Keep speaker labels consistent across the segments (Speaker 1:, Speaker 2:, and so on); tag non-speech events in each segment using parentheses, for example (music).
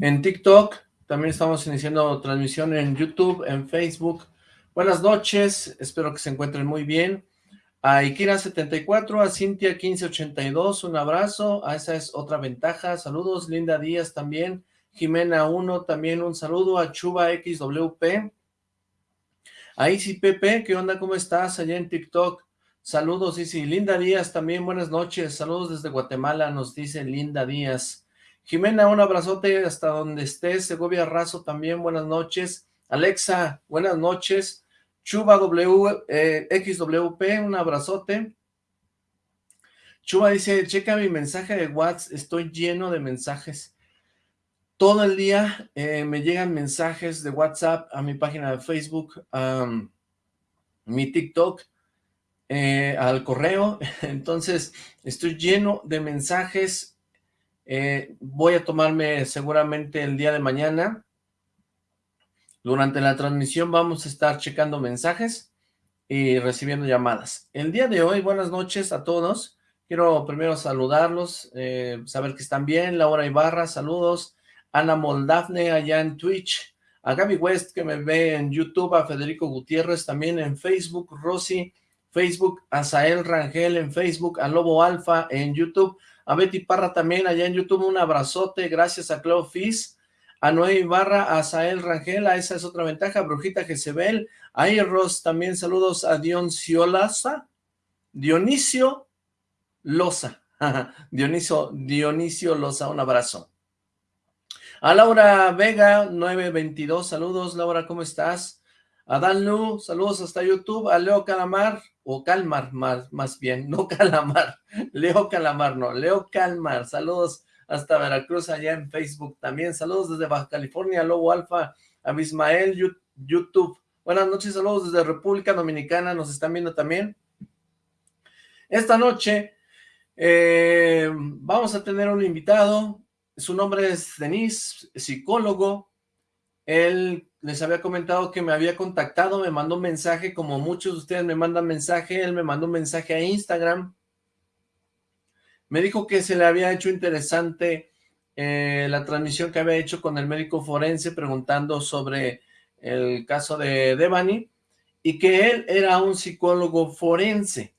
Speaker 1: en TikTok, también estamos iniciando transmisión en YouTube, en Facebook. Buenas noches, espero que se encuentren muy bien. A Ikira74, a Cintia1582, un abrazo, a esa es otra ventaja, saludos, Linda Díaz también, Jimena1 también un saludo, a Chuba XWP, a Pepe, ¿qué onda? ¿Cómo estás allá en TikTok? Saludos, Isi. Linda Díaz también, buenas noches. Saludos desde Guatemala, nos dice Linda Díaz. Jimena, un abrazote hasta donde estés. Segovia Razo también, buenas noches. Alexa, buenas noches. Chuba w, eh, XWP, un abrazote. Chuba dice, checa mi mensaje de WhatsApp, estoy lleno de mensajes. Todo el día eh, me llegan mensajes de WhatsApp a mi página de Facebook, a mi TikTok, eh, al correo. (laughs) Entonces, estoy lleno de mensajes. Eh, voy a tomarme seguramente el día de mañana. Durante la transmisión vamos a estar checando mensajes y recibiendo llamadas. El día de hoy, buenas noches a todos. Quiero primero saludarlos, saber que están bien. Laura Ibarra, saludos. Ana Moldavne allá en Twitch, a Gaby West que me ve en YouTube, a Federico Gutiérrez también en Facebook, Rosy, Facebook, a Sael Rangel en Facebook, a Lobo Alfa en YouTube, a Betty Parra también allá en YouTube, un abrazote, gracias a Clau Fizz, a Noé Ibarra, a Sael Rangel, a esa es otra ventaja, Brujita Jezebel, a Eros también saludos a Dionisio Loza, Dionisio (laughs) Loza, Dionisio, Dionisio Loza, un abrazo. A Laura Vega, 922, saludos, Laura, ¿cómo estás? A Dan Lu, saludos hasta YouTube. A Leo Calamar, o Calmar, más, más bien, no (laughs) Calamar. Leo Calamar, no, Leo Calmar, saludos hasta Veracruz, allá en Facebook también. Saludos desde Baja California, Lobo Alfa, a Bismael, YouTube. Buenas noches, saludos desde República Dominicana, nos están viendo también. Esta noche eh, vamos a tener un invitado, su nombre es Denis, psicólogo. Él les había comentado que me había contactado, me mandó un mensaje, como muchos de ustedes me mandan mensaje, él me mandó un mensaje a Instagram. Me dijo que se le había hecho interesante eh, la transmisión que había hecho con el médico forense preguntando sobre el caso de Devani y que él era un psicólogo forense,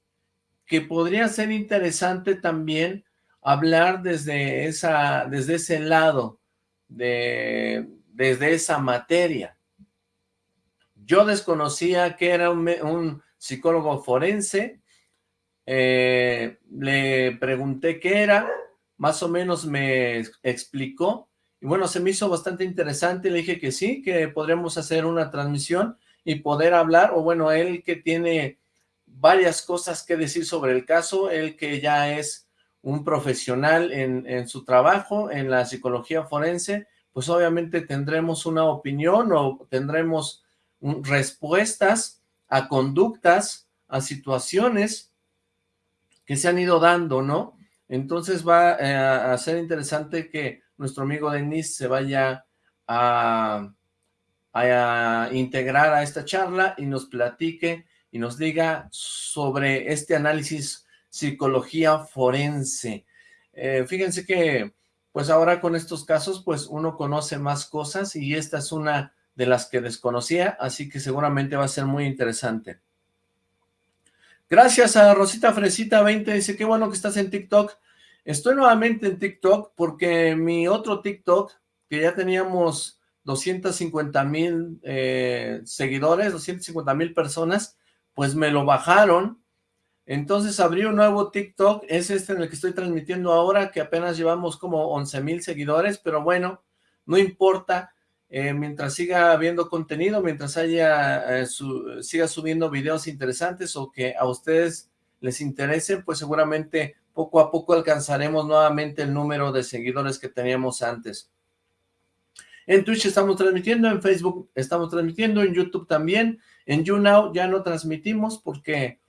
Speaker 1: que podría ser interesante también hablar desde, esa, desde ese lado, de, desde esa materia. Yo desconocía que era un, psicólogo forense, eh, le pregunté qué era, más o menos me explicó, y bueno, se me hizo bastante interesante, le dije que sí, que podríamos hacer una transmisión y poder hablar, o bueno, él que tiene varias cosas que decir sobre el caso, él que ya es un profesional en, su trabajo, en la psicología forense, pues obviamente tendremos una opinión o tendremos respuestas a conductas, a situaciones que se han ido dando, ¿no? Entonces va eh, a ser interesante que nuestro amigo Denis se vaya a, a integrar a esta charla y nos platique y nos diga sobre este análisis psicología forense. Eh, fíjense que, pues ahora con estos casos, pues uno conoce más cosas y esta es una de las que desconocía, así que seguramente va a ser muy interesante. Gracias a Rosita Fresita 20, dice, qué bueno que estás en TikTok. Estoy nuevamente en TikTok porque mi otro TikTok, que ya teníamos 250 mil eh, seguidores, 250 mil personas, pues me lo bajaron entonces abrí un nuevo TikTok, es este en el que estoy transmitiendo ahora, que apenas llevamos como 11 mil seguidores, pero bueno, no importa, eh, mientras siga habiendo contenido, mientras haya, eh, siga subiendo videos interesantes o que a ustedes les interese, pues seguramente poco a poco alcanzaremos nuevamente el número de seguidores que teníamos antes. En Twitch estamos transmitiendo, en Facebook estamos transmitiendo, en YouTube también, en YouNow ya no transmitimos porque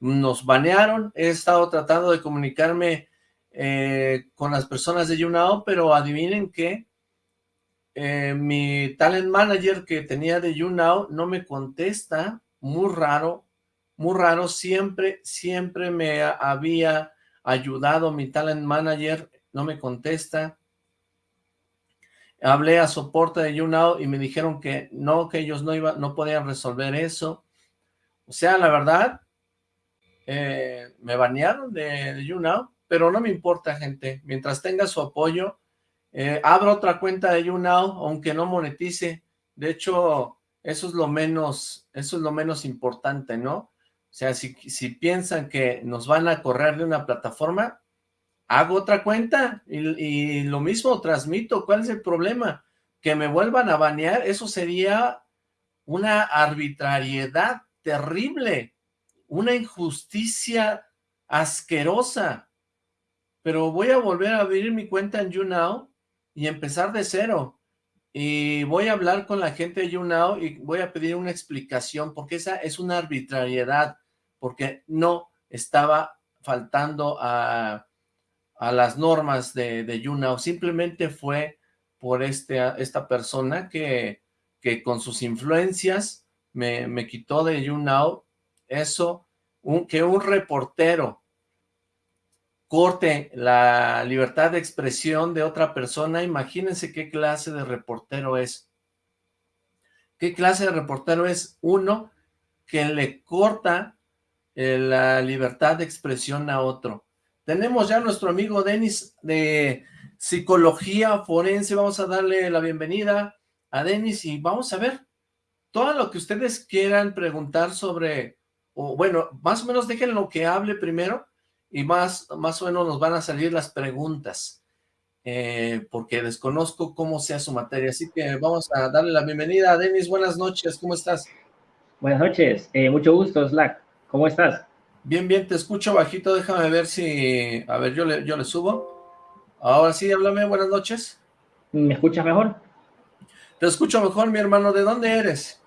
Speaker 1: nos banearon, he estado tratando de comunicarme eh, con las personas de YouNow, pero adivinen que eh, mi talent manager que tenía de YouNow no me contesta, muy raro, muy raro, siempre, siempre me había ayudado mi talent manager, no me contesta. hablé a soporte de YouNow y me dijeron que no, que ellos no, iban, no podían resolver eso. O sea, la verdad, eh, me banearon de, de YouNow, pero no me importa, gente. Mientras tenga su apoyo, eh, abro otra cuenta de YouNow, aunque no monetice. De hecho, eso es lo menos, eso es lo menos importante, ¿no? O sea, si, si piensan que nos van a correr de una plataforma, hago otra cuenta y, lo mismo transmito. ¿Cuál es el problema? Que me vuelvan a banear, eso sería una arbitrariedad terrible, una injusticia asquerosa. Pero voy a volver a abrir mi cuenta en YouNow y empezar de cero. Y voy a hablar con la gente de YouNow y voy a pedir una explicación, porque esa es una arbitrariedad, porque no estaba faltando a a las normas de, de YouNow, simplemente fue por este, esta persona que, que con sus influencias me, me quitó de YouNow eso, que un reportero corte la libertad de expresión de otra persona, imagínense qué clase de reportero es. ¿Qué clase de reportero es? Uno que le corta eh, la libertad de expresión a otro. Tenemos ya a nuestro amigo Denis de Psicología Forense. Vamos a darle la bienvenida a Denis y vamos a ver todo lo que ustedes quieran preguntar sobre, o bueno, más o menos dejen lo que hable primero y más, más o menos nos van a salir las preguntas, eh, porque desconozco cómo sea su materia. Así que vamos a darle la bienvenida a Denis. Buenas noches, ¿cómo estás?
Speaker 2: Buenas noches, eh, mucho gusto, Slack. ¿Cómo estás?
Speaker 1: Bien, bien, te escucho bajito, déjame ver si... A ver, yo le, yo le subo. Ahora sí, háblame, buenas noches.
Speaker 2: ¿Me escuchas mejor?
Speaker 1: Te escucho mejor, mi hermano. ¿De dónde eres?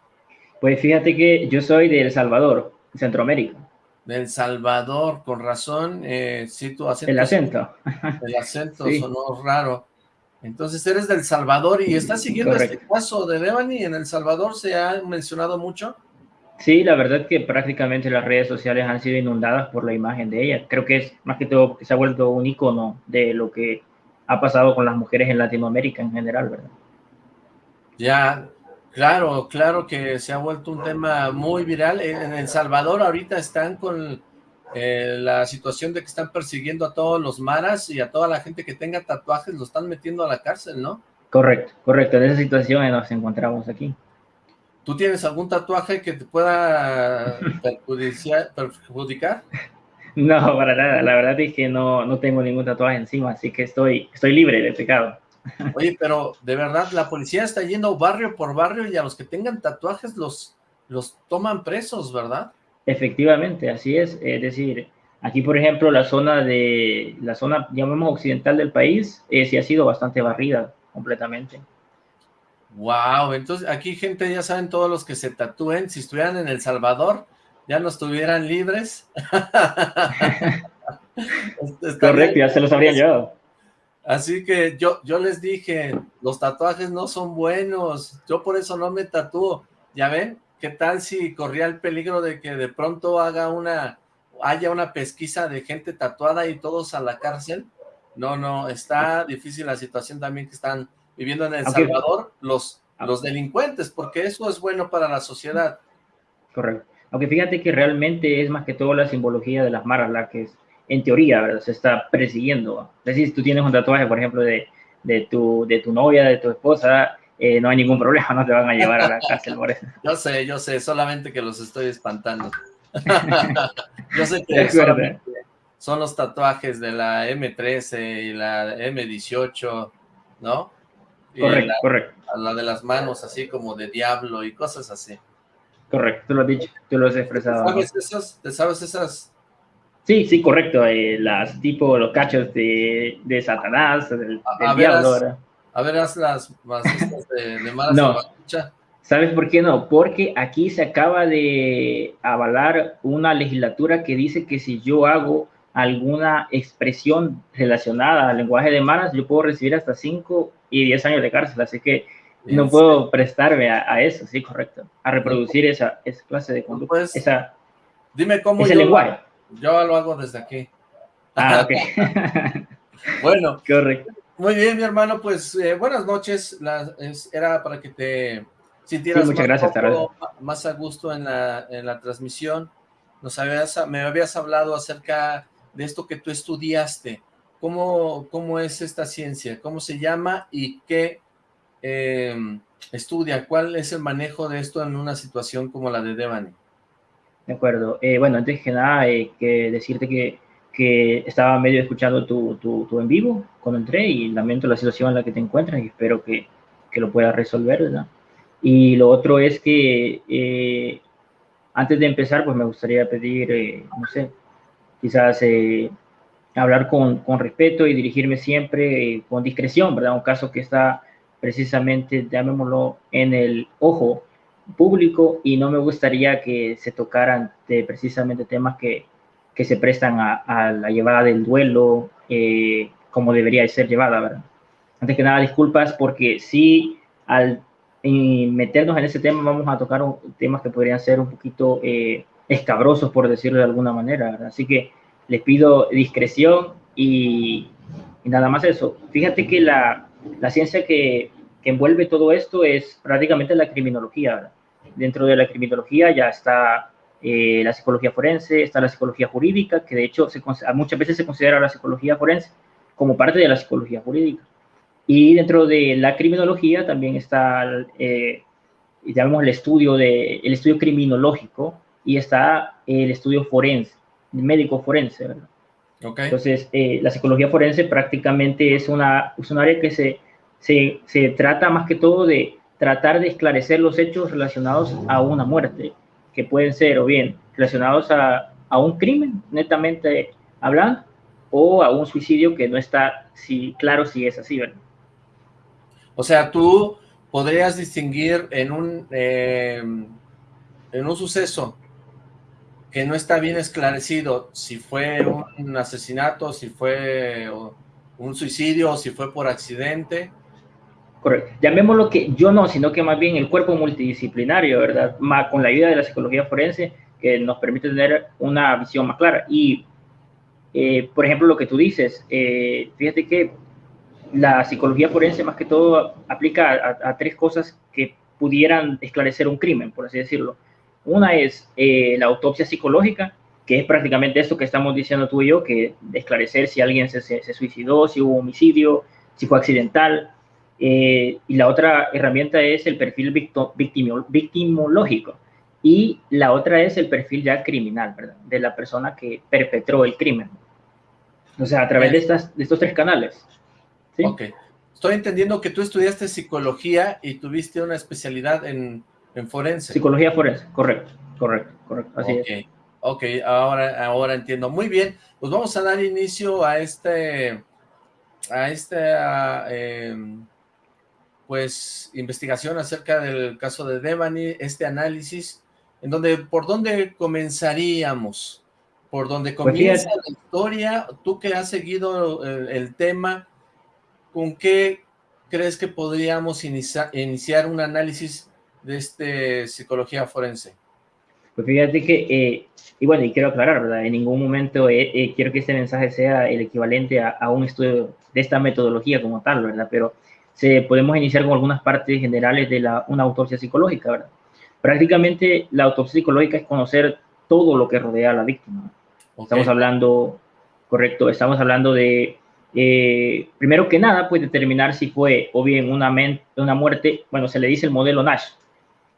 Speaker 2: Pues fíjate que yo soy de El Salvador, Centroamérica.
Speaker 1: De El Salvador, con razón. Eh, sí, tu acento...
Speaker 2: El acento.
Speaker 1: El acento (laughs) sonó raro. Entonces eres del Salvador y estás siguiendo este caso de Devani en El Salvador, ¿se ha mencionado mucho?
Speaker 2: Sí, la verdad que prácticamente las redes sociales han sido inundadas por la imagen de ella. Creo que es más que todo que se ha vuelto un icono de lo que ha pasado con las mujeres en Latinoamérica en general, ¿verdad?
Speaker 1: Ya, claro, claro que se ha vuelto un tema muy viral. En El Salvador ahorita están con eh, la situación de que están persiguiendo a todos los maras y a toda la gente que tenga tatuajes, lo están metiendo a la cárcel, ¿no?
Speaker 2: Correcto, correcto. En esa situación nos encontramos aquí.
Speaker 1: ¿Tú tienes algún tatuaje que te pueda (laughs) perjudicar?
Speaker 2: No, para nada. La verdad es que no, no tengo ningún tatuaje encima, así que estoy, estoy libre de pecado.
Speaker 1: Oye, pero de verdad, la policía está yendo barrio por barrio y a los que tengan tatuajes los, los toman presos, ¿verdad?
Speaker 2: Efectivamente, así es. Es decir, aquí, por ejemplo, la zona de, la zona, llamemos occidental del país, eh, sí ha sido bastante barrida completamente.
Speaker 1: Wow, entonces aquí gente ya saben todos los que se tatúen, si estuvieran en El Salvador, ya no estuvieran libres. (laughs)
Speaker 2: Correcto, ya se los habría llevado.
Speaker 1: Así que yo, yo les dije, los tatuajes no son buenos, yo por eso no me tatúo. ¿Ya ven? ¿Qué tal si corría el peligro de que de pronto haga una, haya una pesquisa de gente tatuada y todos a la cárcel? No, no, está difícil la situación también que están viviendo en El Salvador los, ah. los delincuentes, porque eso es bueno para la sociedad.
Speaker 2: Correcto. Aunque fíjate que realmente es más que todo la simbología de las maras la que es, en teoría ¿verdad? se está persiguiendo. Es decir, si tú tienes un tatuaje, por ejemplo, de, de, tu, de tu novia, de tu esposa, eh, no hay ningún problema, no te van a llevar a la cárcel por eso.
Speaker 1: Yo sé, yo sé, solamente que los estoy espantando. (laughs) yo sé que son los tatuajes de la M13 y la M18, ¿no?
Speaker 2: Correcto, la, correcto.
Speaker 1: la de las manos, así como de diablo y cosas así.
Speaker 2: Correcto, tú lo has dicho, tú lo has expresado.
Speaker 1: ¿Sabes esas? ¿Te sabes esas?
Speaker 2: Sí, sí, correcto. Eh, las tipo los cachos de, de Satanás, del, diablo.
Speaker 1: a ver, haz las, de, de malas
Speaker 2: no. ¿Sabes por qué no? Porque aquí se acaba de avalar una legislatura que dice que si yo hago alguna expresión relacionada al lenguaje de malas, yo puedo recibir hasta 5 y 10 años de cárcel, así que no puedo prestarme a, eso, sí, correcto, a reproducir esa, esa clase de conducta, pues, esa,
Speaker 1: dime cómo
Speaker 2: ese lenguaje.
Speaker 1: Yo lo hago desde aquí.
Speaker 2: Ah, (laughs) ok. (laughs)
Speaker 1: bueno,
Speaker 2: correcto.
Speaker 1: Muy bien, mi hermano, pues eh, buenas noches. era para que te sintieras
Speaker 2: muchas más, gracias,
Speaker 1: más a gusto en la, en la transmisión. Nos habías, me habías hablado acerca de esto que tú estudiaste. ¿Cómo, cómo es esta ciencia? ¿Cómo se llama y qué em, estudia? ¿Cuál es el manejo de esto en una situación como la de Devani?
Speaker 2: De acuerdo. Eh, bueno, antes que nada, eh, que decirte que, que, estaba medio escuchando tu, tu, en vivo cuando entré y lamento la situación en la que te encuentras y espero que, que lo puedas resolver, ¿verdad? Y lo otro es que eh, antes de empezar, pues me gustaría pedir, no sé, quizás hablar con, con, respeto y dirigirme siempre con discreción, ¿verdad? Un caso que está precisamente, llamémoslo, en el ojo público y no me gustaría que se tocaran precisamente temas que, que se prestan a, la llevada del duelo eh, como debería ser llevada, ¿verdad? Antes que nada, disculpas porque sí, al meternos en ese tema vamos a tocar temas que podrían ser un poquito eh, escabrosos, por decirlo de alguna manera, ¿verdad? Así que les pido discreción y, nada más eso. Fíjate que la, la ciencia que, que, envuelve todo esto es prácticamente la criminología. Dentro de la criminología ya está eh, la psicología forense, está la psicología jurídica, que de hecho se, muchas veces se considera la psicología forense como parte de la psicología jurídica. Y dentro de la criminología también está, eh, el estudio, de, el estudio criminológico y está el estudio forense médico forense, ¿verdad? Entonces, eh, la psicología forense prácticamente es, una, es un área que se, se, se, trata más que todo de tratar de esclarecer los hechos relacionados a una muerte, que pueden ser o bien relacionados a, a un crimen, netamente hablando, o a un suicidio que no está si, claro si es así, ¿verdad?
Speaker 1: O sea, tú podrías distinguir en un, eh, en un suceso que no está bien esclarecido si fue un asesinato, si fue un suicidio, si fue por accidente.
Speaker 2: Correcto. Llamémoslo que yo no, sino que más bien el cuerpo multidisciplinario, ¿verdad? Más con la ayuda de la psicología forense que nos permite tener una visión más clara. Y, eh, por ejemplo, lo que tú dices, eh, fíjate que la psicología forense más que todo aplica a tres cosas que pudieran esclarecer un crimen, por así decirlo una es eh, la autopsia psicológica, que es prácticamente esto que estamos diciendo tú y yo, que esclarecer si alguien se, se, suicidó, si hubo homicidio, si fue accidental. Eh, y la otra herramienta es el perfil victimológico. Y la otra es el perfil ya criminal, ¿verdad? De la persona que perpetró el crimen. O sea, a través de, estas, de estos tres canales.
Speaker 1: ¿sí? Ok. Estoy entendiendo que tú estudiaste psicología y tuviste una especialidad en en forense.
Speaker 2: Psicología forense, correcto, correcto, correcto. Así
Speaker 1: es. Ok, ahora, ahora entiendo. Muy bien, pues vamos a dar inicio a este, a esta, em, pues, investigación acerca del caso de Devani, este análisis, en donde, ¿por dónde comenzaríamos? ¿Por dónde pues comienza la historia? Tú que has seguido el, tema, ¿con qué crees que podríamos iniciar un análisis de este psicología forense?
Speaker 2: Pues fíjate que, eh, y bueno, y quiero aclarar, ¿verdad? En ningún momento eh, eh, quiero que este mensaje sea el equivalente a, un estudio de esta metodología como tal, ¿verdad? Pero se, podemos iniciar con algunas partes generales de la, una autopsia psicológica, ¿verdad? Prácticamente la autopsia psicológica es conocer todo lo que rodea a la víctima. Estamos hablando, correcto, estamos hablando de primero que nada, pues determinar si fue o bien una, una muerte, bueno, se le dice el modelo Nash,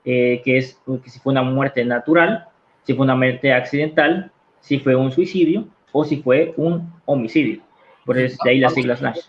Speaker 2: eh, que es que si fue una muerte natural, si fue una muerte accidental, si fue un suicidio o si fue un homicidio. Por eso de ahí las siglas NASH.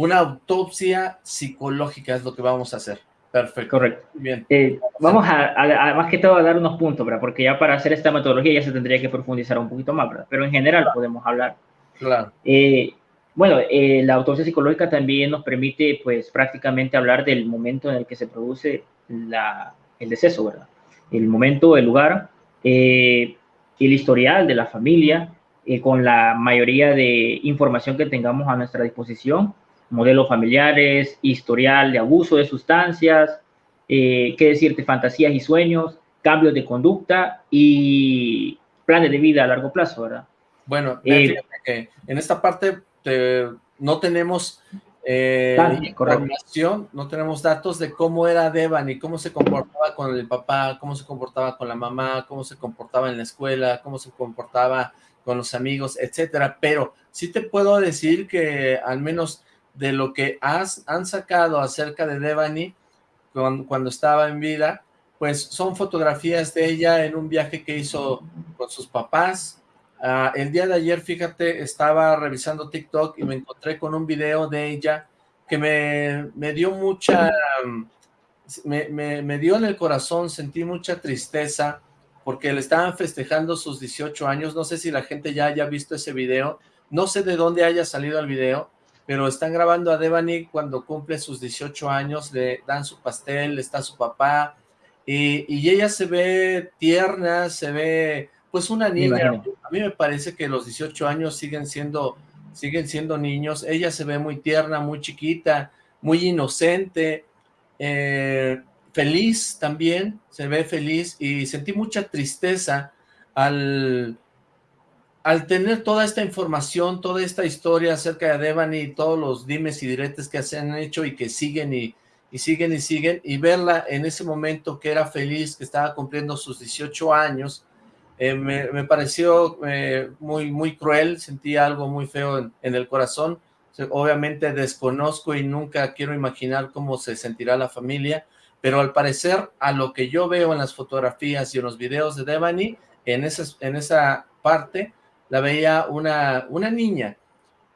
Speaker 1: Una autopsia psicológica es lo que vamos a hacer. Perfecto.
Speaker 2: Correcto. Bien. Eh, vamos a, más que todo, a dar unos puntos, ¿verdad? Porque ya para hacer esta metodología ya se tendría que profundizar un poquito más, ¿verdad? Pero en general podemos hablar.
Speaker 1: Claro.
Speaker 2: Eh, bueno, la autopsia psicológica también nos permite, pues, prácticamente hablar del momento en el que se produce la, el deceso, ¿verdad? El momento, el lugar, eh, el historial de la familia, eh, con la mayoría de información que tengamos a nuestra disposición, modelos familiares, historial de abuso de sustancias, eh, qué decirte, fantasías y sueños, cambios de conducta y planes de vida a largo plazo, ¿verdad?
Speaker 1: Bueno, en esta parte no tenemos eh, información, no tenemos datos de cómo era Devani, cómo se comportaba con el papá, cómo se comportaba con la mamá, cómo se comportaba en la escuela, cómo se comportaba con los amigos, etcétera, pero sí te puedo decir que al menos de lo que has, han sacado acerca de Devani cuando estaba en vida, pues son fotografías de ella en un viaje que hizo con sus papás, Ah, el día de ayer, fíjate, estaba revisando TikTok y me encontré con un video de ella que me, dio mucha, me, me, dio en el corazón, sentí mucha tristeza porque le estaban festejando sus 18 años, no sé si la gente ya haya visto ese video, no sé de dónde haya salido el video, pero están grabando a Devani cuando cumple sus 18 años, le dan su pastel, está su papá, y, y ella se ve tierna, se ve pues una niña, a mí me parece que los 18 años siguen siendo, siguen siendo niños, ella se ve muy tierna, muy chiquita, muy inocente, eh, feliz también, se ve feliz y sentí mucha tristeza al, al tener toda esta información, toda esta historia acerca de Devani y todos los dimes y diretes que se han hecho y que siguen y, siguen y siguen, y verla en ese momento que era feliz, que estaba cumpliendo sus 18 años, eh, me, pareció eh, muy, muy cruel, sentí algo muy feo en, el corazón. Obviamente desconozco y nunca quiero imaginar cómo se sentirá la familia, pero al parecer a lo que yo veo en las fotografías y en los videos de Devani, en esa, en esa parte la veía una, una niña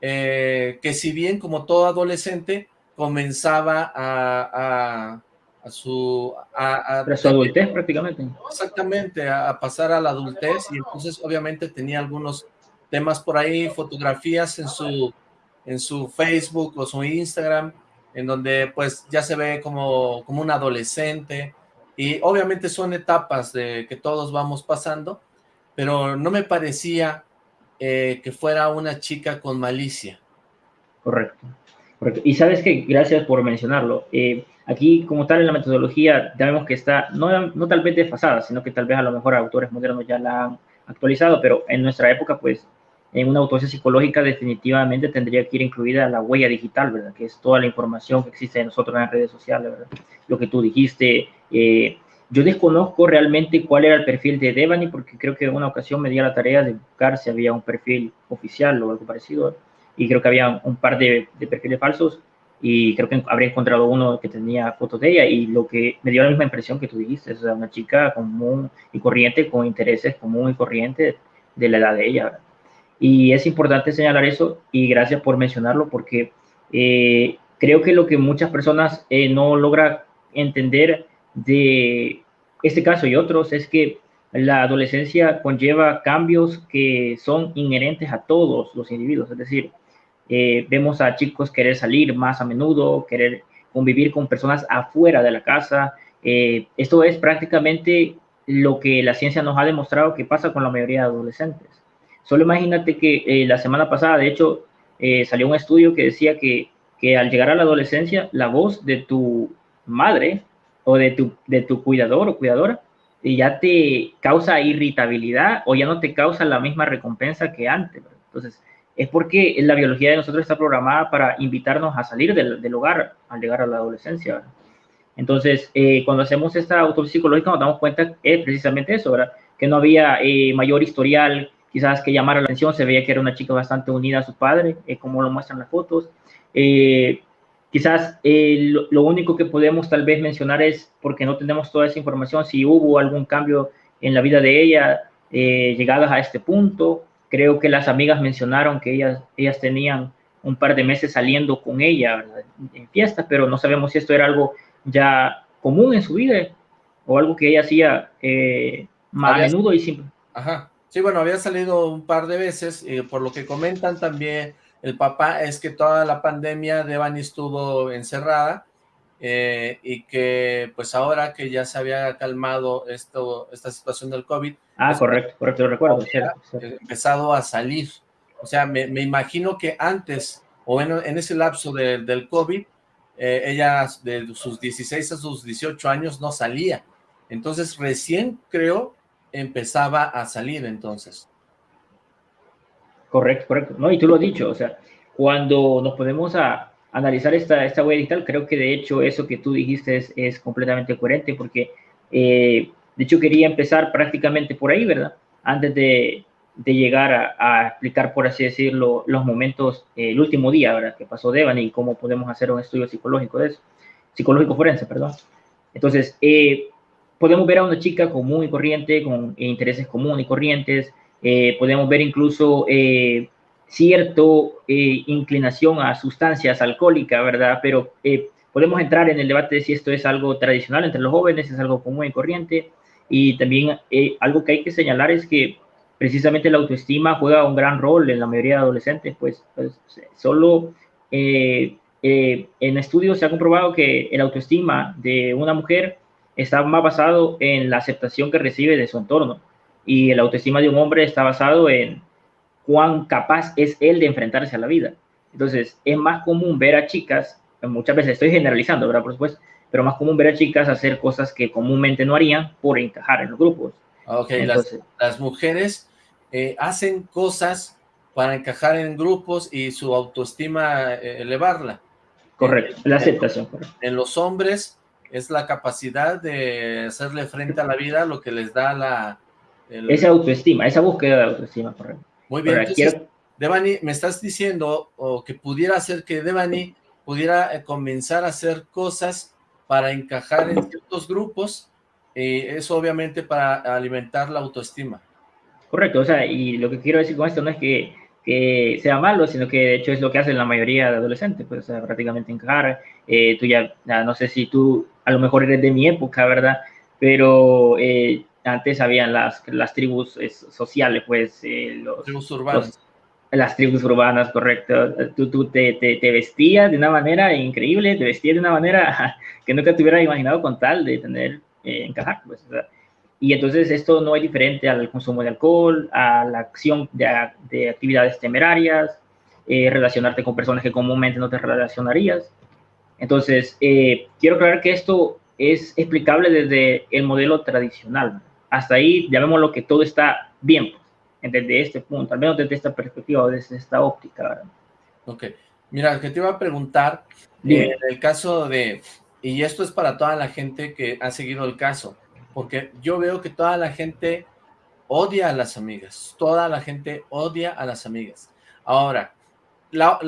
Speaker 1: eh, que si bien como todo adolescente comenzaba a a su... A,
Speaker 2: adultez prácticamente.
Speaker 1: Exactamente, a, pasar a la adultez y entonces obviamente tenía algunos temas por ahí, fotografías en su, en su Facebook o su Instagram, en donde pues ya se ve como, como un adolescente y obviamente son etapas de que todos vamos pasando, pero no me parecía eh, que fuera una chica con malicia.
Speaker 2: Correcto. Correcto. Y sabes que, gracias por mencionarlo, eh, Aquí, como tal, en la metodología, ya vemos que está, no, no tal vez desfasada, sino que tal vez a lo mejor autores modernos ya la han actualizado, pero en nuestra época, pues, en una autopsia psicológica definitivamente tendría que ir incluida la huella digital, ¿verdad? Que es toda la información que existe de nosotros en las redes sociales, ¿verdad? Lo que tú dijiste. Eh, yo desconozco realmente cuál era el perfil de Devani, porque creo que en una ocasión me di la tarea de buscar si había un perfil oficial o algo parecido, y creo que había un par de, de perfiles falsos, y creo que habría encontrado uno que tenía fotos de ella y lo que me dio la misma impresión que tú dijiste, es una chica común y corriente, con intereses común y corriente de la edad de ella. Y es importante señalar eso y gracias por mencionarlo porque eh, creo que lo que muchas personas eh, no logran entender de este caso y otros es que la adolescencia conlleva cambios que son inherentes a todos los individuos, es decir, eh, vemos a chicos querer salir más a menudo, querer convivir con personas afuera de la casa. Eh, esto es prácticamente lo que la ciencia nos ha demostrado que pasa con la mayoría de adolescentes. Solo imagínate que eh, la semana pasada, de hecho, salió un estudio que decía que, que, al llegar a la adolescencia, la voz de tu madre o de tu, de tu cuidador o cuidadora ya te causa irritabilidad o ya no te causa la misma recompensa que antes. Entonces, es porque la biología de nosotros está programada para invitarnos a salir del, hogar al llegar a la adolescencia. Entonces, eh, cuando hacemos esta autopsia psicológica nos damos cuenta es precisamente eso, ¿verdad? que no había eh, mayor historial, quizás que llamara la atención, se veía que era una chica bastante unida a su padre, eh, como lo muestran las fotos. Quizás lo, lo, único que podemos tal vez mencionar es, porque no tenemos toda esa información, si hubo algún cambio en la vida de ella llegadas a este punto, Creo que las amigas mencionaron que ellas, ellas tenían un par de meses saliendo con ella en fiestas, pero no sabemos si esto era algo ya común en su vida o algo que ella hacía eh, más a menudo y simple.
Speaker 1: Ajá. Sí, bueno, había salido un par de veces, y por lo que comentan también el papá, es que toda la pandemia Devani estuvo encerrada, eh, y que pues ahora que ya se había calmado esto, esta situación del COVID.
Speaker 2: Ah, pues, correcto, correcto, lo recuerdo.
Speaker 1: Empezado a salir. O sea, me, imagino que antes, o en, en ese lapso del COVID, eh, ella de sus 16 a sus 18 años no salía. Entonces recién, creo, empezaba a salir entonces.
Speaker 2: Correcto, correcto. No, y tú lo has dicho, o sea, cuando nos ponemos a, analizar esta, esta huella digital, creo que de hecho eso que tú dijiste es, es completamente coherente porque eh, de hecho quería empezar prácticamente por ahí, ¿verdad? Antes de, de llegar a, explicar, por así decirlo, los momentos, eh, el último día, ¿verdad? Que pasó Devan y cómo podemos hacer un estudio psicológico de eso, psicológico forense, perdón. Entonces, eh, podemos ver a una chica común y corriente, con intereses comunes y corrientes, podemos ver incluso cierto eh, inclinación a sustancias alcohólicas, ¿verdad? Pero eh, podemos entrar en el debate de si esto es algo tradicional entre los jóvenes, es algo común y corriente. Y también eh, algo que hay que señalar es que precisamente la autoestima juega un gran rol en la mayoría de adolescentes, pues, pues solo en estudios se ha comprobado que el autoestima de una mujer está más basado en la aceptación que recibe de su entorno y el autoestima de un hombre está basado en cuán capaz es él de enfrentarse a la vida. Entonces, es más común ver a chicas, muchas veces estoy generalizando, ¿verdad? Por supuesto, pero más común ver a chicas hacer cosas que comúnmente no harían por encajar en los grupos.
Speaker 1: Ok, las, mujeres eh, hacen cosas para encajar en grupos y su autoestima eh, elevarla.
Speaker 2: Correcto, la aceptación.
Speaker 1: En los hombres es la capacidad de hacerle frente a la vida lo que les da la...
Speaker 2: Esa autoestima, esa búsqueda de autoestima, correcto.
Speaker 1: Muy bien, entonces, Devani, me estás diciendo o que pudiera ser que Devani pudiera eh, comenzar a hacer cosas para encajar en ciertos grupos, eh, eso obviamente para alimentar la autoestima.
Speaker 2: Correcto, o sea, y lo que quiero decir con esto no es que, que sea malo, sino que de hecho es lo que hacen la mayoría de adolescentes, pues prácticamente encajar, eh, tú ya, no sé si tú a lo mejor eres de mi época, ¿verdad? Pero eh, antes habían las, las tribus sociales, pues, eh, los,
Speaker 1: tribus urbanas.
Speaker 2: las tribus urbanas, correcto. Tú, tú te, te, vestías de una manera increíble, te vestías de una manera (laughs) que nunca te hubieras imaginado con tal de tener, eh, encajar, pues, y entonces esto no es diferente al consumo de alcohol, a la acción de, de actividades temerarias, eh, relacionarte con personas que comúnmente no te relacionarías. Entonces, quiero aclarar que esto es explicable desde el modelo tradicional hasta ahí lo que todo está bien, pues, desde este punto, al menos desde esta perspectiva o desde esta óptica. ¿verdad?
Speaker 1: Ok, mira, que te iba a preguntar, en el caso de, y esto es para toda la gente que ha seguido el caso, porque yo veo que toda la gente odia a las amigas, toda la gente odia a las amigas. Ahora, la,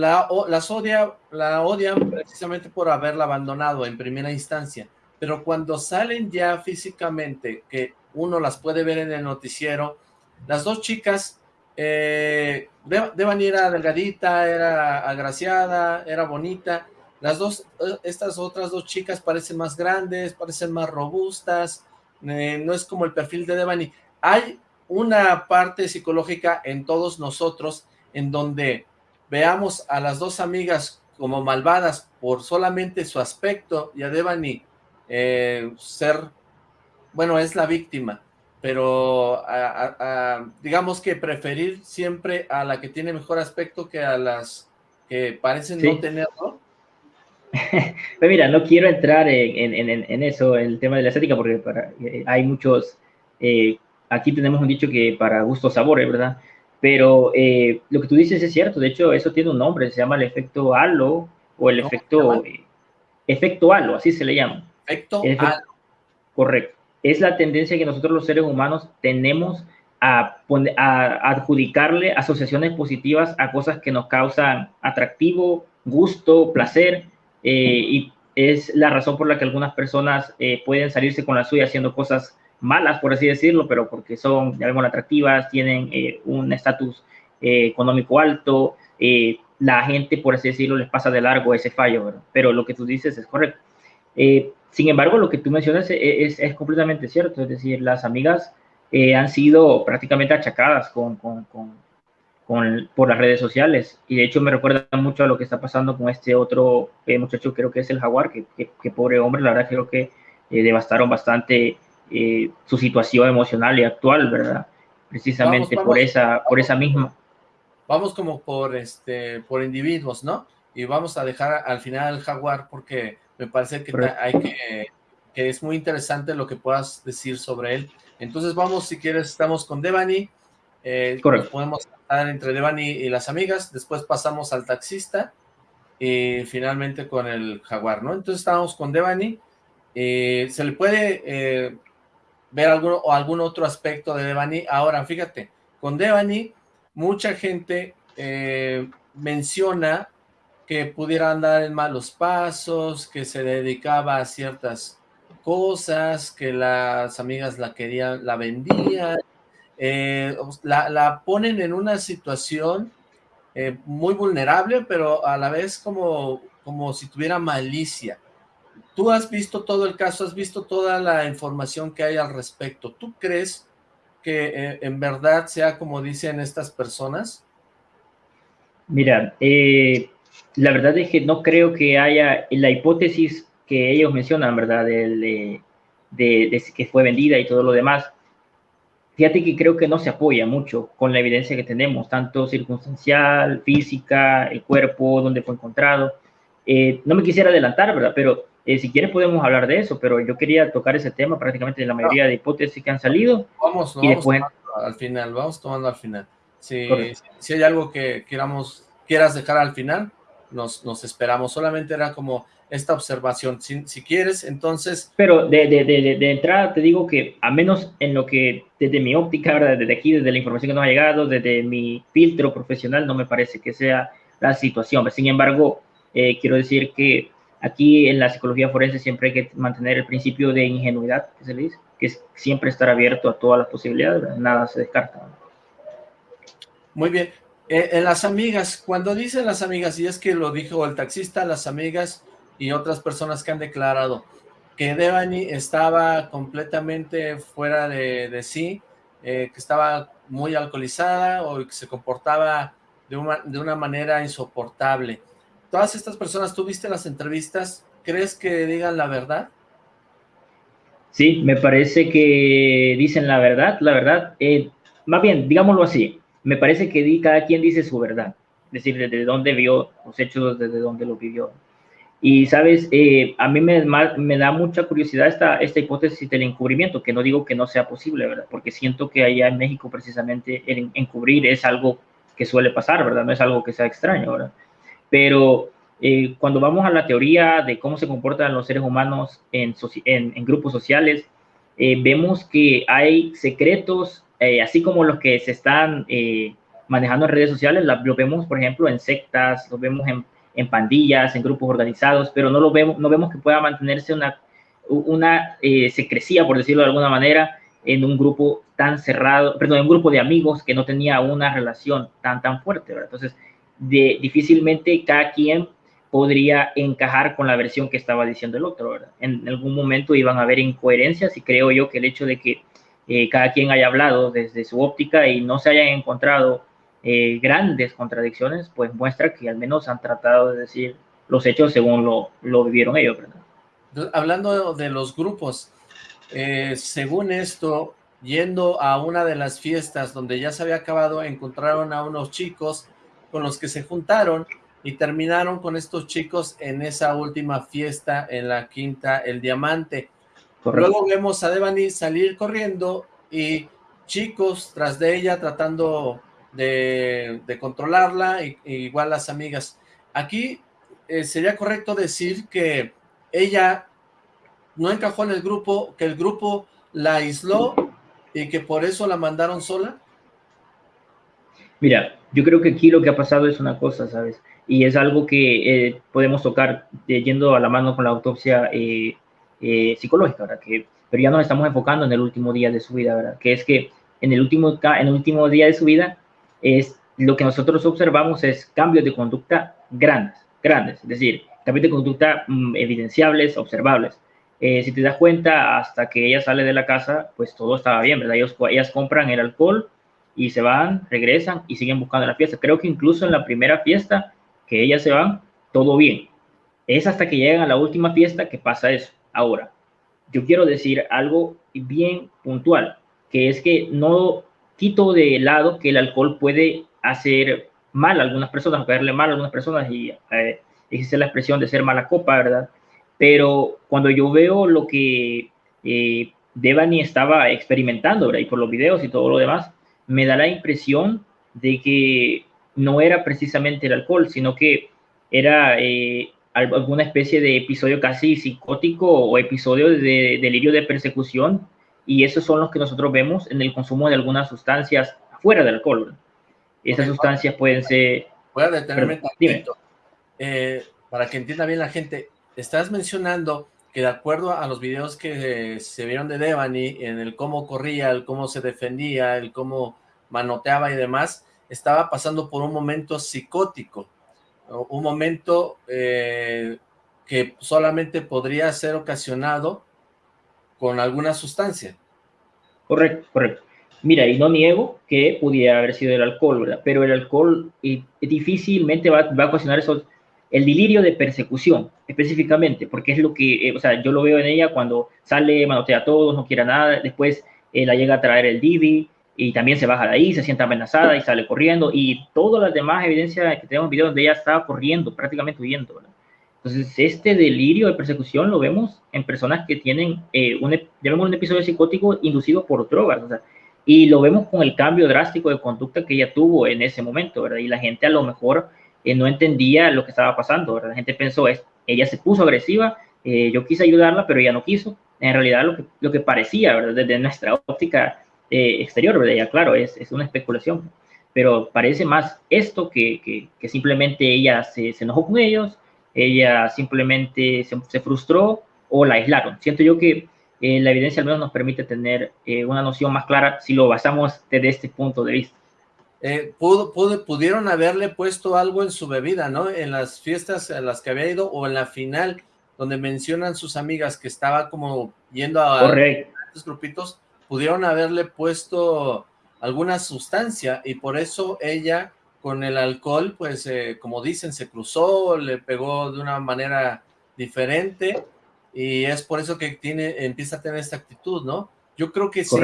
Speaker 1: las odia, la odian precisamente por haberla abandonado en primera instancia, pero cuando salen ya físicamente, que uno las puede ver en el noticiero. Las dos chicas, eh, Devani era delgadita, era agraciada, era bonita. Las dos, eh, estas otras dos chicas parecen más grandes, parecen más robustas, eh, no es como el perfil de Devani. Hay una parte psicológica en todos nosotros en donde veamos a las dos amigas como malvadas por solamente su aspecto y a Devani eh, ser bueno, es la víctima, pero digamos que preferir siempre a la que tiene mejor aspecto que a las que parecen no tenerlo. (laughs)
Speaker 2: pues mira, no quiero entrar en, eso, el tema de la estética, porque eh, hay muchos, eh, aquí tenemos un dicho que para gusto sabores, ¿verdad? Pero eh, lo que tú dices es cierto, de hecho eso tiene un nombre, se llama el efecto halo o el efecto, efecto halo, así se le llama.
Speaker 1: Efecto halo.
Speaker 2: Correcto es la tendencia que nosotros los seres humanos tenemos a, adjudicarle asociaciones positivas a cosas que nos causan atractivo, gusto, placer, eh, y es la razón por la que algunas personas eh, pueden salirse con la suya haciendo cosas malas, por así decirlo, pero porque son, vemos, atractivas, tienen eh, un estatus económico alto, la gente, por así decirlo, les pasa de largo ese fallo, pero lo que tú dices es correcto. Sin embargo, lo que tú mencionas es, completamente cierto, es decir, las amigas eh, han sido prácticamente achacadas con, por las redes sociales y de hecho me recuerda mucho a lo que está pasando con este otro eh, muchacho, creo que es el jaguar, que, pobre hombre, la verdad creo que eh, devastaron bastante su situación emocional y actual, ¿verdad? Precisamente por esa por esa misma.
Speaker 1: Vamos como por este por individuos, ¿no? Y vamos a dejar al final al jaguar porque me parece que, hay que, que, es muy interesante lo que puedas decir sobre él. Entonces vamos, si quieres, estamos con Devani. Eh, Correcto. Podemos estar entre Devani y las amigas. Después pasamos al taxista. y finalmente con el Jaguar, ¿no? Entonces estábamos con Devani, eh, se le puede eh, ver algún, o algún otro aspecto de Devani. Ahora, fíjate, con Devani mucha gente menciona que pudiera andar en malos pasos, que se dedicaba a ciertas cosas, que las amigas la querían, la vendían, la, la, ponen en una situación eh, muy vulnerable, pero a la vez como, como si tuviera malicia. Tú has visto todo el caso, has visto toda la información que hay al respecto. ¿Tú crees que eh, en verdad sea como dicen estas personas?
Speaker 2: Mira, eh, la verdad es que no creo que haya la hipótesis que ellos mencionan, ¿verdad? de, de, que fue vendida y todo lo demás fíjate que creo que no se apoya mucho con la evidencia que tenemos, tanto circunstancial, física, el cuerpo, donde fue encontrado. Eh, no me quisiera adelantar, ¿verdad? Pero eh, si quieres podemos hablar de eso, pero yo quería tocar ese tema prácticamente de la mayoría de hipótesis que han salido.
Speaker 1: Vamos, y después... al final, vamos tomando al final. Si, si hay algo que queramos, quieras dejar al final, nos, nos esperamos. Solamente era como esta observación, si, si quieres, entonces...
Speaker 2: Pero de, de, de, de, entrada te digo que, a menos en lo que, desde mi óptica, ¿verdad? desde aquí, desde la información que nos ha llegado, desde mi filtro profesional, no me parece que sea la situación. Sin embargo, eh, quiero decir que aquí en la psicología forense siempre hay que mantener el principio de ingenuidad, que se le dice, que es siempre estar abierto a todas las posibilidades, nada se descarta.
Speaker 1: Muy bien. Eh, en las amigas, cuando dicen las amigas, y es que lo dijo el taxista, las amigas y otras personas que han declarado que Devani estaba completamente fuera de, sí, eh, que estaba muy alcoholizada o que se comportaba de una, de una manera insoportable. Todas estas personas, ¿tú viste las entrevistas? ¿Crees que digan la verdad?
Speaker 2: Sí, me parece que dicen la verdad, la verdad. Eh, más bien, digámoslo así, me parece que cada quien dice su verdad, es decir, desde dónde vio los hechos, desde dónde lo vivió. Y, sabes, eh, a mí me, da mucha curiosidad esta, esta hipótesis del encubrimiento, que no digo que no sea posible, ¿verdad? Porque siento que allá en México precisamente el encubrir es algo que suele pasar, ¿verdad? No es algo que sea extraño, ¿verdad? Pero eh, cuando vamos a la teoría de cómo se comportan los seres humanos en, en, grupos sociales, eh, vemos que hay secretos, así como los que se están manejando en redes sociales, lo vemos, por ejemplo, en sectas, lo vemos en en pandillas, en grupos organizados, pero no lo vemos, no vemos que pueda mantenerse una, una eh, secrecía, por decirlo de alguna manera, en un grupo tan cerrado, perdón, en un grupo de amigos que no tenía una relación tan, tan fuerte, ¿verdad? Entonces, de, difícilmente cada quien podría encajar con la versión que estaba diciendo el otro, ¿verdad? En algún momento iban a haber incoherencias y creo yo que el hecho de que eh, cada quien haya hablado desde su óptica y no se hayan encontrado eh, grandes contradicciones, pues muestra que al menos han tratado de decir los hechos según lo, lo vivieron ellos, ¿verdad?
Speaker 1: Hablando de los grupos, eh, según esto, yendo a una de las fiestas donde ya se había acabado, encontraron a unos chicos con los que se juntaron y terminaron con estos chicos en esa última fiesta en la quinta El Diamante. Luego vemos a Devani salir corriendo y chicos tras de ella tratando de, controlarla, y, igual las amigas. Aquí eh, sería correcto decir que ella no encajó en el grupo, que el grupo la aisló y que por eso la mandaron sola.
Speaker 2: Mira, yo creo que aquí lo que ha pasado es una cosa, ¿sabes? Y es algo que eh, podemos tocar eh, yendo a la mano con la autopsia psicológica, ¿verdad? Que, pero ya nos estamos enfocando en el último día de su vida, ¿verdad? Que es que en el último, en el último día de su vida, es lo que nosotros observamos es cambios de conducta grandes, grandes, es decir, cambios de conducta mm, evidenciables, observables. Eh, si te das cuenta, hasta que ella sale de la casa, pues todo estaba bien, ¿verdad? Ellos, ellas compran el alcohol y se van, regresan y siguen buscando la fiesta. Creo que incluso en la primera fiesta que ellas se van, todo bien. Es hasta que llegan a la última fiesta que pasa eso. Ahora, yo quiero decir algo bien puntual, que es que no quito de lado que el alcohol puede hacer mal a algunas personas, caerle mal a algunas personas, y eh, existe la expresión de ser mala copa, ¿verdad? Pero cuando yo veo lo que eh, Devani estaba experimentando, ¿verdad? Y por los videos y todo lo demás, me da la impresión de que no era precisamente el alcohol, sino que era eh, alguna especie de episodio casi psicótico o episodio de delirio de persecución y esos son los que nosotros vemos en el consumo de algunas sustancias fuera del alcohol. Esas sustancias pueden ser...
Speaker 1: Voy a detenerme eh, para que entienda bien la gente. Estás mencionando que de acuerdo a los videos que se vieron de Devani, en el cómo corría, el cómo se defendía, el cómo manoteaba y demás, estaba pasando por un momento psicótico, un momento eh, que solamente podría ser ocasionado con alguna sustancia.
Speaker 2: Correcto, correcto. Mira, y no niego que pudiera haber sido el alcohol, ¿verdad? Pero el alcohol y, difícilmente va, va, a ocasionar eso, el delirio de persecución, específicamente, porque es lo que, eh, o sea, yo lo veo en ella cuando sale, manotea a todos, no quiere nada, después eh, la llega a traer el Divi y también se baja de ahí, se siente amenazada y sale corriendo y todas las demás evidencias que tenemos videos de ella estaba corriendo, prácticamente huyendo. Entonces, este delirio de persecución lo vemos en personas que tienen, eh, un, episodio psicótico inducido por drogas, y lo vemos con el cambio drástico de conducta que ella tuvo en ese momento, ¿verdad? Y la gente a lo mejor eh, no entendía lo que estaba pasando, ¿verdad? La gente pensó, es, ella se puso agresiva, eh, yo quise ayudarla, pero ella no quiso. En realidad lo que, lo que parecía, ¿verdad? Desde nuestra óptica eh, exterior, ¿verdad? Ya claro, es, es, una especulación, pero parece más esto que, que, que simplemente ella se, se, enojó con ellos, ella simplemente se, se frustró o la aislaron. Siento yo que eh, la evidencia al menos nos permite tener eh, una noción más clara si lo basamos desde este punto de vista.
Speaker 1: Eh, pudo, pudieron haberle puesto algo en su bebida, ¿no? En las fiestas a las que había ido o en la final, donde mencionan sus amigas que estaba como yendo a estos grupitos, pudieron haberle puesto alguna sustancia y por eso ella con el alcohol, pues como dicen, se cruzó, le pegó de una manera diferente y es por eso que tiene, empieza a tener esta actitud, ¿no? Yo creo que sí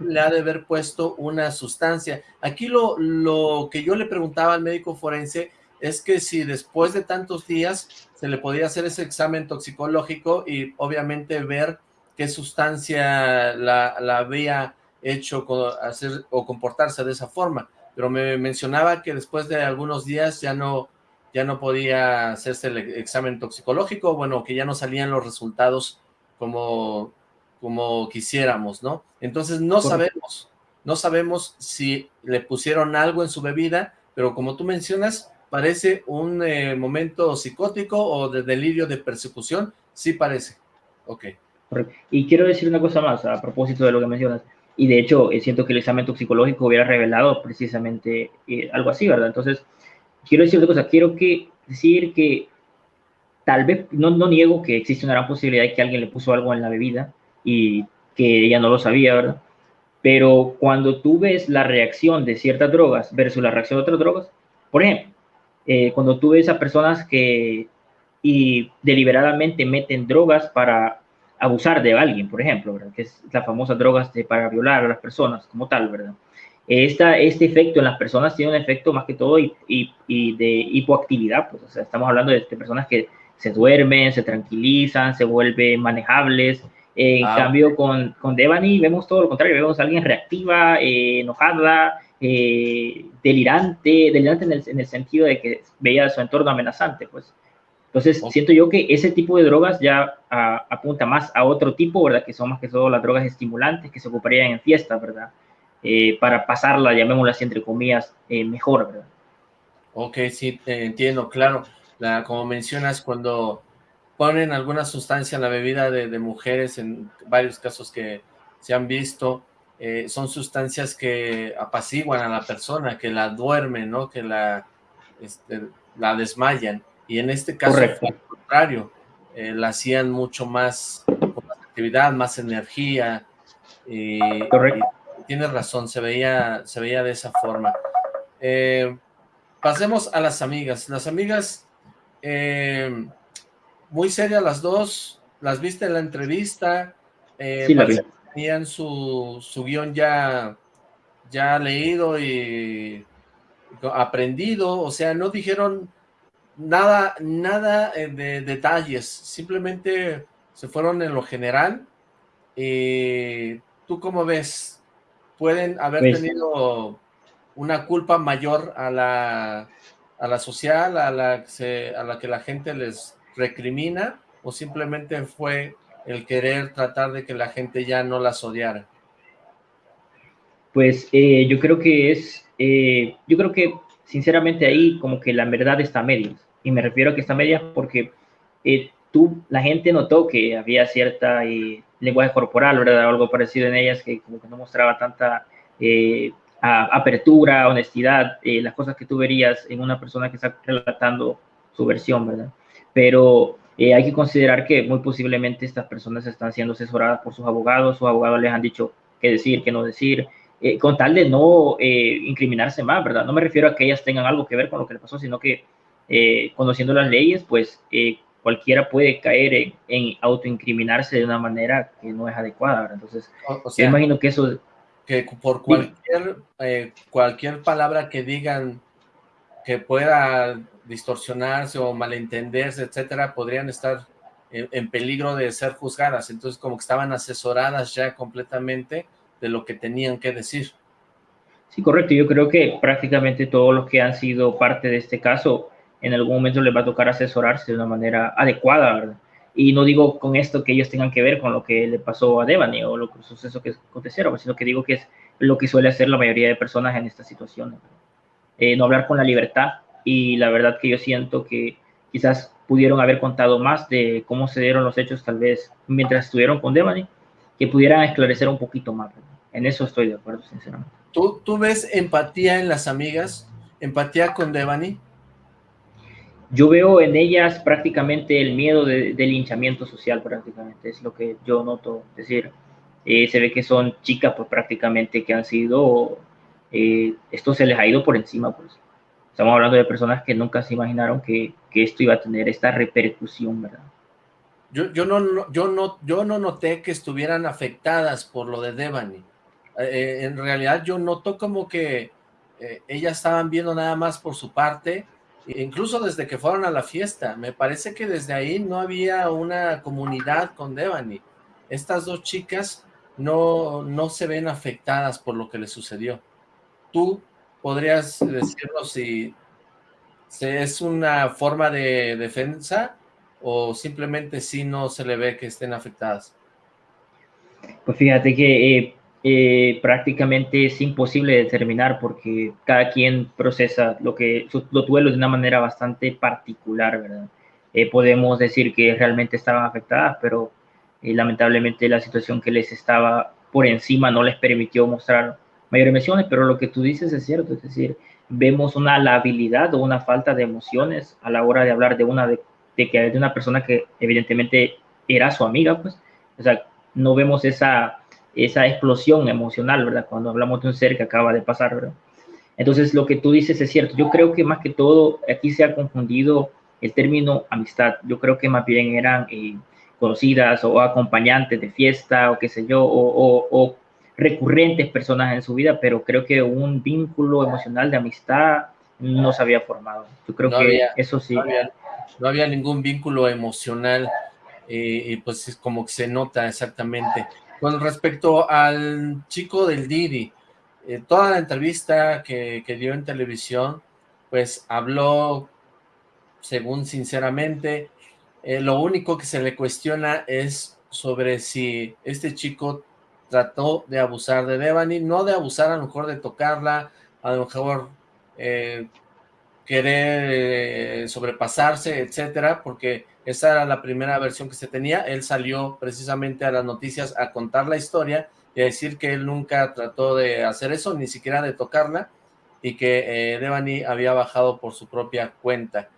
Speaker 1: le ha de haber puesto una sustancia. Aquí lo, lo que yo le preguntaba al médico forense es que si después de tantos días se le podía hacer ese examen toxicológico y obviamente ver qué sustancia la, la había hecho hacer o comportarse de esa forma. Pero me mencionaba que después de algunos días ya no, ya no podía hacerse el examen toxicológico, bueno, que ya no salían los resultados como, como quisiéramos, ¿no? Entonces no sabemos, no sabemos si le pusieron algo en su bebida, pero como tú mencionas, parece un eh, momento psicótico o de delirio de persecución, sí parece. Ok.
Speaker 2: Y quiero decir una cosa más a propósito de lo que mencionas, y de hecho eh, siento que el examen toxicológico hubiera revelado precisamente eh, algo así, ¿verdad? Entonces, quiero decir otra cosa, quiero que, decir que tal vez, no, no niego que existe una gran posibilidad de que alguien le puso algo en la bebida y que ella no lo sabía, ¿verdad? Pero cuando tú ves la reacción de ciertas drogas versus la reacción de otras drogas, por ejemplo, eh, cuando tú ves a personas que y deliberadamente meten drogas para abusar de alguien, por ejemplo, ¿verdad? que es las famosas drogas de, para violar a las personas como tal, ¿verdad? Esta, este efecto en las personas tiene un efecto más que todo y, y, de hipoactividad, pues, o sea, estamos hablando de, personas que se duermen, se tranquilizan, se vuelven manejables. en ah, cambio, con, con Devani vemos todo lo contrario, vemos a alguien reactiva, eh, enojada, eh, delirante, delirante en el, en el, sentido de que veía su entorno amenazante, pues. Entonces, siento yo que ese tipo de drogas ya apunta más a otro tipo, ¿verdad? Que son más que todo las drogas estimulantes que se ocuparían en fiestas, ¿verdad? Eh, para pasarla, llamémosla así entre comillas, eh, mejor, ¿verdad?
Speaker 1: Ok, sí, entiendo, claro. La, como mencionas, cuando ponen alguna sustancia en la bebida de, mujeres, en varios casos que se han visto, eh, son sustancias que apaciguan a la persona, que la duermen, ¿no? Que la, este, la desmayan. Y en este caso, al contrario, la hacían mucho más, con más actividad, más energía. Correcto tienes razón, se veía, se veía de esa forma. Eh, pasemos a las amigas. Las amigas, eh, muy serias las dos, las viste en la entrevista, eh, tenían su, su guion ya, ya leído y aprendido, o sea, no dijeron nada, nada de detalles, simplemente se fueron en lo general. ¿Tú cómo ves? pueden haber pues tenido una culpa mayor a la, a la social, a la, a la que la gente les recrimina, o simplemente fue el querer tratar de que la gente ya no las odiara?
Speaker 2: Pues eh, yo creo que es, eh, yo creo que sinceramente ahí como que la verdad está a medias. Y me refiero a que está a medias porque eh, tú, la gente notó que había cierta lenguaje corporal, ¿verdad? algo parecido en ellas que como que no mostraba tanta apertura, honestidad, las cosas que tú verías en una persona que está relatando su versión, ¿verdad? Pero eh, hay que considerar que muy posiblemente estas personas están siendo asesoradas por sus abogados, sus abogados les han dicho qué decir, qué no decir, eh, con tal de no eh, incriminarse más, ¿verdad? No me refiero a que ellas tengan algo que ver con lo que le pasó, sino que conociendo las leyes, pues cualquiera puede caer en, autoincriminarse de una manera que no es adecuada, ¿verdad? Entonces, yo imagino que eso...
Speaker 1: Que por cualquier, cualquier palabra que digan que pueda distorsionarse o malentenderse, etcétera, podrían estar en, peligro de ser juzgadas. Entonces, como que estaban asesoradas ya completamente de lo que tenían que decir.
Speaker 2: Sí, correcto. Yo creo que prácticamente todos los que han sido parte de este caso, en algún momento les va a tocar asesorarse de una manera adecuada, ¿verdad? Y no digo con esto que ellos tengan que ver con lo que le pasó a Devani o los sucesos que acontecieron, sino que digo que es lo que suele hacer la mayoría de personas en estas situaciones. Eh, no hablar con la libertad y la verdad que yo siento que quizás pudieron haber contado más de cómo se dieron los hechos tal vez mientras estuvieron con Devani, que pudieran esclarecer un poquito más. En eso estoy de acuerdo, sinceramente.
Speaker 1: ¿Tú, ¿Tú ves empatía en las amigas? ¿Empatía con Devani?
Speaker 2: Yo veo en ellas prácticamente el miedo del linchamiento social, prácticamente, es lo que yo noto. Es decir, eh, se ve que son chicas pues prácticamente que han sido, eh, esto se les ha ido por encima, pues Estamos hablando de personas que nunca se imaginaron que, que esto iba a tener esta repercusión, ¿verdad?
Speaker 1: Yo, yo, no, yo, no, yo no noté que estuvieran afectadas por lo de Devani. Eh, en realidad yo noto como que eh, ellas estaban viendo nada más por su parte, incluso desde que fueron a la fiesta. Me parece que desde ahí no había una comunidad con Devani. Estas dos chicas no, no se ven afectadas por lo que les sucedió. ¿Tú ¿Podrías decirnos si, es una forma de defensa o simplemente si no se le ve que estén afectadas?
Speaker 2: Pues fíjate que eh, eh, prácticamente es imposible determinar porque cada quien procesa lo que los duelos de una manera bastante particular, ¿verdad? Eh, podemos decir que realmente estaban afectadas, pero lamentablemente la situación que les estaba por encima no les permitió mostrar mayor emociones, pero lo que tú dices es cierto, es decir, vemos una labilidad o una falta de emociones a la hora de hablar de una de, que de una persona que evidentemente era su amiga, pues, o sea, no vemos esa, esa explosión emocional, ¿verdad? Cuando hablamos de un ser que acaba de pasar, ¿verdad? Entonces, lo que tú dices es cierto. Yo creo que más que todo aquí se ha confundido el término amistad. Yo creo que más bien eran eh, conocidas o acompañantes de fiesta o qué sé yo, o, o recurrentes personas en su vida, pero creo que un vínculo emocional de amistad no se había formado. Yo creo que eso sí.
Speaker 1: No había, ningún vínculo emocional eh, pues es como que se nota exactamente. Con respecto al chico del Didi, eh, toda la entrevista que, dio en televisión, pues habló, según sinceramente, eh, lo único que se le cuestiona es sobre si este chico trató de abusar de Devani, no de abusar a lo mejor de tocarla, a lo mejor eh, querer sobrepasarse, etcétera, porque esa era la primera versión que se tenía, él salió precisamente a las noticias a contar la historia y a decir que él nunca trató de hacer eso, ni siquiera de tocarla, y que eh, Devani había bajado por su propia cuenta.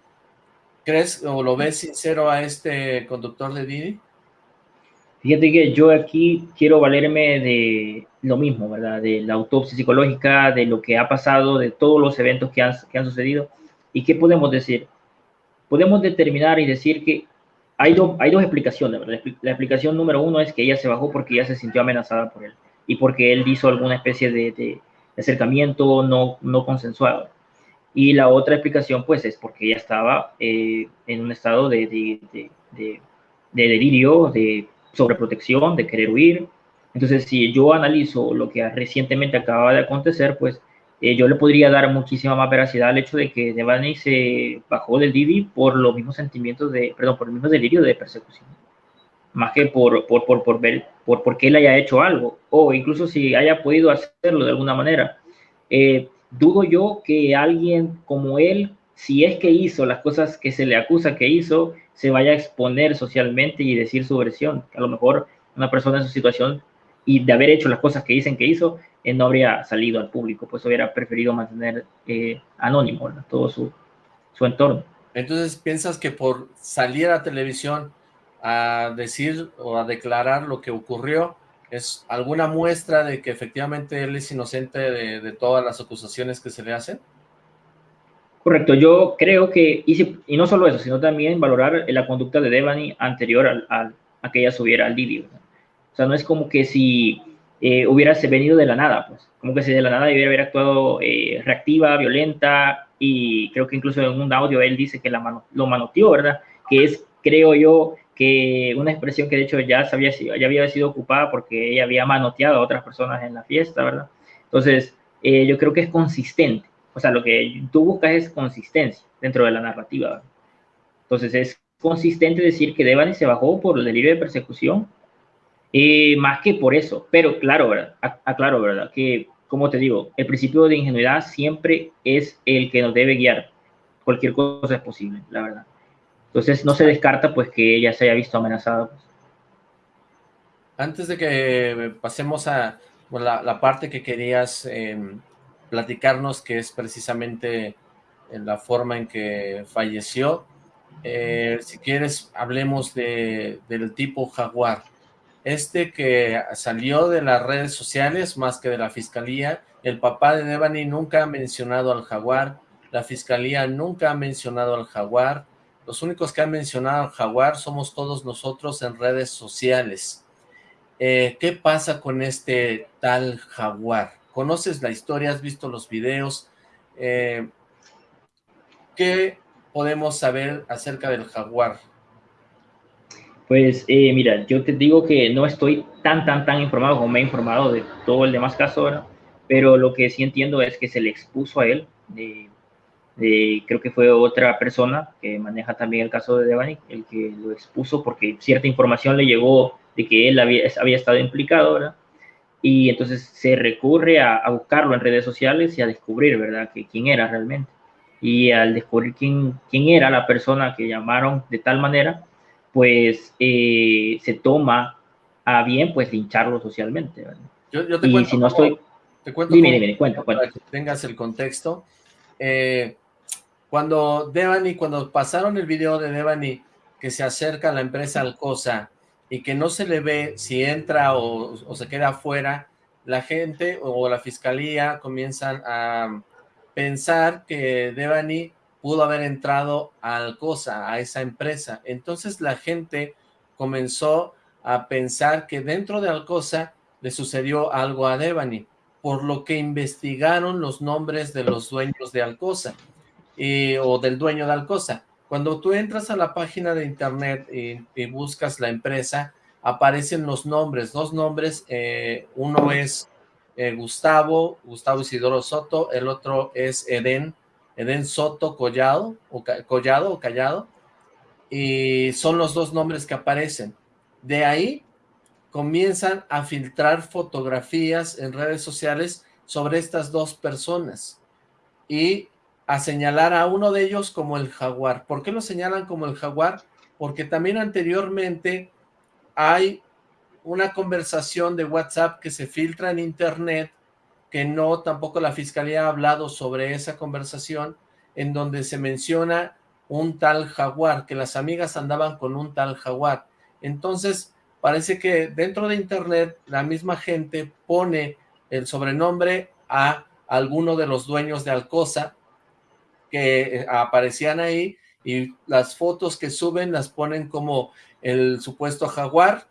Speaker 1: ¿Crees o lo ves sincero a este conductor de Didi?
Speaker 2: Fíjate que yo aquí quiero valerme de lo mismo, ¿verdad? De la autopsia psicológica, de lo que ha pasado, de todos los eventos que han, que han sucedido. ¿Y qué podemos decir? Podemos determinar y decir que hay, hay dos explicaciones, ¿verdad? La explicación número uno es que ella se bajó porque ella se sintió amenazada por él y porque él hizo alguna especie de, de acercamiento no, no consensuado. Y la otra explicación, pues, es porque ella estaba eh, en un estado de, de, de, de delirio, de sobreprotección, de querer huir. Entonces, si yo analizo lo que recientemente acaba de acontecer, pues eh, yo le podría dar muchísima más veracidad al hecho de que Devani se bajó del Divi por los mismos sentimientos de, perdón, por el mismo delirio de persecución, más que por, por, por, por ver, por, por qué él haya hecho algo, o incluso si haya podido hacerlo de alguna manera. Eh, dudo yo que alguien como él, si es que hizo las cosas que se le acusa que hizo, se vaya a exponer socialmente y decir su versión. A lo mejor una persona en su situación y de haber hecho las cosas que dicen que hizo, él no habría salido al público, pues hubiera preferido mantener eh, anónimo todo su, su entorno.
Speaker 1: Entonces, ¿piensas que por salir a televisión a decir o a declarar lo que ocurrió, es alguna muestra de que efectivamente él es inocente de, todas las acusaciones que se le hacen?
Speaker 2: Correcto, yo creo que, y, no solo eso, sino también valorar la conducta de Devani anterior al, a que ella subiera al vídeo. O sea, no es como que si eh, hubiera venido de la nada, pues, como que si de la nada hubiera haber actuado eh, reactiva, violenta, y creo que incluso en un audio él dice que la mano, lo manoteó, ¿verdad? Que es, creo yo, que una expresión que de hecho ya, sabía, ya había sido ocupada porque ella había manoteado a otras personas en la fiesta, ¿verdad? Entonces, eh, yo creo que es consistente. O sea, lo que tú buscas es consistencia dentro de la narrativa. ¿verdad? Entonces, es consistente decir que Devani se bajó por el delirio de persecución, eh, más que por eso. Pero claro, ¿verdad? Aclaro, ¿verdad? Que, como te digo, el principio de ingenuidad siempre es el que nos debe guiar. Cualquier cosa es posible, la verdad. Entonces no se descarta pues que ella se haya visto amenazada. Pues.
Speaker 1: Antes de que pasemos a la, parte que querías em, platicarnos, que es precisamente la forma en que falleció, eh, si quieres hablemos de, del tipo jaguar. Este que salió de las redes sociales más que de la fiscalía, el papá de Devani nunca ha mencionado al jaguar, la fiscalía nunca ha mencionado al jaguar, los únicos que han mencionado al jaguar somos todos nosotros en redes sociales. Eh, ¿Qué pasa con este tal jaguar? ¿Conoces la historia? ¿Has visto los videos? Eh, ¿Qué podemos saber acerca del jaguar?
Speaker 2: Pues eh, mira, yo te digo que no estoy tan, tan, tan informado como me he informado de todo el demás caso, pero lo que sí entiendo es que se le expuso a él creo que fue otra persona que maneja también el caso de Devani, el que lo expuso porque cierta información le llegó de que él había, estado implicado, ¿verdad? Y entonces se recurre a, buscarlo en redes sociales y a descubrir, ¿verdad?, que quién era realmente. Y al descubrir quién era la persona que llamaron de tal manera, pues eh, se toma a bien, pues, lincharlo socialmente.
Speaker 1: Yo, yo te y cuento
Speaker 2: si no estoy...
Speaker 1: Te cuento dime, dime, cuenta. Para que tengas el contexto. Eh, cuando Devani, cuando pasaron el video de Devani que se acerca a la empresa Alcosa y que no se le ve si entra o, se queda afuera, la gente o la fiscalía comienzan a pensar que Devani pudo haber entrado a Alcosa, a esa empresa. Entonces la gente comenzó a pensar que dentro de Alcosa le sucedió algo a Devani, por lo que investigaron los nombres de los dueños de Alcosa o del dueño de Alcosa. Cuando tú entras a la página de internet y, buscas la empresa, aparecen los nombres, dos nombres, eh, uno es eh, Gustavo, Gustavo Isidoro Soto, el otro es Eden, Eden Soto Collado, o Collado o Callado, y son los dos nombres que aparecen. De ahí comienzan a filtrar fotografías en redes sociales sobre estas dos personas y a señalar a uno de ellos como el jaguar. ¿Por qué lo señalan como el jaguar? Porque también anteriormente hay una conversación de WhatsApp que se filtra en internet, que no, tampoco la fiscalía ha hablado sobre esa conversación, en donde se menciona un tal jaguar, que las amigas andaban con un tal jaguar. Entonces, parece que dentro de internet la misma gente pone el sobrenombre a alguno de los dueños de Alcosa, que eh, aparecían ahí y las fotos que suben las ponen como el supuesto jaguar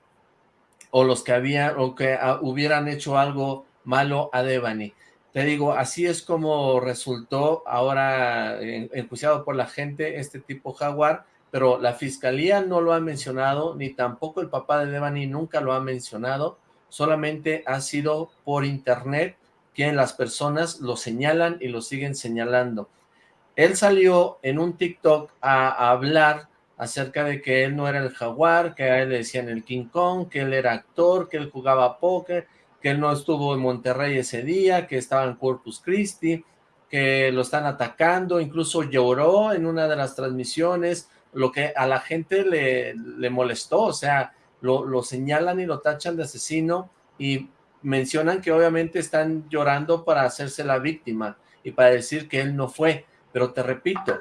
Speaker 1: o los que habían o que ah, hubieran hecho algo malo a Devani. Te digo, así es como resultó ahora enjuiciado por la gente este tipo jaguar, pero la fiscalía no lo ha mencionado, ni tampoco el papá de Devani nunca lo ha mencionado, solamente ha sido por internet quieren las personas, lo señalan y lo siguen señalando. Él salió en un TikTok a, hablar acerca de que él no era el jaguar, que a él le decían el King Kong, que él era actor, que él jugaba póker, que él no estuvo en Monterrey ese día, que estaba en Corpus Christi, que lo están atacando, incluso lloró en una de las transmisiones, lo que a la gente le, le molestó, o sea, lo, lo, señalan y lo tachan de asesino y mencionan que obviamente están llorando para hacerse la víctima y para decir que él no fue, pero te repito,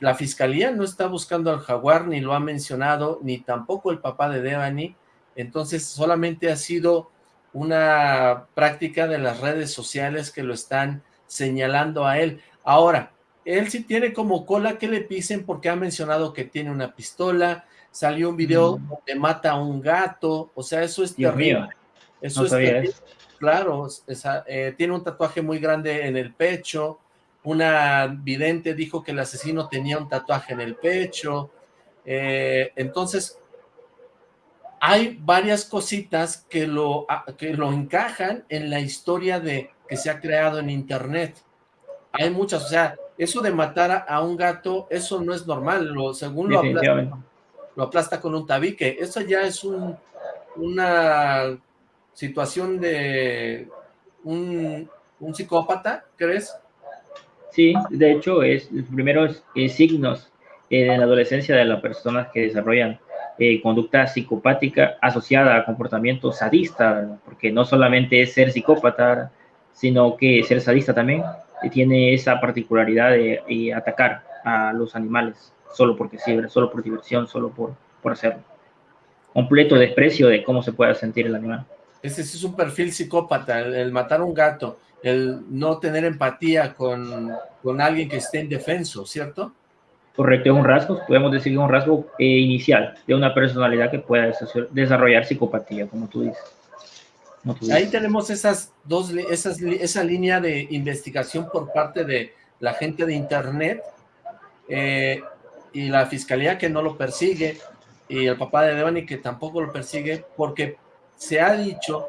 Speaker 1: la fiscalía no está buscando al jaguar, ni lo ha mencionado, ni tampoco el papá de Devani, entonces solamente ha sido una práctica de las redes sociales que lo están señalando a él. Ahora, él sí tiene como cola que le pisen porque ha mencionado que tiene una pistola, salió un video mm. donde mata a un gato, o sea, eso es terrible. Eso es terrible. Claro, eh, tiene un tatuaje muy grande en el pecho, una vidente dijo que el asesino tenía un tatuaje en el pecho, eh, entonces hay varias cositas que lo, que lo encajan en la historia de que se ha creado en internet. Hay muchas, o sea, eso de matar a un gato, eso no es normal, lo, según lo aplasta, lo aplasta con un tabique, eso ya es un, una situación de un, psicópata, ¿crees?
Speaker 2: Sí, de hecho, es los primeros signos en la adolescencia de las personas que desarrollan eh, conducta psicopática asociada a comportamiento sadista, porque no solamente es ser psicópata, sino que ser sadista también tiene esa particularidad de, atacar a los animales solo porque sí, solo por diversión, solo por, por hacerlo. Completo desprecio de cómo se puede sentir el animal.
Speaker 1: Ese es un perfil psicópata, el, matar un gato, el no tener empatía con, con alguien que esté indefenso, ¿cierto?
Speaker 2: Correcto, es un rasgo, podemos decir que es un rasgo eh, inicial de una personalidad que pueda desarrollar psicopatía, como tú dices.
Speaker 1: Ahí tenemos esas dos, esas, esa línea de investigación por parte de la gente de internet eh, y la fiscalía que no lo persigue y el papá de Devani que tampoco lo persigue porque se ha dicho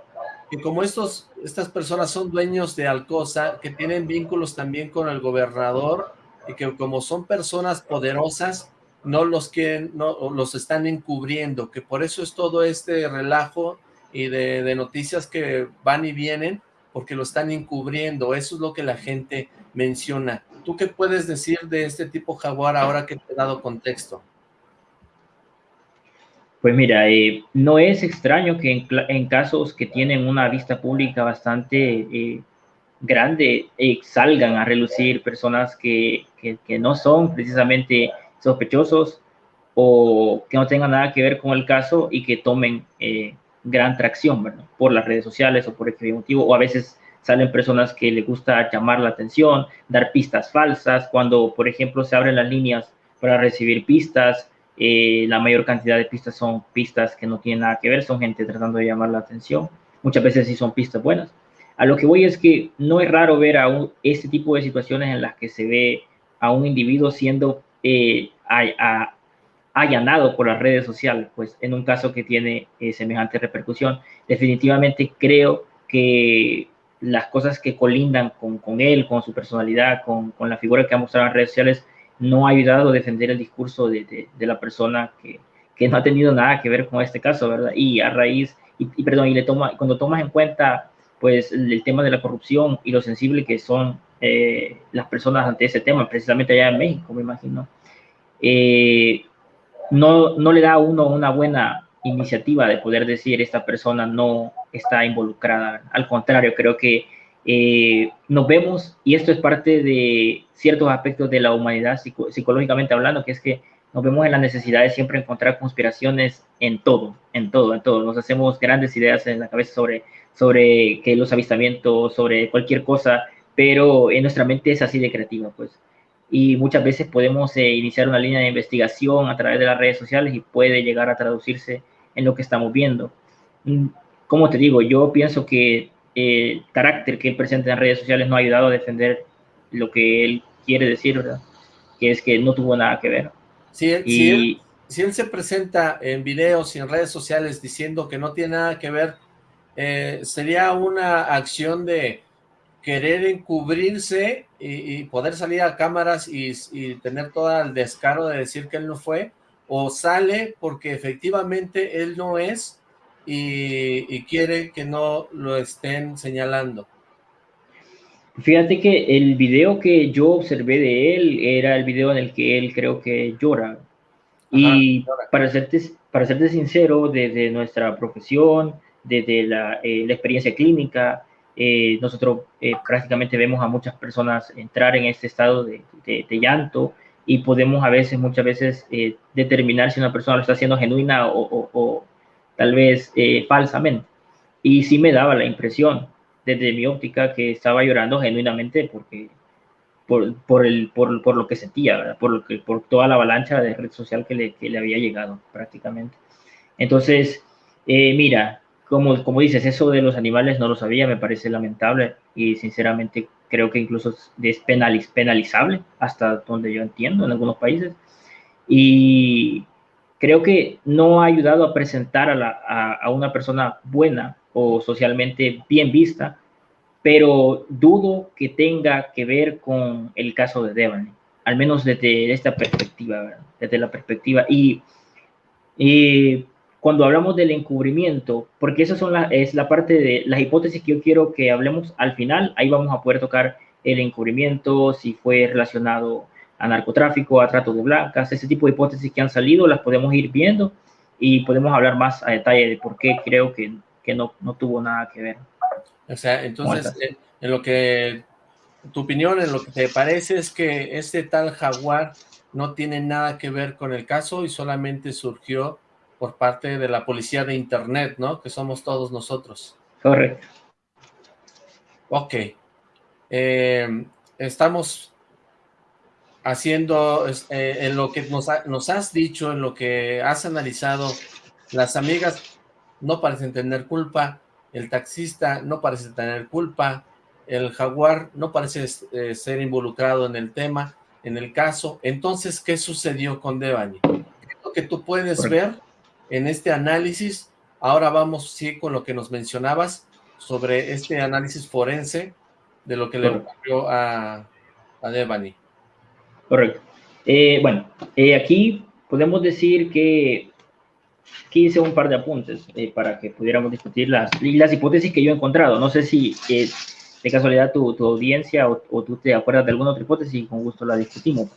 Speaker 1: que como estos, estas personas son dueños de Alcosa, que tienen vínculos también con el gobernador y que como son personas poderosas, no los quieren, no los están encubriendo, que por eso es todo este relajo y de, noticias que van y vienen, porque lo están encubriendo, eso es lo que la gente menciona. ¿Tú qué puedes decir de este tipo jaguar ahora que te he dado contexto?
Speaker 2: Pues mira, eh, no es extraño que en, casos que tienen una vista pública bastante eh, grande eh, salgan a relucir personas que, que, no son precisamente sospechosos o que no tengan nada que ver con el caso y que tomen eh, gran tracción por las redes sociales o por el motivo, o a veces salen personas que les gusta llamar la atención, dar pistas falsas, cuando por ejemplo se abren las líneas para recibir pistas, eh, la mayor cantidad de pistas son pistas que no tienen nada que ver, son gente tratando de llamar la atención, muchas veces sí son pistas buenas, a lo que voy es que no es raro ver a este tipo de situaciones en las que se ve a un individuo siendo eh, allanado por las redes sociales, pues en un caso que tiene eh, semejante repercusión. Definitivamente creo que las cosas que colindan con, él, con su personalidad, con, la figura que ha mostrado en redes sociales, no ha ayudado a defender el discurso de, la persona que, no ha tenido nada que ver con este caso, ¿verdad? Y a raíz, y, perdón, y le toma, cuando tomas en cuenta pues el tema de la corrupción y lo sensible que son eh, las personas ante ese tema, precisamente allá en México, me imagino, eh, no, no le da a uno una buena iniciativa de poder decir esta persona no está involucrada. Al contrario, creo que eh, nos vemos, y esto es parte de ciertos aspectos de la humanidad psicológicamente hablando, que es que nos vemos en la necesidad de siempre encontrar conspiraciones en todo, en todo, en todo. Nos hacemos grandes ideas en la cabeza sobre sobre que los avistamientos, sobre cualquier cosa, pero en nuestra mente es así de creativa, pues. Y muchas veces podemos eh, iniciar una línea de investigación a través de las redes sociales y puede llegar a traducirse en lo que estamos viendo. Mm, como te digo, yo pienso que el carácter que él presenta en redes sociales no ha ayudado a defender lo que él quiere decir, ¿verdad? Que es que no tuvo nada que ver.
Speaker 1: Sí, y, si él se presenta en videos y en redes sociales diciendo que no tiene nada que ver eh, sería una acción de querer encubrirse y, poder salir a cámaras y, tener todo el descaro de decir que él no fue, o sale porque efectivamente él no es y, quiere que no lo estén señalando.
Speaker 2: Fíjate que el video que yo observé de él era el video en el que él creo que llora. y para serte, para serte sincero, desde nuestra profesión, desde la, eh, la experiencia clínica, eh, nosotros eh, prácticamente vemos a muchas personas entrar en este estado de, de, llanto y podemos a veces, muchas veces, eh, determinar si una persona lo está haciendo genuina o, o, tal vez falsamente. Y sí me daba la impresión, desde mi óptica, que estaba llorando genuinamente porque por, por, el, por, por lo que sentía, Por, lo que, por toda la avalancha de red social que le, que le había llegado prácticamente. Entonces, mira, como, como dices, eso de los animales no lo sabía, me parece lamentable y sinceramente creo que incluso es penalizable hasta donde yo entiendo en algunos países. Y creo que no ha ayudado a presentar a, la, a, una persona buena o socialmente bien vista, pero dudo que tenga que ver con el caso de Devani, al menos desde esta perspectiva, desde la perspectiva. Y, y cuando hablamos del encubrimiento, porque esa son la, es la parte de las hipótesis que yo quiero que hablemos al final, ahí vamos a poder tocar el encubrimiento, si fue relacionado a narcotráfico, a trato de blancas, ese tipo de hipótesis que han salido, las podemos ir viendo y podemos hablar más a detalle de por qué creo que, que no, no tuvo nada que ver.
Speaker 1: O sea, entonces, en lo que, tu opinión, en lo que te parece es que este tal jaguar no tiene nada que ver con el caso y solamente surgió por parte de la policía de internet, ¿no? Que somos todos nosotros.
Speaker 2: Correcto.
Speaker 1: Ok. Eh, estamos haciendo, eh, en lo que nos, nos, has dicho, en lo que has analizado, las amigas no parecen tener culpa, el taxista no parece tener culpa, el jaguar no parece eh, ser involucrado en el tema, en el caso. Entonces, ¿qué sucedió con Devani? ¿Qué es lo que tú puedes ver en este análisis. Ahora vamos sí con lo que nos mencionabas sobre este análisis forense de lo que le ocurrió a, a Devani.
Speaker 2: Correcto. Eh, bueno, eh, aquí podemos decir que, que, hice un par de apuntes eh, para que pudiéramos discutir las, las hipótesis que yo he encontrado. No sé si de casualidad tu, tu audiencia o, o, tú te acuerdas de alguna otra hipótesis y con gusto la discutimos.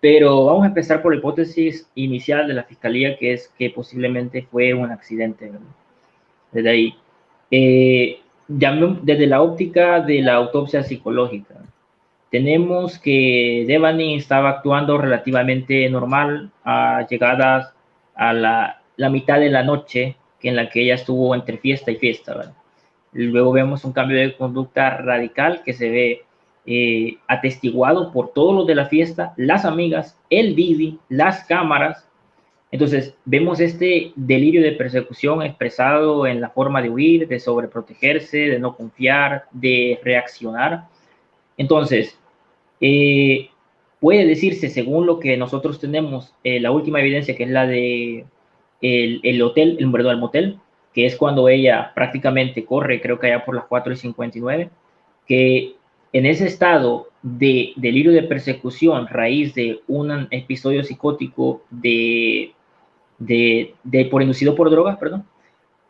Speaker 2: Pero vamos a empezar por la hipótesis inicial de la fiscalía, que es que posiblemente fue un accidente. Desde ahí. Eh, desde la óptica de la autopsia psicológica, tenemos que Devani estaba actuando relativamente normal a llegadas a la, la, mitad de la noche que en la que ella estuvo entre fiesta y fiesta. Luego vemos un cambio de conducta radical que se ve eh, atestiguado por todos los de la fiesta, las amigas, el Didi, las cámaras. Entonces, vemos este delirio de persecución expresado en la forma de huir, de sobreprotegerse, de no confiar, de reaccionar. Entonces, eh, puede decirse, según lo que nosotros tenemos, eh, la última evidencia, que es la de el, hotel, el del motel, que es cuando ella prácticamente corre, creo que allá por las 4 y 59, que en ese estado de delirio de persecución, raíz de un episodio psicótico de, de, por inducido por drogas, perdón,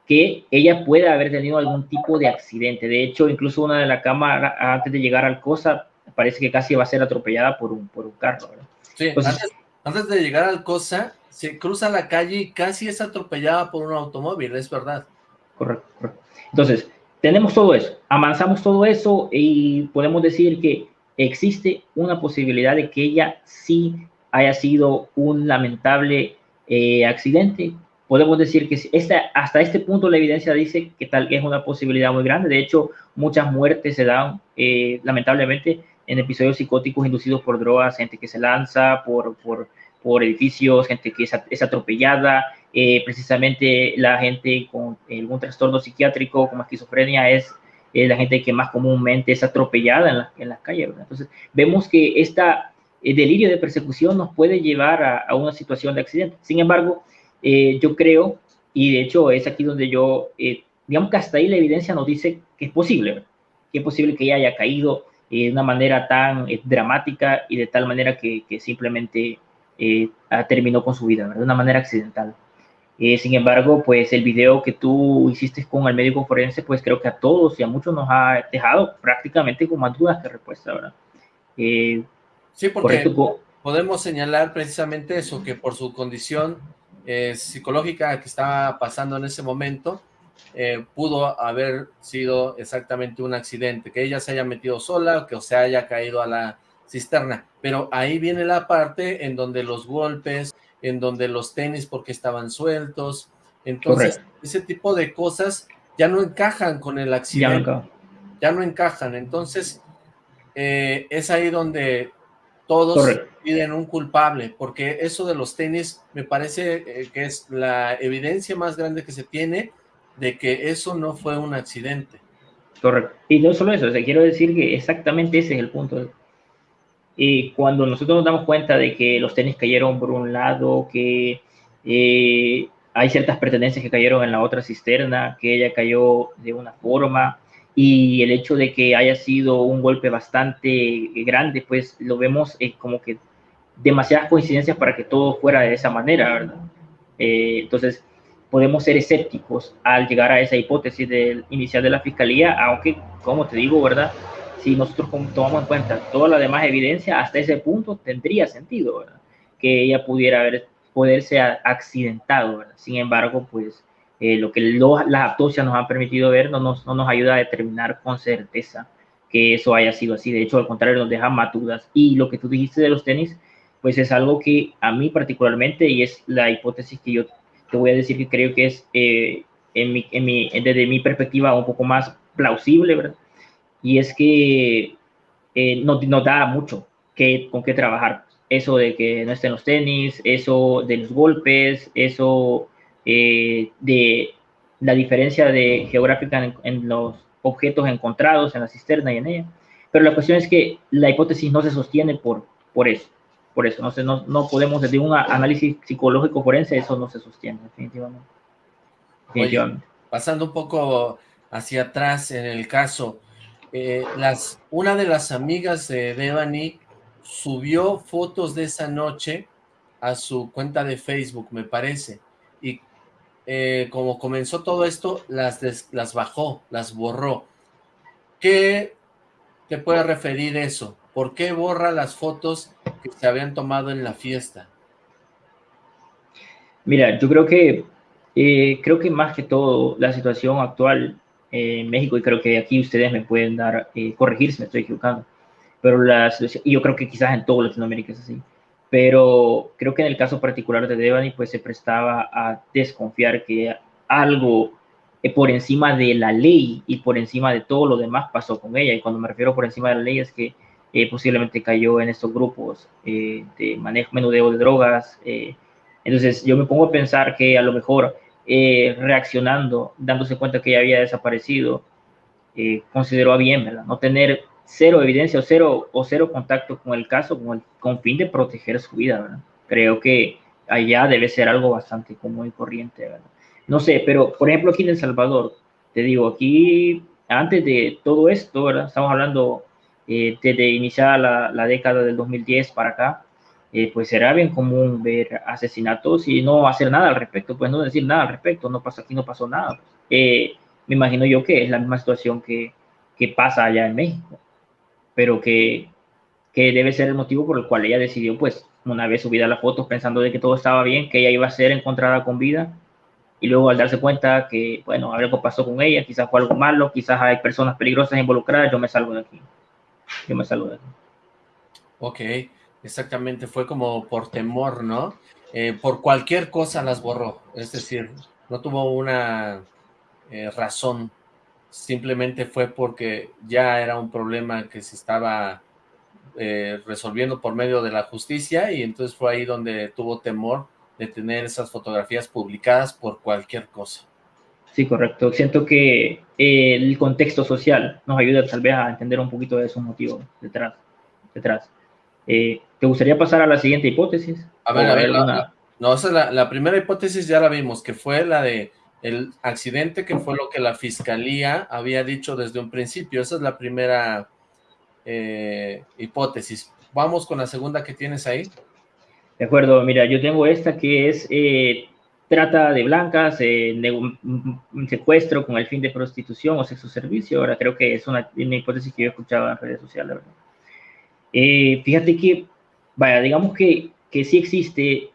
Speaker 2: que ella puede haber tenido algún tipo de accidente. De hecho, incluso una de la cámara, antes de llegar al COSA, parece que casi va a ser atropellada por un, por un carro.
Speaker 1: Sí, antes, de llegar al COSA, se cruza la calle y casi es atropellada por un automóvil, es verdad.
Speaker 2: Correcto, correcto. Entonces, tenemos todo eso, avanzamos todo eso y podemos decir que existe una posibilidad de que ella sí haya sido un lamentable eh, accidente. Podemos decir que esta, hasta este punto la evidencia dice que tal es una posibilidad muy grande. De hecho, muchas muertes se dan eh, lamentablemente en episodios psicóticos inducidos por drogas, gente que se lanza por, por, por edificios, gente que es atropellada, eh, precisamente la gente con algún trastorno psiquiátrico como esquizofrenia es la gente que más comúnmente es atropellada en, la, en las calles. Entonces, vemos que este delirio de persecución nos puede llevar a, una situación de accidente. Sin embargo, eh, yo creo, y de hecho es aquí donde yo, digamos que hasta ahí la evidencia nos dice que es posible, que es posible que ella haya caído de una manera tan dramática y de tal manera que, que simplemente terminó con su vida, de una manera accidental. Sin embargo, pues el video que tú hiciste con el médico forense, pues creo que a todos y a muchos nos ha dejado prácticamente con más dudas que respuesta, ¿verdad?
Speaker 1: sí, porque podemos señalar precisamente eso, que por su condición eh, psicológica que estaba pasando en ese momento, eh, pudo haber sido exactamente un accidente, que ella se haya metido sola, que se haya caído a la cisterna, pero ahí viene la parte en donde los golpes, en donde los tenis porque estaban sueltos, entonces ese tipo de cosas ya no encajan con el accidente, ya no, encajan, entonces eh, es ahí donde todos piden un culpable, porque eso de los tenis me parece eh, que es la evidencia más grande que se tiene de que eso no fue un accidente.
Speaker 2: Correcto. Y no solo eso, o quiero decir que exactamente ese es el punto. Y cuando nosotros nos damos cuenta de que los tenis cayeron por un lado, que eh, hay ciertas pertenencias que cayeron en la otra cisterna, que ella cayó de una forma, y el hecho de que haya sido un golpe bastante grande, pues lo vemos eh, como que demasiadas coincidencias para que todo fuera de esa manera, ¿verdad? Eh, entonces, podemos ser escépticos al llegar a esa hipótesis del inicial de la fiscalía, aunque, como te digo, ¿verdad? Si nosotros tomamos en cuenta toda la demás evidencia, hasta ese punto tendría sentido, ¿verdad? Que ella pudiera haber, poderse accidentado, ¿verdad? Sin embargo, pues eh, lo que las autopsias nos han permitido ver no nos, no nos ayuda a determinar con certeza que eso haya sido así. De hecho, al contrario, nos deja matudas. Y lo que tú dijiste de los tenis, pues es algo que a mí particularmente, y es la hipótesis que yo te voy a decir que creo que es, eh, en mi, en mi, desde mi perspectiva, un poco más plausible, ¿verdad? Y es que eh, nos, nos, da mucho que, con qué trabajar. Eso de que no estén los tenis, eso de los golpes, eso eh, de la diferencia de geográfica en, los objetos encontrados en la cisterna y en ella. Pero la cuestión es que la hipótesis no se sostiene por, por eso. Por eso, no, no, no podemos, desde un análisis psicológico forense, eso no se sostiene, definitivamente.
Speaker 1: pasando un poco hacia atrás en el caso, eh, las, una de las amigas de Devani subió fotos de esa noche a su cuenta de Facebook, me parece, y eh, como comenzó todo esto, las, las bajó, las borró. ¿Qué te puede referir eso? ¿Por qué borra las fotos que se habían tomado en la fiesta?
Speaker 2: Mira, yo creo que eh, creo que más que todo la situación actual en México, y creo que aquí ustedes me pueden dar, eh, corregir si me estoy equivocando, pero la y yo creo que quizás en todo Latinoamérica es así, pero creo que en el caso particular de Devani, pues se prestaba a desconfiar que algo eh, por encima de la ley y por encima de todo lo demás pasó con ella. Y cuando me refiero por encima de la ley es que eh, posiblemente cayó en estos grupos eh, de manejo, menudeo de drogas. entonces yo me pongo a pensar que a lo mejor reaccionando, dándose cuenta que ella había desaparecido, consideró a bien, ¿verdad? No tener cero evidencia o cero, o cero contacto con el caso con, el, con fin de proteger su vida, ¿verdad? Creo que allá debe ser algo bastante común y corriente, ¿verdad? No sé, pero por ejemplo aquí en El Salvador, te digo, aquí antes de todo esto, ¿verdad? Estamos hablando eh, desde iniciar la, la, década del 2010 para acá, eh, pues era bien común ver asesinatos y no hacer nada al respecto, pues no decir nada al respecto, no pasa aquí, no pasó nada. Eh, me imagino yo que es la misma situación que, que pasa allá en México pero que, que debe ser el motivo por el cual ella decidió, pues, una vez subida las fotos pensando de que todo estaba bien, que ella iba a ser encontrada con vida, y luego al darse cuenta que, bueno, algo pasó con ella, quizás fue algo malo, quizás hay personas peligrosas involucradas, yo me salgo de aquí. Yo me salgo de aquí.
Speaker 1: Ok, exactamente, fue como por temor, ¿no? Eh, por cualquier cosa las borró, es decir, no tuvo una eh, razón simplemente fue porque ya era un problema que se estaba eh, resolviendo por medio de la justicia y entonces fue ahí donde tuvo temor de tener esas fotografías publicadas por cualquier cosa.
Speaker 2: Sí, correcto. Siento que el contexto social nos ayuda tal vez a entender un poquito de esos motivos detrás. detrás. ¿Te gustaría pasar a la siguiente hipótesis?
Speaker 1: A ver, a ver, la, no, esa la, la primera hipótesis ya la vimos, que fue la de el accidente, que fue lo que la fiscalía había dicho desde un principio. Esa es la primera eh, hipótesis. Vamos con la segunda que tienes ahí.
Speaker 2: De acuerdo, mira, yo tengo esta que es eh, trata de blancas, un secuestro con el fin de prostitución o sexo servicio. Ahora creo que es una, hipótesis que yo he escuchado en redes sociales. ¿verdad? Eh, fíjate que, vaya, digamos que, que sí existe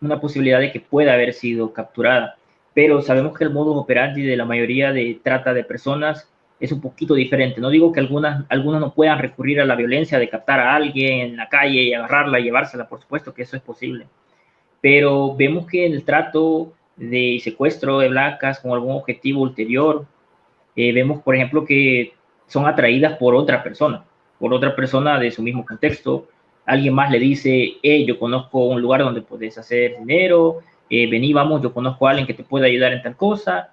Speaker 2: una posibilidad de que pueda haber sido capturada, pero sabemos que el modo operandi de la mayoría de trata de personas es un poquito diferente. No digo que algunas, algunas no puedan recurrir a la violencia de captar a alguien en la calle y agarrarla y llevársela, por supuesto que eso es posible. Pero vemos que en el trato de secuestro de blancas con algún objetivo ulterior, eh, vemos, por ejemplo, que son atraídas por otra persona, por otra persona de su mismo contexto. Alguien más le dice, hey, yo conozco un lugar donde puedes hacer dinero, eh, vení, vamos, yo conozco a alguien que te puede ayudar en tal cosa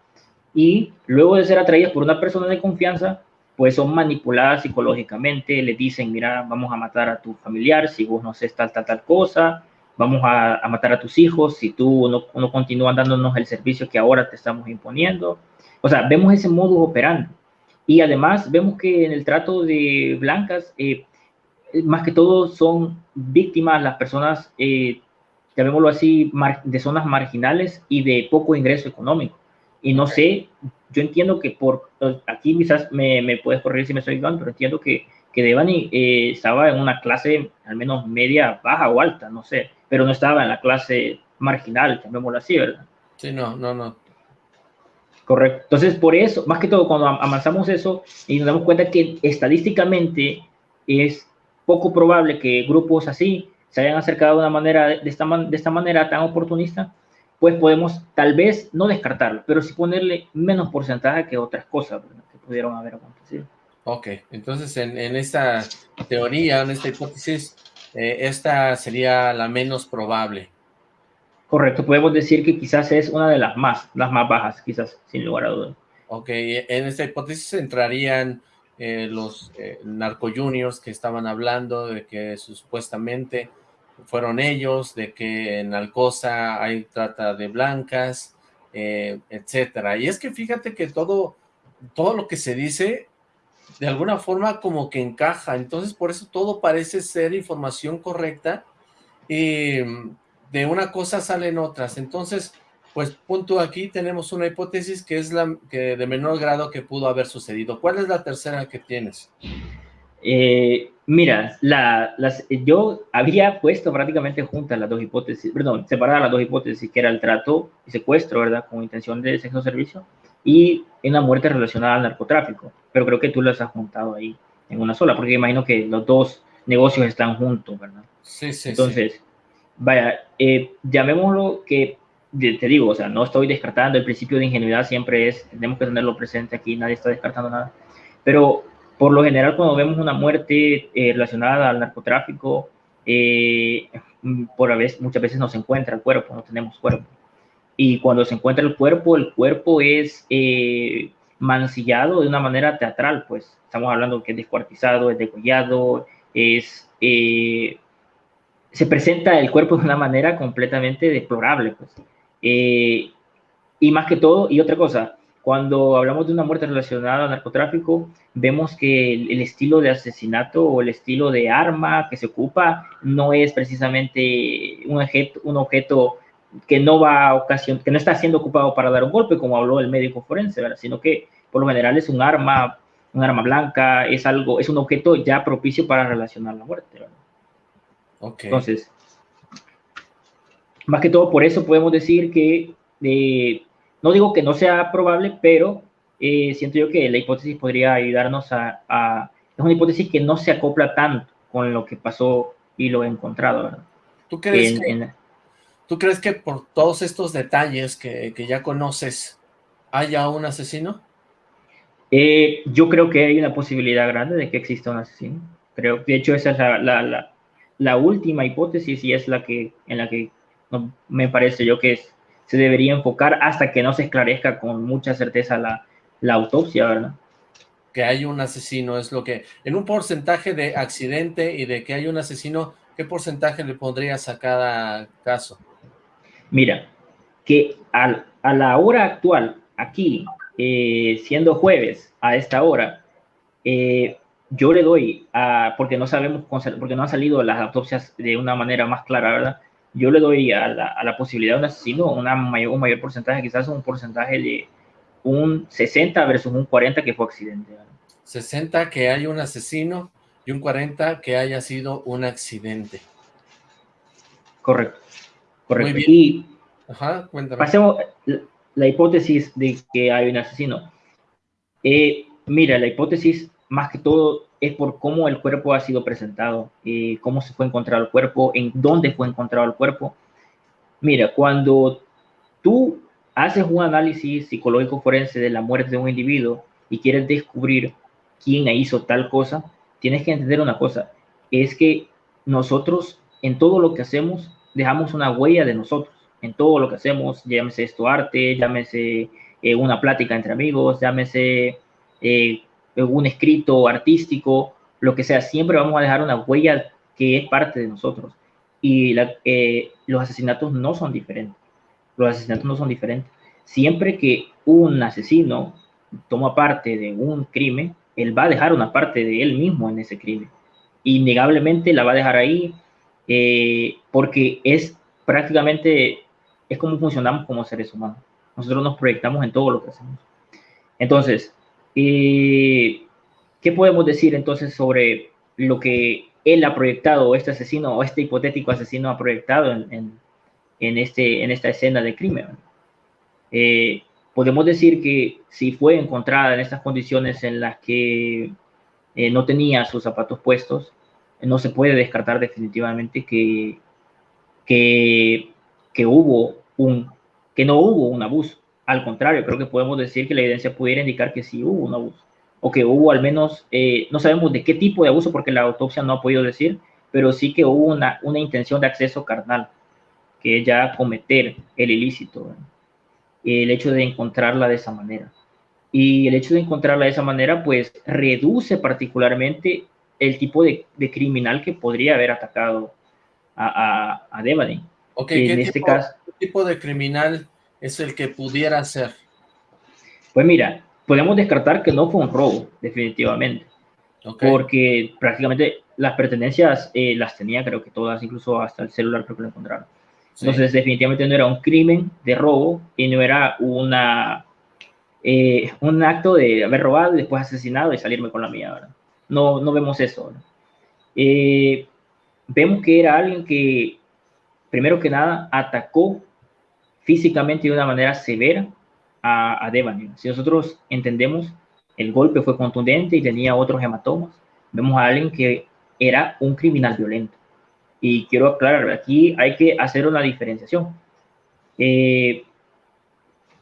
Speaker 2: y luego de ser atraídas por una persona de confianza, pues son manipuladas psicológicamente, le dicen, mira, vamos a matar a tu familiar si vos no sé tal, tal, tal cosa, vamos a, matar a tus hijos si tú no, no dándonos el servicio que ahora te estamos imponiendo. O sea, vemos ese modo operando. Y además vemos que en el trato de blancas, eh, más que todo son víctimas las personas, eh, llamémoslo así, de zonas marginales y de poco ingreso económico. Y no sé, yo entiendo que por, aquí quizás me, me puedes corregir si me estoy equivocando, pero entiendo que, que Devani eh, estaba en una clase al menos media, baja o alta, no sé, pero no estaba en la clase marginal, llamémoslo así, ¿verdad?
Speaker 1: Sí, no, no, no.
Speaker 2: Correcto. Entonces, por eso, más que todo, cuando avanzamos eso y nos damos cuenta que estadísticamente es poco probable que grupos así se hayan acercado de una manera, de esta, de esta manera tan oportunista, pues podemos tal vez no descartarlo, pero sí ponerle menos porcentaje que otras cosas que pudieron haber acontecido.
Speaker 1: Ok, entonces en, esta teoría, en esta hipótesis, eh, esta sería la menos probable.
Speaker 2: Correcto, podemos decir que quizás es una de las más, las más bajas, quizás, sin lugar a dudas.
Speaker 1: Ok, en esta hipótesis entrarían eh, los eh, narco juniors que estaban hablando de que supuestamente fueron ellos, de que en Alcosa hay trata de blancas, eh, etcétera. Y es que fíjate que todo, todo lo que se dice, de alguna forma como que encaja, entonces por eso todo parece ser información correcta, y de una cosa salen otras, entonces, pues punto aquí tenemos una hipótesis que es la que de menor grado que pudo haber sucedido. ¿Cuál es la tercera que tienes?
Speaker 2: Eh, mira, la, las, yo había puesto prácticamente juntas las dos hipótesis, perdón, separadas las dos hipótesis, que era el trato y secuestro, ¿verdad? Con intención de sexo servicio, y una muerte relacionada al narcotráfico. Pero creo que tú las has juntado ahí en una sola, porque imagino que los dos negocios están juntos, ¿verdad?
Speaker 1: Sí, sí,
Speaker 2: Entonces, vaya, eh, llamémoslo que, te digo, o sea, no estoy descartando, el principio de ingenuidad siempre es, tenemos que tenerlo presente aquí, nadie está descartando nada, pero por lo general, cuando vemos una muerte eh, relacionada al narcotráfico, eh, por a veces, muchas veces no se encuentra el cuerpo, no tenemos cuerpo. Y cuando se encuentra el cuerpo, el cuerpo es eh, mancillado de una manera teatral, pues estamos hablando que es descuartizado, es degollado, es, se presenta el cuerpo de una manera completamente deplorable, pues. Y más que todo, y otra cosa, cuando hablamos de una muerte relacionada al narcotráfico, vemos que el, estilo de asesinato o el estilo de arma que se ocupa no es precisamente un objeto, un objeto que no va a ocasión, que no está siendo ocupado para dar un golpe, como habló el médico forense, sino que por lo general es un arma, un arma blanca, es algo, es un objeto ya propicio para relacionar la muerte. Entonces, más que todo por eso podemos decir que eh, no digo que no sea probable, pero eh, siento yo que la hipótesis podría ayudarnos a, Es una hipótesis que no se acopla tanto con lo que pasó y lo encontrado, ¿verdad?
Speaker 1: ¿Tú crees, que, ¿tú crees que por todos estos detalles que, ya conoces, haya un asesino?
Speaker 2: Eh, yo creo que hay una posibilidad grande de que exista un asesino. Creo, de hecho, esa es la, la, última hipótesis y es la que en la que me parece yo que es se debería enfocar hasta que no se esclarezca con mucha certeza la, la autopsia, ¿verdad?
Speaker 1: Que hay un asesino, es lo que... En un porcentaje de accidente y de que hay un asesino, ¿qué porcentaje le pondrías a cada caso?
Speaker 2: Mira, que a la hora actual, aquí, eh, siendo jueves a esta hora, eh, yo le doy, a, porque no sabemos, porque no han salido las autopsias de una manera más clara, ¿verdad? Yo le doy a la, posibilidad de un asesino una mayor, un mayor porcentaje, quizás un porcentaje de un 60 versus un 40 que fue accidente.
Speaker 1: 60 que hay un asesino y un 40 que haya sido un accidente.
Speaker 2: Correcto. Correcto. Y
Speaker 1: Ajá, cuéntame.
Speaker 2: Pasemos la, hipótesis de que hay un asesino. Eh, mira, la hipótesis más que todo es por cómo el cuerpo ha sido presentado, eh, cómo se fue encontrado el cuerpo, en dónde fue encontrado el cuerpo. Mira, cuando tú haces un análisis psicológico forense de la muerte de un individuo y quieres descubrir quién hizo tal cosa, tienes que entender una cosa, es que nosotros en todo lo que hacemos dejamos una huella de nosotros, en todo lo que hacemos, llámese esto arte, llámese eh, una plática entre amigos, llámese eh, un escrito artístico, lo que sea, siempre vamos a dejar una huella que es parte de nosotros. Y eh, los asesinatos no son diferentes. Los asesinatos no son diferentes. Siempre que un asesino toma parte de un crimen, él va a dejar una parte de él mismo en ese crimen. Innegablemente la va a dejar ahí eh, porque es prácticamente, es como funcionamos como seres humanos. Nosotros nos proyectamos en todo lo que hacemos. Entonces, ¿qué podemos decir entonces sobre lo que él ha proyectado, este asesino o este hipotético asesino ha proyectado en, este, esta escena de crimen? Eh, podemos decir que si fue encontrada en estas condiciones en las que eh, no tenía sus zapatos puestos, no se puede descartar definitivamente que, hubo un, que no hubo un abuso. Al contrario, creo que podemos decir que la evidencia pudiera indicar que sí hubo un abuso, o que hubo al menos, eh, no sabemos de qué tipo de abuso, porque la autopsia no ha podido decir, pero sí que hubo una, una intención de acceso carnal, que es ya cometer el ilícito el hecho de encontrarla de esa manera. Y el hecho de encontrarla de esa manera, pues reduce particularmente el tipo de, criminal que podría haber atacado a, a, a Devani.
Speaker 1: Okay, en este caso, ¿qué tipo de criminal es el que pudiera ser?
Speaker 2: Pues mira, podemos descartar que no fue un robo, definitivamente. Porque prácticamente las pertenencias eh, las tenía, creo que todas, incluso hasta el celular creo que lo encontraron. Entonces, definitivamente no era un crimen de robo y no era una, eh, un acto de haber robado después asesinado y salirme con la mía, ¿verdad? No, no vemos eso. Eh, vemos que era alguien que, primero que nada, atacó físicamente de una manera severa a, a. Si nosotros entendemos, el golpe fue contundente y tenía otros hematomas, vemos a alguien que era un criminal violento. Y quiero aclarar, aquí hay que hacer una diferenciación. Eh,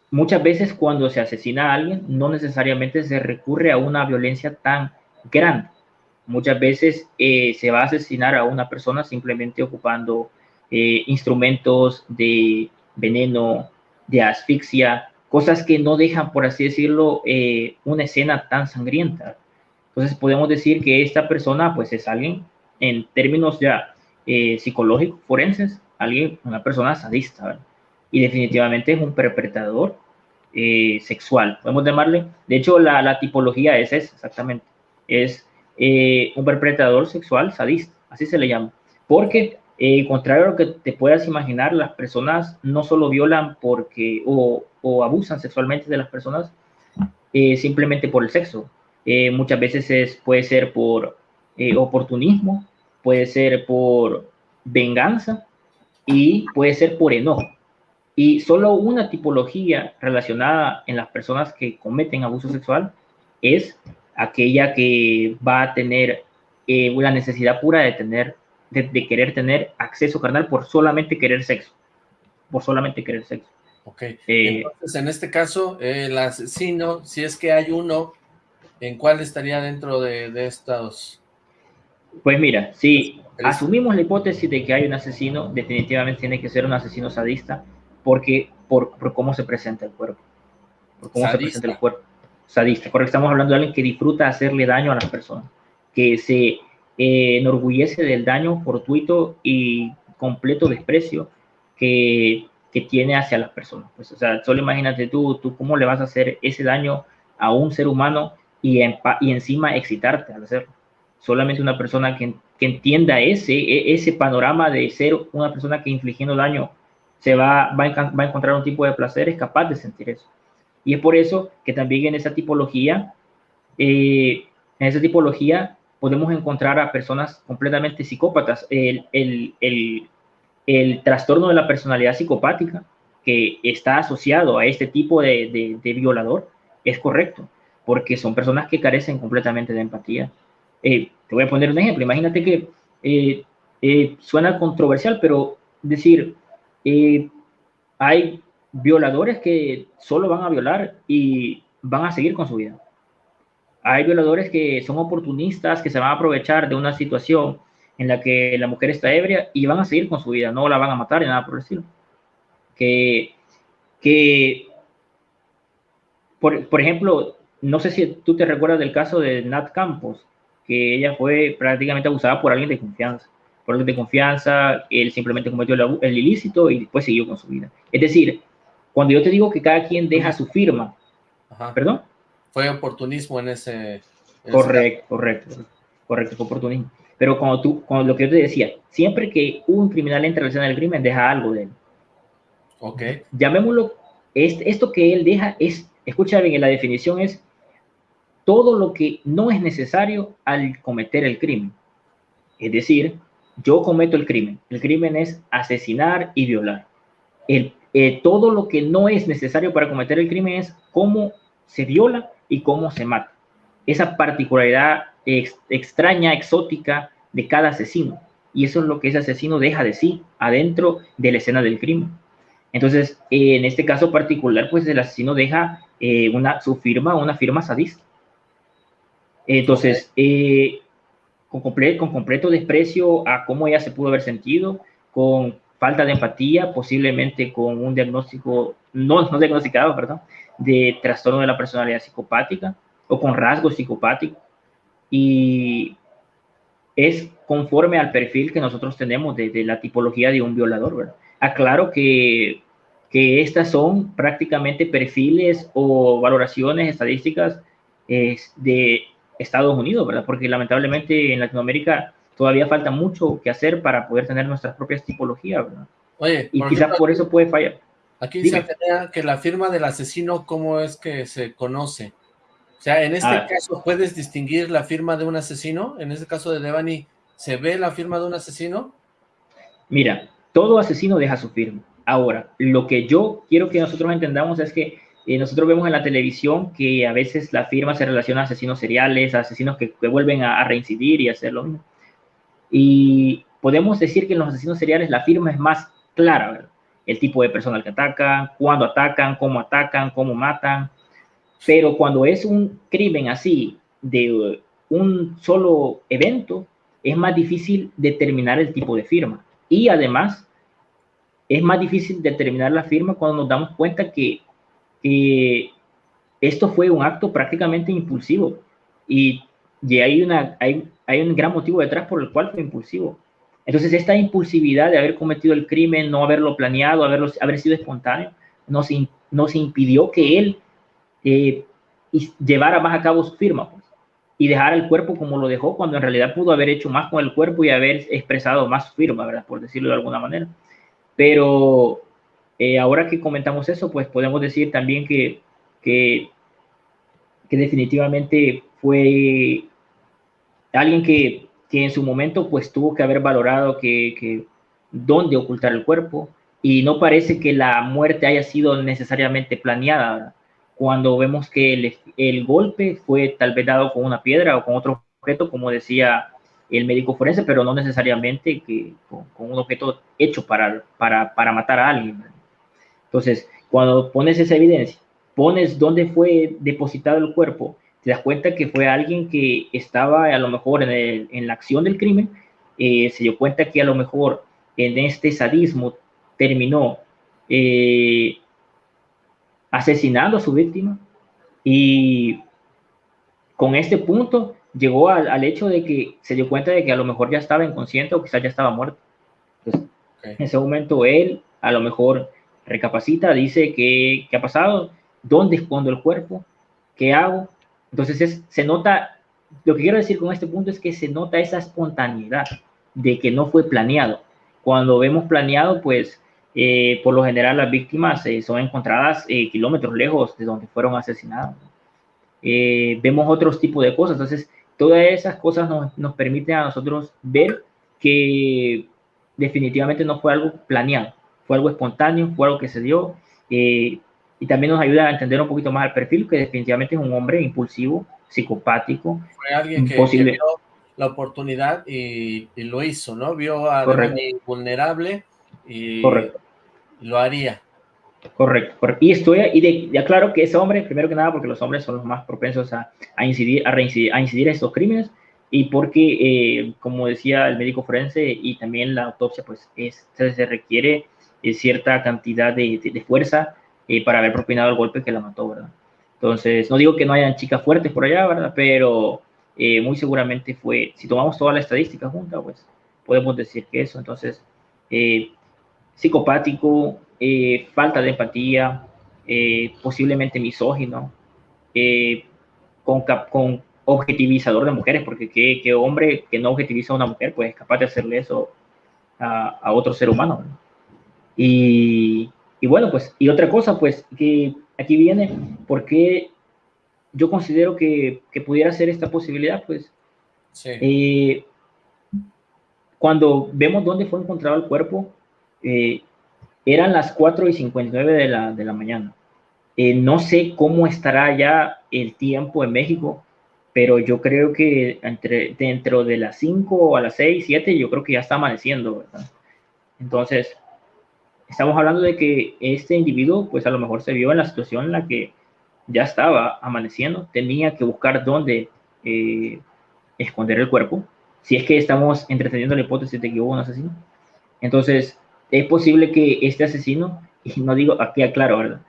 Speaker 2: muchas veces cuando se asesina a alguien, no necesariamente se recurre a una violencia tan grande. Muchas veces eh, se va a asesinar a una persona simplemente ocupando eh, instrumentos de veneno, de asfixia, cosas que no dejan, por así decirlo, una escena tan sangrienta. Entonces podemos decir que esta persona pues es alguien en términos ya eh, psicológico, forenses, alguien, una persona sadista, Y definitivamente es un perpetrador eh, sexual, podemos llamarle. De hecho, la, tipología es esa, exactamente. Es eh, un perpetrador sexual sadista, así se le llama. Porque, contrario a lo que te puedas imaginar, las personas no solo violan porque o, abusan sexualmente de las personas simplemente por el sexo. muchas veces es, puede ser por oportunismo, puede ser por venganza y puede ser por enojo. Y solo una tipología relacionada en las personas que cometen abuso sexual es aquella que va a tener eh, una necesidad pura de tener, de, querer tener acceso carnal por solamente querer sexo, por solamente querer sexo.
Speaker 1: Ok, eh, entonces en este caso, el asesino, si es que hay uno, ¿en cuál estaría dentro de, de estos
Speaker 2: pues mira, si asumimos la hipótesis de que hay un asesino, definitivamente tiene que ser un asesino sadista, porque por, cómo se presenta el cuerpo. Por cómo se presenta el cuerpo. Sadista, porque estamos hablando de alguien que disfruta hacerle daño a las personas, que se eh, enorgullece del daño fortuito y completo desprecio que que tiene hacia las personas. Pues, o sea, solo imagínate tú, tú cómo le vas a hacer ese daño a un ser humano y, y encima excitarte al hacerlo. Solamente una persona que, que, entienda ese, e, ese panorama de ser una persona que infligiendo daño se va, va, a, va a encontrar un tipo de placer es capaz de sentir eso. Y es por eso que también en esa tipología, eh, en esa tipología podemos encontrar a personas completamente psicópatas. El, el, el, el trastorno de la personalidad psicopática que está asociado a este tipo de, de, violador es correcto, porque son personas que carecen completamente de empatía. Eh, te voy a poner un ejemplo. Imagínate que eh, eh, suena controversial, pero decir, hay violadores que solo van a violar y van a seguir con su vida. Hay violadores que son oportunistas, que se van a aprovechar de una situación en la que la mujer está ebria y van a seguir con su vida, no la van a matar ni nada por el estilo. Que, que por, por ejemplo, no sé si tú te recuerdas del caso de Nat Campos, que ella fue prácticamente abusada por alguien de confianza. Por alguien de confianza, él simplemente cometió el, ilícito y después siguió con su vida. Es decir, cuando yo te digo que cada quien deja su firma, ¿perdón?
Speaker 1: Fue oportunismo en ese...
Speaker 2: correcto, correcto, correcto, fue oportunismo. Pero cuando tú, con lo que yo te decía, siempre que un criminal entra en el crimen, deja algo de él.
Speaker 1: Ok.
Speaker 2: Llamémoslo, esto que él deja es, escucha bien, la definición es todo lo que no es necesario al cometer el crimen. Es decir, yo cometo el crimen. El crimen es asesinar y violar. El, eh, todo lo que no es necesario para cometer el crimen es cómo se viola y cómo se mata. Esa particularidad extraña, exótica de cada asesino. Y eso es lo que ese asesino deja de sí adentro de la escena del crimen. Entonces, en este caso particular, pues el asesino deja eh, una, su firma, una firma sadista. Entonces, eh, con, con completo desprecio a cómo ella se pudo haber sentido, con falta de empatía, posiblemente con un diagnóstico, no, no diagnosticado, perdón, de trastorno de la personalidad psicopática o con rasgos psicopáticos. Y es conforme al perfil que nosotros tenemos de, la tipología de un violador, ¿verdad? Aclaro que, que estas son prácticamente perfiles o valoraciones estadísticas de Estados Unidos, ¿verdad? Porque lamentablemente en Latinoamérica todavía falta mucho que hacer para poder tener nuestras propias tipologías, ¿verdad?
Speaker 1: Oye,
Speaker 2: y quizás por eso puede fallar.
Speaker 1: Aquí dice que la firma del asesino, ¿cómo es que se conoce? O sea, en este ah. caso, ¿puedes distinguir la firma de un asesino? En este caso de Devani, ¿se ve la firma de un asesino?
Speaker 2: Mira, todo asesino deja su firma. Ahora, lo que yo quiero que nosotros entendamos es que eh, nosotros vemos en la televisión que a veces la firma se relaciona a asesinos seriales, a asesinos que, vuelven a, reincidir y hacer lo mismo. Y podemos decir que en los asesinos seriales la firma es más clara, ¿verdad? El tipo de personal que atacan, cuándo atacan, cómo atacan, cómo matan. Pero cuando es un crimen así, de un solo evento, es más difícil determinar el tipo de firma. Y además, es más difícil determinar la firma cuando nos damos cuenta que y esto fue un acto prácticamente impulsivo y, y hay, una, hay, hay un gran motivo detrás por el cual fue impulsivo. Entonces, esta impulsividad de haber cometido el crimen, no haberlo planeado, haberlo, haber sido espontáneo, nos, nos impidió que él eh, llevara más a cabo su firma pues, y dejara el cuerpo como lo dejó, cuando en realidad pudo haber hecho más con el cuerpo y haber expresado más su firma, ¿verdad? por decirlo de alguna manera. Pero eh, ahora que comentamos eso, pues podemos decir también que, que, definitivamente fue alguien que, que, en su momento pues tuvo que haber valorado que, dónde ocultar el cuerpo y no parece que la muerte haya sido necesariamente planeada cuando vemos que el, el, golpe fue tal vez dado con una piedra o con otro objeto, como decía el médico forense, pero no necesariamente que, con, con un objeto hecho para, para, para matar a alguien. Entonces, cuando pones esa evidencia, pones dónde fue depositado el cuerpo, te das cuenta que fue alguien que estaba a lo mejor en, la acción del crimen, eh, se dio cuenta que a lo mejor en este sadismo terminó eh, asesinando a su víctima y con este punto llegó al, hecho de que se dio cuenta de que a lo mejor ya estaba inconsciente o quizás ya estaba muerto. Entonces, En ese momento él a lo mejor recapacita, dice qué, qué ha pasado, dónde escondo el cuerpo, qué hago. Entonces es, se nota, lo que quiero decir con este punto es que se nota esa espontaneidad de que no fue planeado. Cuando vemos planeado, pues eh, por lo general las víctimas eh, son encontradas eh, kilómetros lejos de donde fueron asesinadas. vemos otros tipos de cosas, entonces todas esas cosas nos, nos, permiten a nosotros ver que definitivamente no fue algo planeado, fue algo espontáneo, fue algo que se dio y también nos ayuda a entender un poquito más el perfil, que definitivamente es un hombre impulsivo, psicopático.
Speaker 1: Fue alguien que, que vio la oportunidad y, lo hizo, ¿no? Vio a alguien vulnerable y
Speaker 2: Correcto.
Speaker 1: lo haría.
Speaker 2: Correcto, correcto. Y estoy, y de, ya claro que ese hombre, primero que nada, porque los hombres son los más propensos a, a incidir, a, reincidir, a incidir en estos crímenes, y porque, eh, como decía el médico forense, y también la autopsia, pues es, se, requiere eh, cierta cantidad de, de, fuerza eh, para haber propinado el golpe que la mató, ¿verdad? Entonces, no digo que no hayan chicas fuertes por allá, ¿verdad? Pero muy seguramente fue, si tomamos toda la estadística junta, pues podemos decir que eso. Entonces, psicopático, eh, falta de empatía, eh, posiblemente misógino, eh, con, con, objetivizador de mujeres, porque qué, hombre que no objetiviza a una mujer, pues es capaz de hacerle eso a, otro ser humano. Y, bueno, pues, y otra cosa, pues, que aquí viene, porque yo considero que, pudiera ser esta posibilidad, pues, cuando vemos dónde fue encontrado el cuerpo, eh, eran las 4 y 59 de la, de la mañana. Eh, no sé cómo estará ya el tiempo en México, pero yo creo que entre, dentro de las 5 a las 6, 7, yo creo que ya está amaneciendo, ¿verdad? Entonces, estamos hablando de que este individuo, pues a lo mejor se vio en la situación en la que ya estaba amaneciendo, tenía que buscar dónde eh, esconder el cuerpo, si es que estamos entreteniendo la hipótesis de que hubo un asesino. Entonces, es posible que este asesino, y no digo, aquí aclaro, ¿verdad?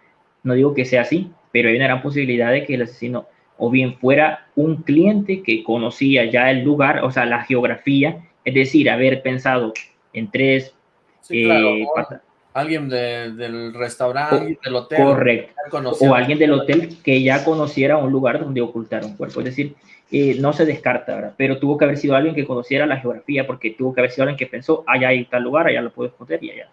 Speaker 2: No digo que sea así, pero hay una gran posibilidad de que el asesino o bien fuera un cliente que conocía ya el lugar, o sea, la geografía, es decir, haber pensado en tres...
Speaker 1: Eh, alguien del restaurante, del hotel.
Speaker 2: Correcto. O alguien del hotel que ya conociera un lugar donde ocultar un cuerpo. Es decir, eh, no se descarta, ¿verdad? Pero tuvo que haber sido alguien que conociera la geografía, porque tuvo que haber sido alguien que pensó, allá hay tal lugar, allá lo puedo esconder y allá.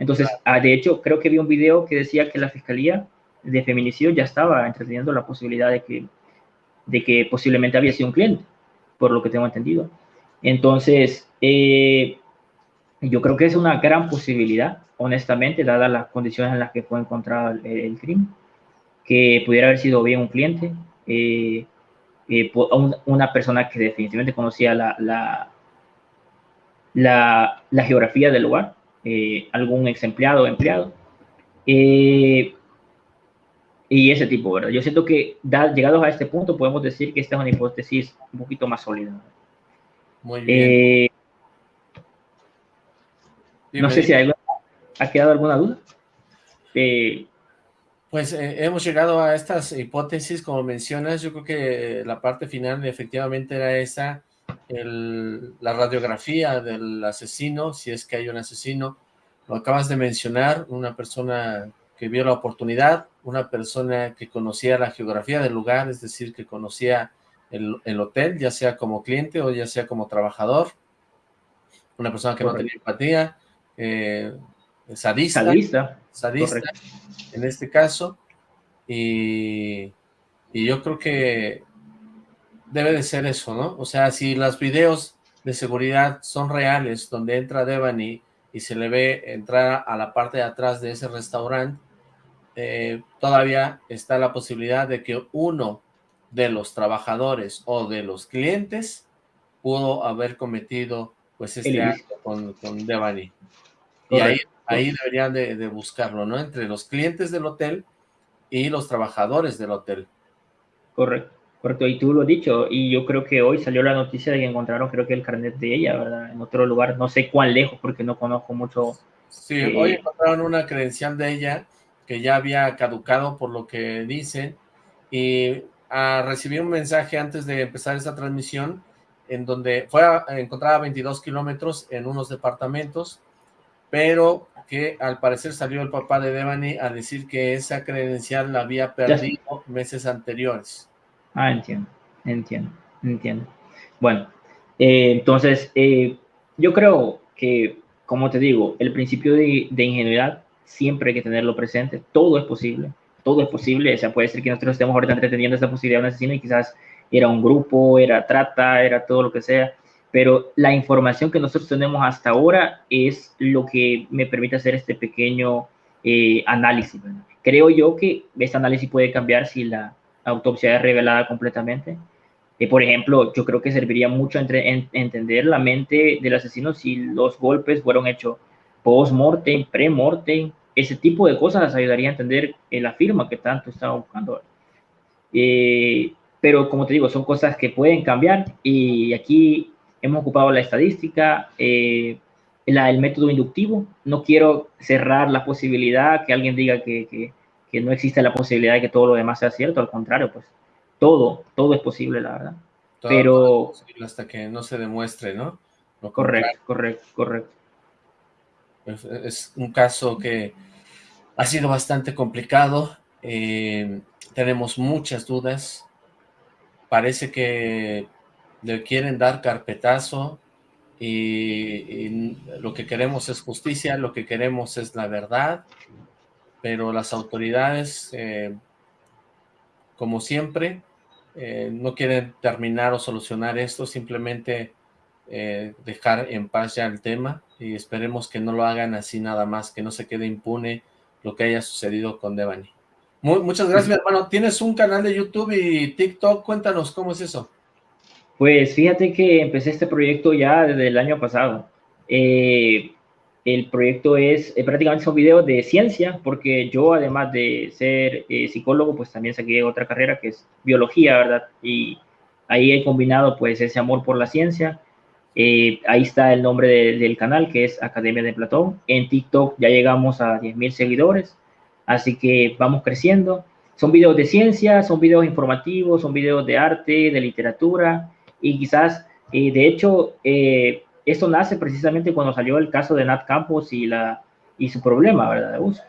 Speaker 2: Entonces, ah, de hecho, creo que vi un video que decía que la Fiscalía de Feminicidio ya estaba entreteniendo la posibilidad de que, de que posiblemente había sido un cliente, por lo que tengo entendido. Entonces, eh, yo creo que es una gran posibilidad, honestamente, dadas las condiciones en las que fue encontrado el, crimen, que pudiera haber sido bien un cliente. Eh, eh, una persona que definitivamente conocía la, la, la, geografía del lugar, eh, algún ex empleado o empleado. Y ese tipo, ¿verdad? Yo siento que llegados a este punto podemos decir que esta es una hipótesis un poquito más sólida.
Speaker 1: Muy bien.
Speaker 2: no sé si hay, ha quedado alguna duda.
Speaker 1: Pues eh, hemos llegado a estas hipótesis, como mencionas, yo creo que la parte final efectivamente era esa, la radiografía del asesino, si es que hay un asesino, lo acabas de mencionar, una persona que vio la oportunidad, una persona que conocía la geografía del lugar, es decir, que conocía el, hotel, ya sea como cliente o ya sea como trabajador, una persona que no tenía empatía, eh, sadista,
Speaker 2: sadista,
Speaker 1: sadista en este caso, y, yo creo que debe de ser eso, ¿no? O sea, si los videos de seguridad son reales, donde entra Devani y se le ve entrar a la parte de atrás de ese restaurante, eh, todavía está la posibilidad de que uno de los trabajadores o de los clientes pudo haber cometido pues este acto con, con Devani. Y ahí Ahí deberían de, buscarlo, ¿no? Entre los clientes del hotel y los trabajadores del hotel.
Speaker 2: Correcto, correcto. Y tú lo has dicho, y yo creo que hoy salió la noticia de que encontraron, creo que el carnet de ella, ¿verdad? En otro lugar, no sé cuán lejos, porque no conozco mucho.
Speaker 1: Sí, eh, hoy encontraron una credencial de ella que ya había caducado por lo que dicen, y a, recibí un mensaje antes de empezar esta transmisión, en donde fue encontrada a 22 kilómetros en unos departamentos, pero que al parecer salió el papá de Devani a decir que esa credencial la había perdido meses anteriores.
Speaker 2: Ah, entiendo, entiendo, entiendo. Bueno, eh, entonces, eh, yo creo que, como te digo, el principio de, de ingenuidad siempre hay que tenerlo presente, todo es posible, todo es posible, o sea, puede ser que nosotros estemos ahorita entreteniendo esa posibilidad de un asesino y quizás era un grupo, era trata, era todo lo que sea, pero la información que nosotros tenemos hasta ahora es lo que me permite hacer este pequeño eh, análisis. Creo yo que este análisis puede cambiar si la autopsia es revelada completamente. Eh, por ejemplo, yo creo que serviría mucho entre, entender la mente del asesino si los golpes fueron hechos post-mortem, pre-mortem, ese tipo de cosas ayudaría a entender la firma que tanto estaba buscando. Eh, pero como te digo, son cosas que pueden cambiar y aquí hemos ocupado la estadística, eh, el método inductivo. No quiero cerrar la posibilidad que alguien diga que, que, no existe la posibilidad de que todo lo demás sea cierto, al contrario, pues todo, todo es posible, la verdad. Pero...
Speaker 1: hasta que no se demuestre, ¿no?
Speaker 2: correcto, correcto, correcto.
Speaker 1: Es, un caso que ha sido bastante complicado. Eh, tenemos muchas dudas. Parece que le quieren dar carpetazo y, lo que queremos es justicia, lo que queremos es la verdad, pero las autoridades, eh, como siempre, eh, no quieren terminar o solucionar esto, simplemente eh, dejar en paz ya el tema y esperemos que no lo hagan así nada más, que no se quede impune lo que haya sucedido con Devani. muchas gracias, mi hermano. ¿Tienes un canal de YouTube y TikTok? Cuéntanos cómo es eso.
Speaker 2: Pues fíjate que empecé este proyecto ya desde el año pasado. Eh, el proyecto es eh, prácticamente son videos de ciencia, porque yo además de ser eh, psicólogo, pues también saqué otra carrera que es biología, ¿verdad? Y ahí he combinado pues ese amor por la ciencia. ahí está el nombre del canal, que es Academia de Platón. En TikTok ya llegamos a 10.000 seguidores, así que vamos creciendo. Son videos de ciencia, son videos informativos, son videos de arte, de literatura, y quizás, eh, de hecho, eh, esto nace precisamente cuando salió el caso de Nat Campos y, la, y su problema, ¿verdad? De abuso.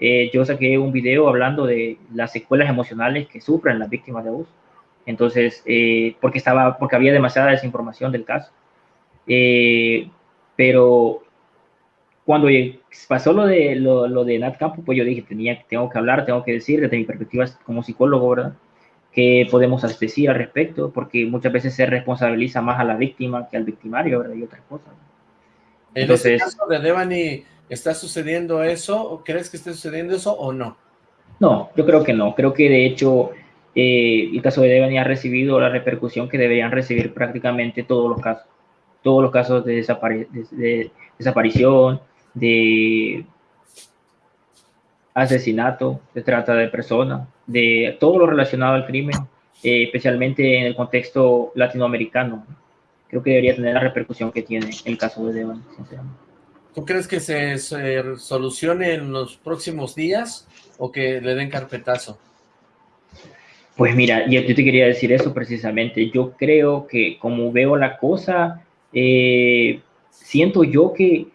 Speaker 2: Eh, yo saqué un video hablando de las secuelas emocionales que sufren las víctimas de abuso. Entonces, porque, estaba, porque había demasiada desinformación del caso. pero cuando pasó lo de, lo, lo, de Nat Campos, pues yo dije, tenía, tengo que hablar, tengo que decir desde mi perspectiva como psicólogo, ¿verdad? Qué podemos decir al respecto, porque muchas veces se responsabiliza más a la víctima que al victimario, ¿verdad? Y otras cosas.
Speaker 1: En este caso de Devani, ¿está sucediendo eso? ¿O crees que esté sucediendo eso o no?
Speaker 2: No, yo creo que no. Creo que de hecho eh, el caso de Devani ha recibido la repercusión que deberían recibir prácticamente todos los casos. Todos los casos de, de desaparición, de asesinato, de trata de personas, de todo lo relacionado al crimen, eh, especialmente en el contexto latinoamericano. Creo que debería tener la repercusión que tiene el caso de Devan, sinceramente.
Speaker 1: ¿Tú crees que se, solucione en los próximos días o que le den carpetazo?
Speaker 2: Pues mira, yo, te quería decir eso precisamente. Yo creo que como veo la cosa, eh, siento yo que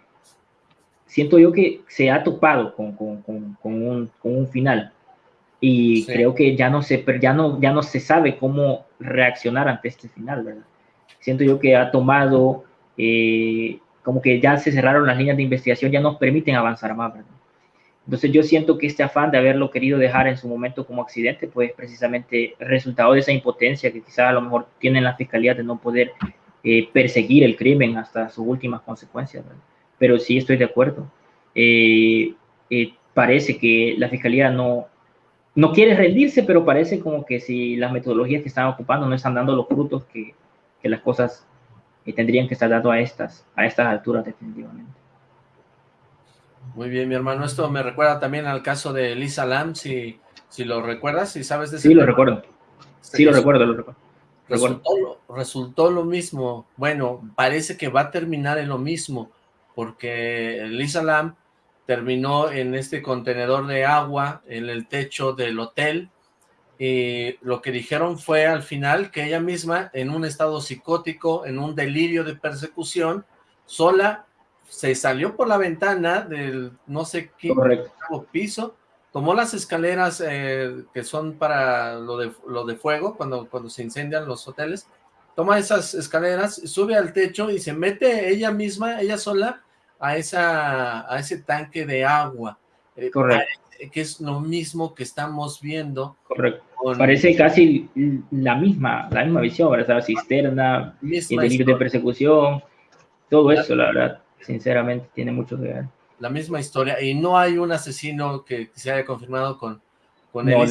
Speaker 2: siento yo que se ha topado con, con, con, un, un, final y creo que ya no, se, ya, no, ya no se sabe cómo reaccionar ante este final, ¿verdad? Siento yo que ha tomado, eh, como que ya se cerraron las líneas de investigación, ya nos permiten avanzar más, ¿verdad? Entonces yo siento que este afán de haberlo querido dejar en su momento como accidente, pues precisamente resultado de esa impotencia que quizás a lo mejor tiene la fiscalía de no poder eh, perseguir el crimen hasta sus últimas consecuencias, ¿verdad? pero sí estoy de acuerdo. Eh, eh, parece que la fiscalía no, no quiere rendirse, pero parece como que si las metodologías que están ocupando no están dando los frutos que, que las cosas eh, tendrían que estar dando a estas, a estas alturas definitivamente.
Speaker 1: Muy bien, mi hermano. Esto me recuerda también al caso de Lisa Lam, si, si lo recuerdas, si sabes de
Speaker 2: ese Sí, lo recuerdo. Sí, lo recuerdo, lo recuerdo.
Speaker 1: Resultó, resultó lo mismo. Bueno, parece que va a terminar en lo mismo porque Lisa Lam terminó en este contenedor de agua en el techo del hotel. Y lo que dijeron fue al final que ella misma en un estado psicótico, en un delirio de persecución, sola se salió por la ventana del no sé qué piso, tomó las escaleras eh, que son para lo de, lo de fuego, cuando, cuando se incendian los hoteles, toma esas escaleras, sube al techo y se mete ella misma, ella sola, a, esa, a ese tanque de agua.
Speaker 2: Eh, Correcto.
Speaker 1: Que es lo mismo que estamos viendo.
Speaker 2: Correcto. Parece casi la misma, la misma visión, ¿verdad? La cisterna, el delirio de persecución, todo eso, la verdad, sinceramente, tiene mucho que ver.
Speaker 1: La misma historia, y no hay un asesino que, se haya confirmado con, con
Speaker 2: no,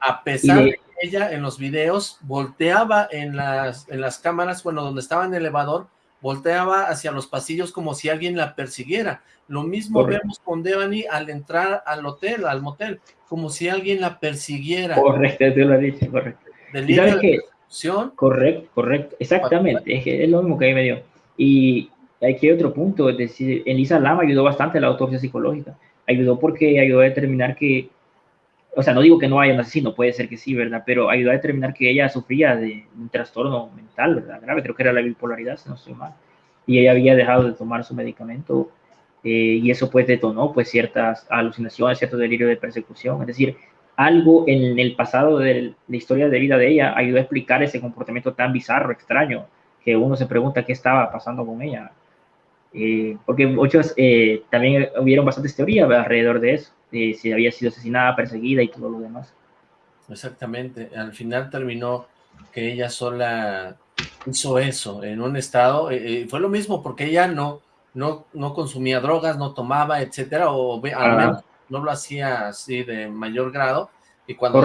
Speaker 1: a pesar de... que ella en los videos volteaba en las, en las cámaras, bueno, donde estaba en el elevador, volteaba hacia los pasillos como si alguien la persiguiera. Lo mismo vemos con Devani al entrar al hotel, al motel, como si alguien la persiguiera.
Speaker 2: Correcto, te lo he dicho, correcto.
Speaker 1: Del que,
Speaker 2: correcto, correcto, exactamente, es, es, lo mismo que ahí me dio. Y aquí hay otro punto, es decir, Elisa Lama ayudó bastante a la autopsia psicológica, ayudó porque ayudó a determinar que, o sea, no digo que no haya un asesino, puede ser que sí, ¿verdad? Pero ayudó a determinar que ella sufría de un trastorno mental, ¿verdad? Grave, creo que era la bipolaridad, si no estoy mal. Y ella había dejado de tomar su medicamento eh, y eso pues detonó pues ciertas alucinaciones, cierto delirio de persecución. Es decir, algo en el pasado de la historia de vida de ella ayudó a explicar ese comportamiento tan bizarro, extraño, que uno se pregunta qué estaba pasando con ella. Eh, porque muchos eh, también hubieron bastantes teorías alrededor de eso, de si había sido asesinada, perseguida y todo lo demás.
Speaker 1: Exactamente, al final terminó que ella sola hizo eso en un estado, eh, fue lo mismo porque ella no, no, no consumía drogas, no tomaba, etcétera, o al menos no lo hacía así de mayor grado, y cuando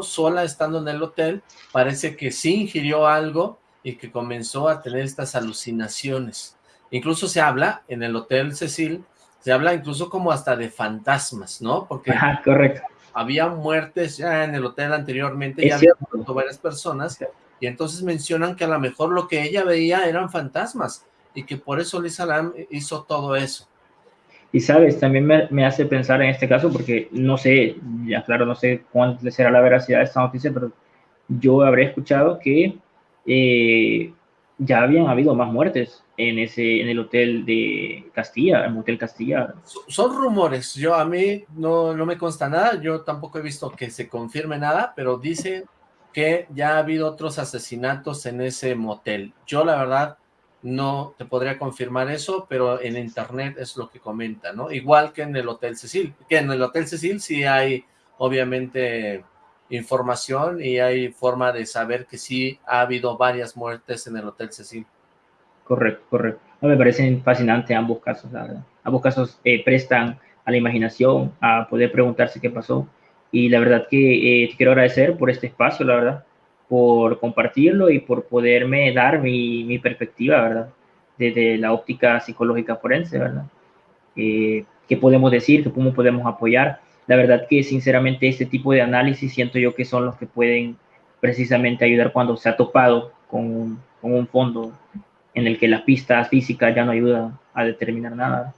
Speaker 1: sola estando en el hotel, parece que sí ingirió algo y que comenzó a tener estas alucinaciones. Incluso se habla en el Hotel Cecil, se habla incluso como hasta de fantasmas, ¿no? Porque
Speaker 2: correcto.
Speaker 1: había muertes ya en el hotel anteriormente, ya había muerto varias personas, y entonces mencionan que a lo mejor lo que ella veía eran fantasmas, y que por eso Liz Alam hizo todo eso.
Speaker 2: Y sabes, también me, hace pensar en este caso, porque no sé, ya claro, no sé cuánto será la veracidad de esta noticia, pero yo habré escuchado que eh, ya habían habido más muertes en ese en el hotel de Castilla, en el hotel Castilla.
Speaker 1: Son rumores, yo a mí no, no me consta nada, yo tampoco he visto que se confirme nada, pero dicen que ya ha habido otros asesinatos en ese motel. Yo la verdad no te podría confirmar eso, pero en internet es lo que comenta, ¿no? Igual que en el Hotel Cecil, que en el Hotel Cecil sí hay obviamente información y hay forma de saber que sí ha habido varias muertes en el Hotel Cecil.
Speaker 2: Correcto, correcto. me parecen fascinantes ambos casos, la verdad. Ambos casos eh, prestan a la imaginación, a poder preguntarse qué pasó. Y la verdad que eh, te quiero agradecer por este espacio, la verdad, por compartirlo y por poderme dar mi, mi perspectiva, ¿verdad? Desde la óptica psicológica forense, ¿verdad? Eh, ¿Qué podemos decir? ¿Cómo podemos apoyar? La verdad que sinceramente este tipo de análisis siento yo que son los que pueden precisamente ayudar cuando se ha topado con un, fondo en el que las pistas físicas ya no ayudan a determinar nada.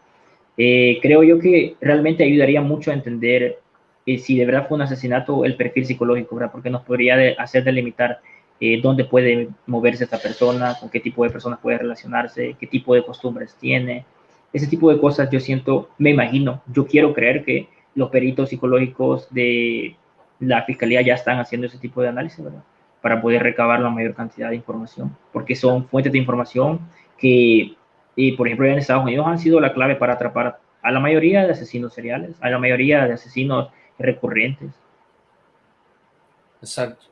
Speaker 2: Eh, creo yo que realmente ayudaría mucho a entender eh, si de verdad fue un asesinato el perfil psicológico, ¿verdad? porque nos podría hacer delimitar eh, dónde puede moverse esta persona, con qué tipo de personas puede relacionarse, qué tipo de costumbres tiene. Ese tipo de cosas yo siento, me imagino, yo quiero creer que los peritos psicológicos de la fiscalía ya están haciendo ese tipo de análisis, ¿verdad? Para poder recabar la mayor cantidad de información, porque son fuentes de información que, y por ejemplo, en Estados Unidos han sido la clave para atrapar a la mayoría de asesinos seriales, a la mayoría de asesinos recurrentes.
Speaker 1: Exacto.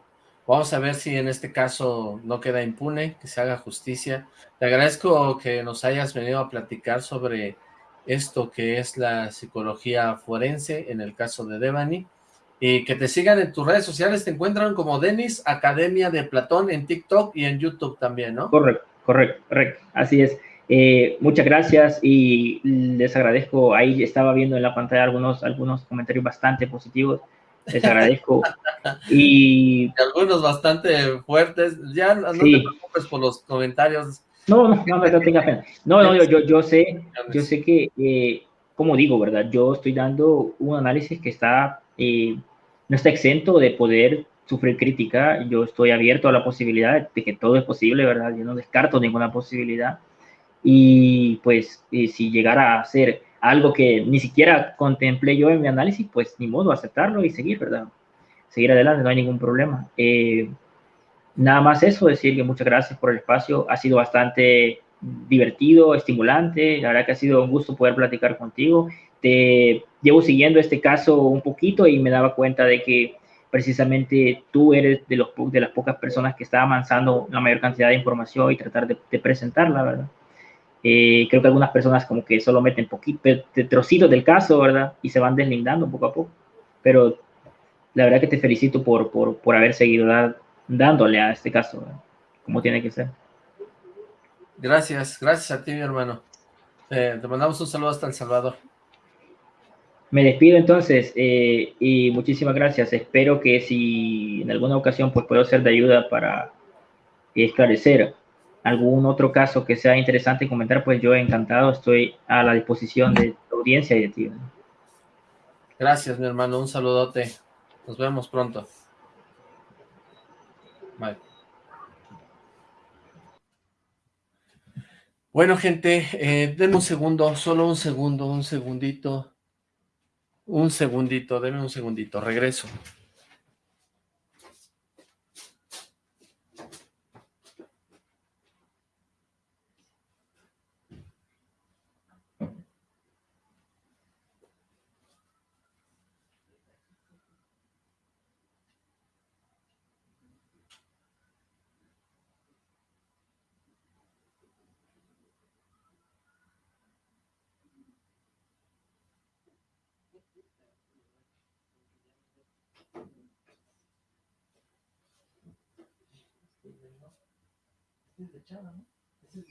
Speaker 1: Vamos a ver si en este caso no queda impune, que se haga justicia. Te agradezco que nos hayas venido a platicar sobre esto que es la psicología forense en el caso de Devani. Y que te sigan en tus redes sociales, te encuentran como Denis Academia de Platón en TikTok y en YouTube también, ¿no?
Speaker 2: Correcto, correcto, correcto, así es. Eh, muchas gracias y les agradezco, ahí estaba viendo en la pantalla algunos, algunos comentarios bastante positivos, les agradezco. (laughs) y
Speaker 1: algunos bastante fuertes, ya no te preocupes por los comentarios
Speaker 2: no, no, no, no tenga pena. No, no, yo, yo sé, yo sé que, eh, como digo, ¿verdad? Yo estoy dando un análisis que está, eh, no está exento de poder sufrir crítica. Yo estoy abierto a la posibilidad de que todo es posible, ¿verdad? Yo no descarto ninguna posibilidad. y pues si llegara a ser algo que ni siquiera contemplé yo en mi análisis, pues ni modo, aceptarlo y seguir, ¿verdad? Seguir adelante, no hay ningún problema. Eh, nada más eso, decir que muchas gracias por el espacio, ha sido bastante divertido, estimulante, la verdad que ha sido un gusto poder platicar contigo. Te llevo siguiendo este caso un poquito y me daba cuenta de que precisamente tú eres de, los, de las pocas personas que está avanzando la mayor cantidad de información y tratar de, presentarla, ¿verdad? Eh, creo que algunas personas como que solo meten poquito, trocitos del caso, ¿verdad? Y se van deslindando poco a poco. Pero la verdad que te felicito por, por, por haber seguido dándole a este caso, como tiene que ser.
Speaker 1: Gracias, gracias a ti, mi hermano. Eh, te mandamos un saludo hasta El Salvador.
Speaker 2: Me despido entonces eh, y muchísimas gracias. Espero que si en alguna ocasión pues puedo ser de ayuda para esclarecer algún otro caso que sea interesante comentar, pues yo encantado estoy a la disposición de tu audiencia y de ti.
Speaker 1: Gracias, mi hermano. Un saludote. Nos vemos pronto. Bueno, gente, eh, denme un segundo, solo un segundo, un segundito. Un segundito, denme un segundito, regreso. ¿No? Ese es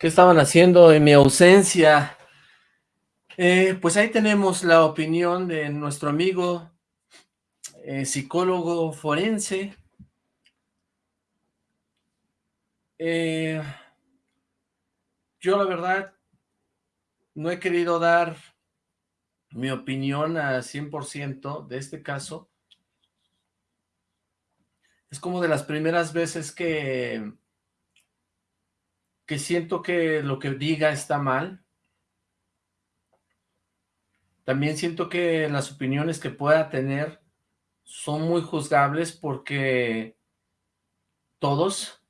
Speaker 1: ¿Qué estaban haciendo en mi ausencia? Eh, pues ahí tenemos la opinión de nuestro amigo eh, psicólogo forense. Eh, yo la verdad no he querido dar mi opinión a 100% de este caso. Es como de las primeras veces que que siento que lo que diga está mal. También siento que las opiniones que pueda tener son muy juzgables porque todos,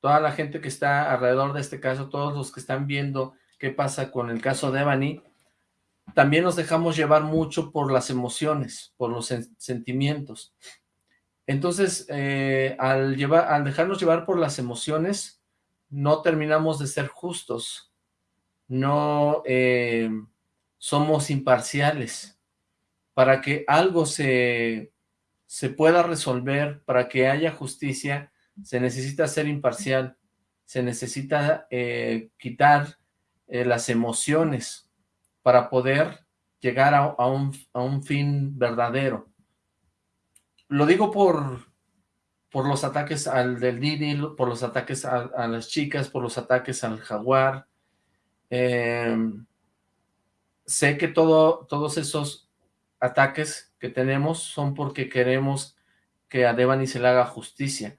Speaker 1: toda la gente que está alrededor de este caso, todos los que están viendo qué pasa con el caso de Evany, también nos dejamos llevar mucho por las emociones, por los sentimientos. Entonces, eh, al, llevar, al dejarnos llevar por las emociones, no terminamos de ser justos, no eh, somos imparciales. Para que algo se, se pueda resolver, para que haya justicia, se necesita ser imparcial, se necesita eh, quitar eh, las emociones para poder llegar a, un, a un fin verdadero. Lo digo por, por los ataques al del Didi, por los ataques a, las chicas, por los ataques al jaguar. Em, sé que todo, todos esos ataques que tenemos son porque queremos que a Devani se le haga justicia.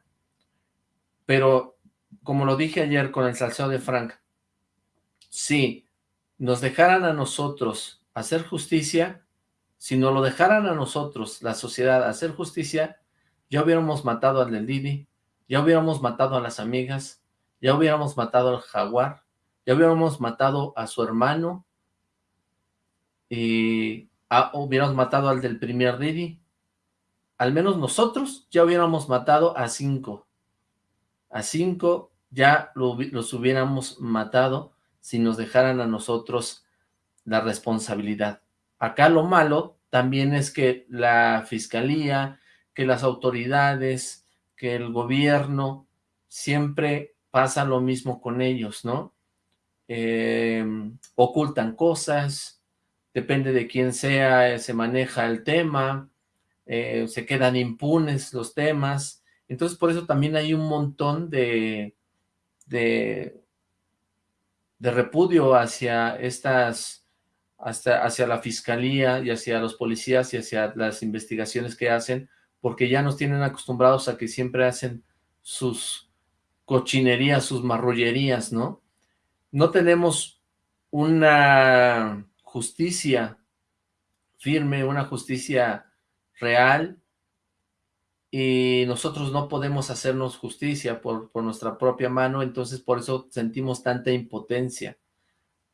Speaker 1: pero como lo dije ayer con el salseo de Frank, si nos dejaran a nosotros hacer justicia, si nos lo dejaran a nosotros, la sociedad, hacer justicia, ya hubiéramos matado al del Didi, ya hubiéramos matado a las amigas, ya hubiéramos matado al jaguar, ya hubiéramos matado a su hermano, y hubiéramos matado al del primer Didi, al menos nosotros ya hubiéramos matado a cinco, a cinco ya los hubiéramos matado si nos dejaran a nosotros la responsabilidad. Acá lo malo también es que la fiscalía, que las autoridades, que el gobierno, siempre pasa lo mismo con ellos, ¿no? Eh, ocultan cosas, depende de quién sea, se maneja el tema, eh, se quedan impunes los temas, entonces por eso también hay un montón de, de, repudio hacia estas, hasta, hacia la fiscalía y hacia los policías y hacia las investigaciones que hacen, porque ya nos tienen acostumbrados a que siempre hacen sus cochinerías, sus marrullerías, ¿no? No tenemos una justicia firme, una justicia real, y nosotros no podemos hacernos justicia por, por, nuestra propia mano, entonces por eso sentimos tanta impotencia,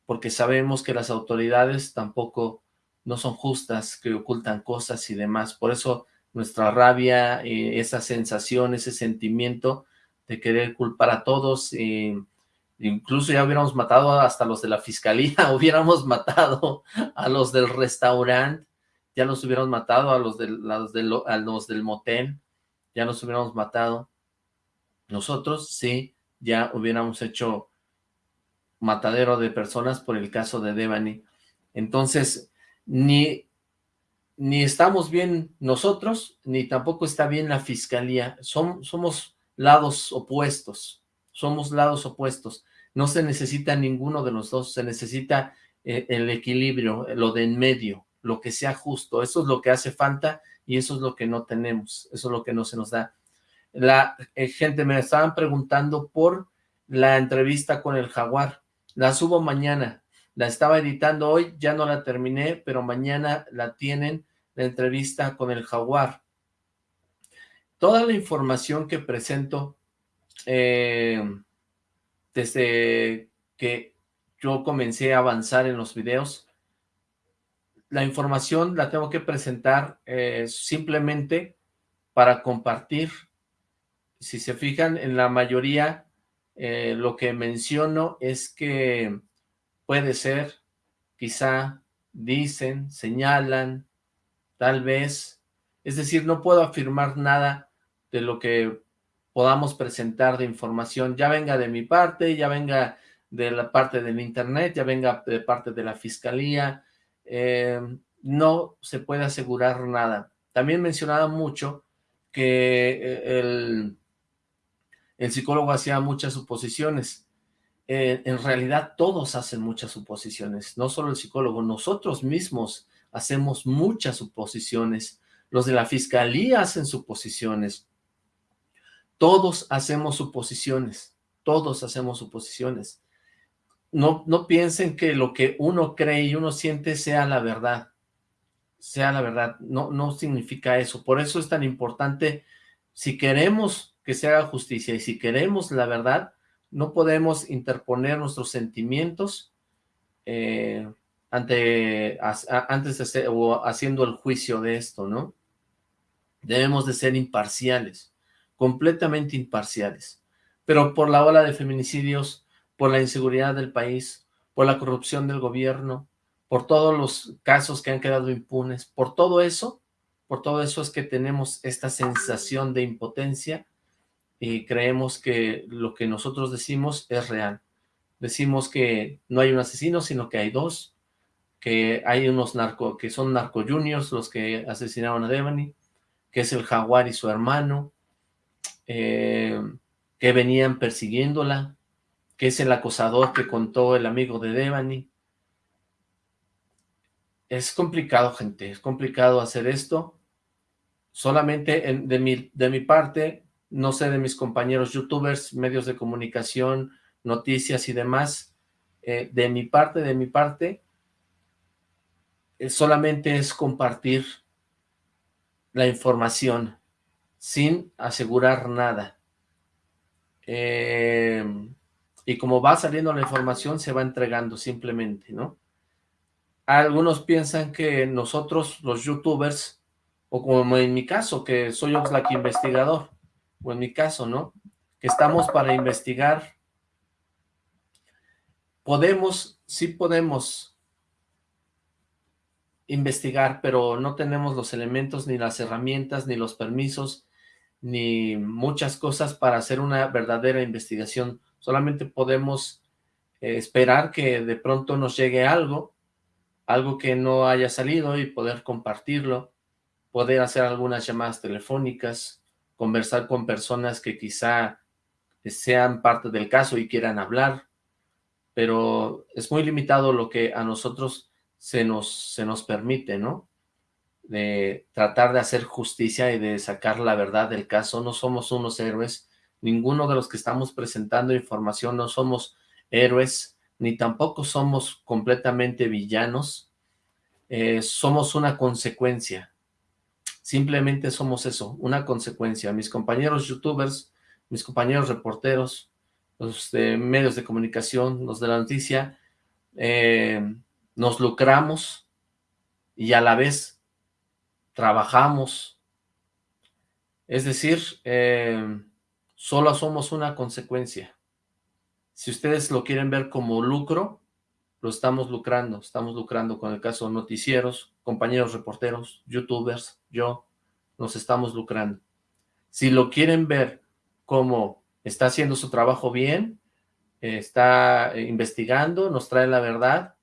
Speaker 1: porque sabemos que las autoridades tampoco no son justas, que ocultan cosas y demás, por eso nuestra rabia, eh, esa sensación, ese sentimiento de querer culpar a todos, eh, incluso ya hubiéramos matado hasta los de la fiscalía, (laughs) hubiéramos matado a los del restaurante, ya los hubiéramos matado a los del, los del motel, ya nos hubiéramos matado. Nosotros sí, ya hubiéramos hecho matadero de personas por el caso de Devani. Entonces, ni, ni estamos bien nosotros, ni tampoco está bien la fiscalía. somos lados opuestos, somos lados opuestos. No se necesita ninguno de los dos, se necesita eh, el equilibrio, lo de en medio, lo que sea justo. Eso es lo que hace falta y eso es lo que no tenemos, eso es lo que no se nos da. La eh, gente me estaban preguntando por la entrevista con el jaguar, la subo mañana, la estaba editando hoy, ya no la terminé, pero mañana la tienen, la entrevista con el jaguar. Toda la información que presento eh, desde que yo comencé a avanzar en los videos, la información la tengo que presentar eh, simplemente para compartir. Si se fijan, en la mayoría eh, lo que menciono es que puede ser, quizá, dicen, señalan, tal vez. Es decir, no puedo afirmar nada de lo que podamos presentar de información, ya venga de mi parte, ya venga de la parte del internet, ya venga de parte de la fiscalía, eh, no se puede asegurar nada. También mencionaba mucho que eh, el, el psicólogo hacía muchas suposiciones. Eh, en realidad todos hacen muchas suposiciones, no solo el psicólogo, nosotros mismos hacemos muchas suposiciones, los de la fiscalía hacen suposiciones, todos hacemos suposiciones, todos hacemos suposiciones. No, no piensen que lo que uno cree y uno siente sea la verdad, sea la verdad, no, no significa eso, por eso es tan importante, si queremos que se haga justicia y si queremos la verdad, no podemos interponer nuestros sentimientos eh, ante, antes de hacer, o haciendo el juicio de esto, ¿no? Debemos de ser imparciales, completamente imparciales. Pero por la ola de feminicidios, por la inseguridad del país, por la corrupción del gobierno, por todos los casos que han quedado impunes, por todo eso, por todo eso es que tenemos esta sensación de impotencia y creemos que lo que nosotros decimos es real. Decimos que no hay un asesino, sino que hay dos, que hay unos narco, que son narco juniors los que asesinaron a Devani, que es el jaguar y su hermano, eh, que venían persiguiéndola, que es el acosador que contó el amigo de Devani. Es complicado, gente, es complicado hacer esto. Solamente de, mi, de mi parte, no sé de mis compañeros youtubers, medios de comunicación, noticias y demás, eh, de mi parte, de mi parte, solamente es compartir la información sin asegurar nada. Eh, y como va saliendo la información, se va entregando simplemente, ¿no? Algunos piensan que nosotros, los youtubers, o como en mi caso, que soy Oxlack investigador, o en mi caso, ¿no? Que estamos para investigar. Podemos, sí podemos investigar, pero no tenemos los elementos, ni las herramientas, ni los permisos, ni muchas cosas para hacer una verdadera investigación. Solamente podemos eh, esperar que de pronto nos llegue algo, algo que no haya salido y poder compartirlo, poder hacer algunas llamadas telefónicas, conversar con personas que quizá sean parte del caso y quieran hablar, pero es muy limitado lo que a nosotros se nos, se nos permite, ¿no? De tratar de hacer justicia y de sacar la verdad del caso. No somos unos héroes, ninguno de los que estamos presentando información no somos héroes, ni tampoco somos completamente villanos, eh, somos una consecuencia Simplemente somos eso, una consecuencia. Mis compañeros youtubers, mis compañeros reporteros, los de medios de comunicación, los de la noticia, eh, nos lucramos y a la vez trabajamos. Es decir, eh, solo somos una consecuencia. Si ustedes lo quieren ver como lucro, lo estamos lucrando, estamos lucrando con el caso noticieros, compañeros reporteros, youtubers, yo, nos estamos lucrando. Si lo quieren ver como está haciendo su trabajo bien, está eh, investigando, nos trae la verdad,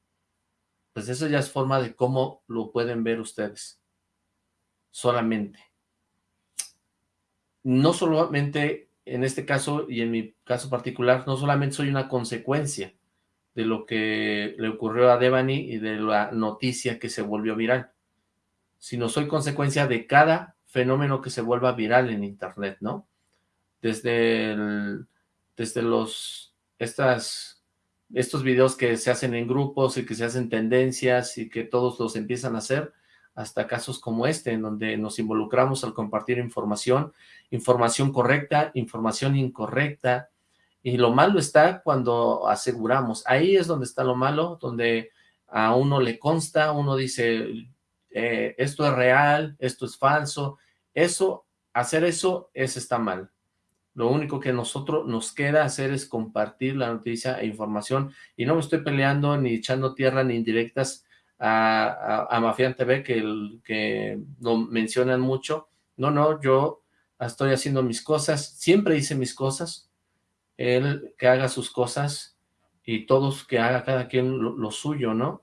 Speaker 1: pues eso ya es forma de cómo lo pueden ver ustedes. Solamente. No solamente en este caso y en mi caso particular, no solamente soy una consecuencia, de lo que le ocurrió a Devani y de la noticia que se volvió viral, sino soy consecuencia de cada fenómeno que se vuelva viral en internet, ¿no? Desde, desde los, estas, estos videos que se hacen en grupos y que se hacen tendencias y que todos los empiezan a hacer, hasta casos como este, en donde nos involucramos al compartir información, información correcta, información incorrecta, y lo malo está cuando aseguramos. Ahí es donde está lo malo, donde a uno le consta, uno dice, eh, esto es real, esto es falso. Eso, hacer eso, es está mal. Lo único que nosotros nos queda hacer es compartir la noticia e información. Y no me estoy peleando ni echando tierra ni indirectas a, a, TV, que, que lo mencionan mucho. No, no, yo estoy haciendo mis cosas. Siempre hice mis cosas él que haga sus cosas y todos que haga cada quien lo, suyo, ¿no?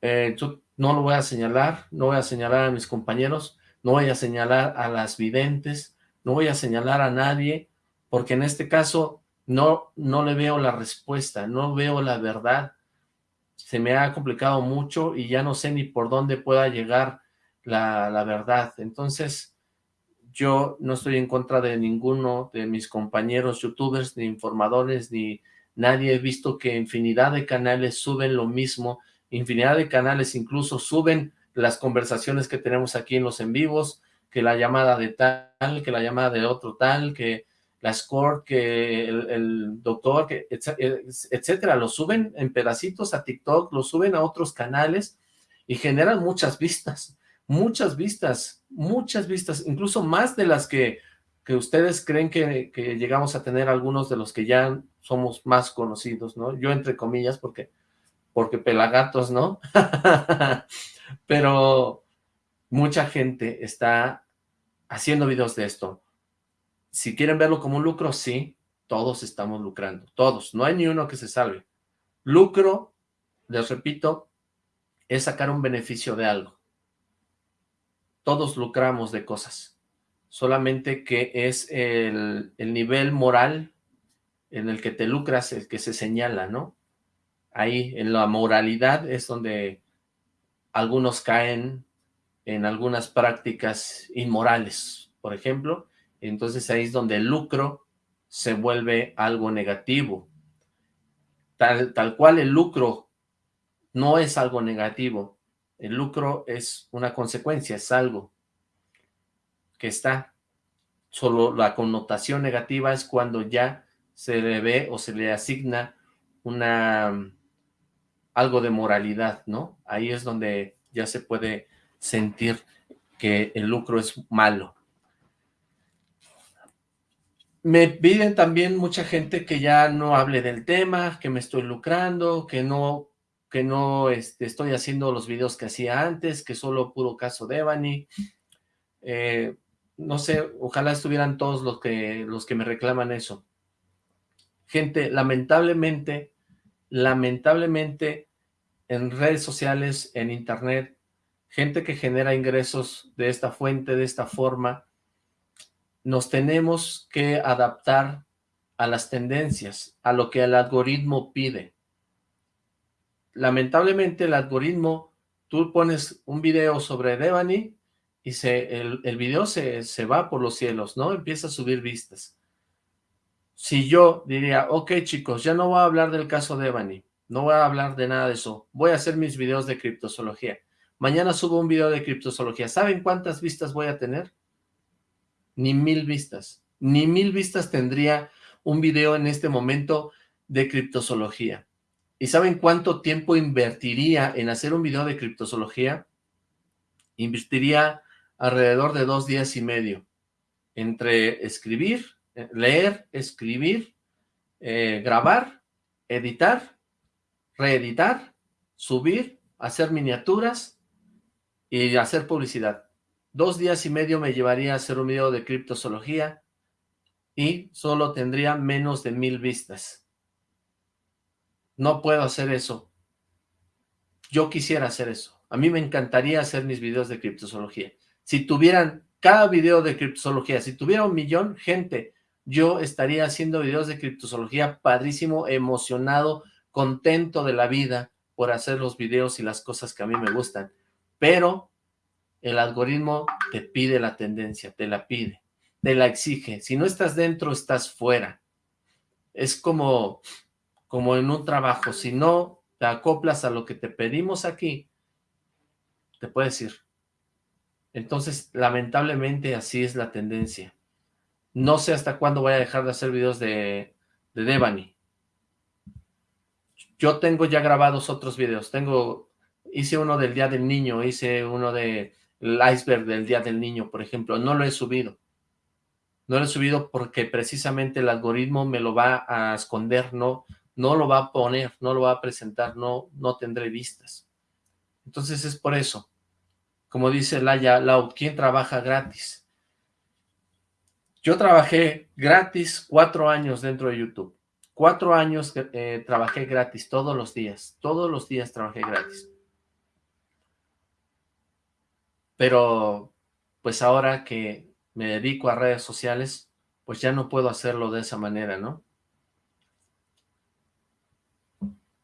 Speaker 1: Eh, no lo voy a señalar, no voy a señalar a mis compañeros, no voy a señalar a las videntes, no voy a señalar a nadie, porque en este caso no, no le veo la respuesta, no veo la verdad. Se me ha complicado mucho y ya no sé ni por dónde pueda llegar la, la verdad. Entonces, yo no estoy en contra de ninguno de mis compañeros youtubers, ni informadores, ni nadie. He visto que infinidad de canales suben lo mismo, infinidad de canales incluso suben las conversaciones que tenemos aquí en los en vivos, que la llamada de tal, que la llamada de otro tal, que la score, que el, doctor, etcétera, lo suben en pedacitos a TikTok, lo suben a otros canales y generan muchas vistas muchas vistas, muchas vistas, incluso más de las que, que ustedes creen que, que, llegamos a tener algunos de los que ya somos más conocidos, ¿no? Yo entre comillas, porque, porque pelagatos, ¿no? (laughs) Pero mucha gente está haciendo videos de esto. Si quieren verlo como un lucro, sí, todos estamos lucrando, todos, no hay ni uno que se salve. Lucro, les repito, es sacar un beneficio de algo todos lucramos de cosas, solamente que es el, nivel moral en el que te lucras el que se señala, ¿no? Ahí, en la moralidad es donde algunos caen en algunas prácticas inmorales, por ejemplo, Entonces ahí es donde el lucro se vuelve algo negativo. Tal, tal cual el lucro no es algo negativo. El lucro es una consecuencia, es algo que está. Solo la connotación negativa es cuando ya se le ve o se le asigna una algo de moralidad, ¿no? Ahí es donde ya se puede sentir que el lucro es malo. Me piden también mucha gente que ya no hable del tema, que me estoy lucrando, que no, que no este, estoy haciendo los videos que hacía antes, que solo puro caso de Ebony. Eh, no sé, ojalá estuvieran todos los que, los que me reclaman eso. Gente, lamentablemente, lamentablemente, en redes sociales, en internet, gente que genera ingresos de esta fuente, de esta forma, nos tenemos que adaptar a las tendencias, a lo que el algoritmo pide. Lamentablemente el algoritmo, tú pones un video sobre Devani y se, el, el video se, se va por los cielos, ¿no? Empieza a subir vistas. Si yo diría, ok chicos, ya no voy a hablar del caso de Devani, no voy a hablar de nada de eso. Voy a hacer mis videos de criptozoología. Mañana subo un video de criptozoología. ¿Saben cuántas vistas voy a tener? Ni mil vistas. Ni mil vistas tendría un video en este momento de criptozoología. ¿Y saben cuánto tiempo invertiría en hacer un video de criptozoología? Invertiría alrededor de dos días y medio. Entre escribir, leer, escribir, eh, grabar, editar reeditar, subir, hacer miniaturas y hacer publicidad. Dos días y medio me llevaría a hacer un video de criptozoología y solo tendría menos de mil vistas. No puedo hacer eso. Yo quisiera hacer eso. A mí me encantaría hacer mis videos de criptozoología. Si tuvieran cada video de criptozoología, si tuviera un millón, gente, yo estaría haciendo videos de criptozoología padrísimo, emocionado, contento de la vida por hacer los videos y las cosas que a mí me gustan, pero el algoritmo te pide la tendencia, te la pide, te la exige. Si no estás dentro, estás fuera. Es como, como en un trabajo, si no te acoplas a lo que te pedimos aquí, te puedes ir. Entonces, lamentablemente, así es la tendencia. No sé hasta cuándo voy a dejar de hacer videos de, de Devani. Yo tengo ya grabados otros videos. Tengo, hice uno del Día del Niño, hice uno de el iceberg del Día del Niño, por ejemplo. No lo he subido. No lo he subido porque precisamente el algoritmo me lo va a esconder, no, no lo va a poner, no lo va a presentar, no, no tendré vistas. Entonces es por eso. Como dice Laia ¿quién trabaja gratis? Yo trabajé gratis cuatro años dentro de YouTube. Cuatro años eh, trabajé gratis todos los días. Todos los días trabajé gratis. Pero, pues ahora que me dedico a redes sociales, pues ya no puedo hacerlo de esa manera, ¿no?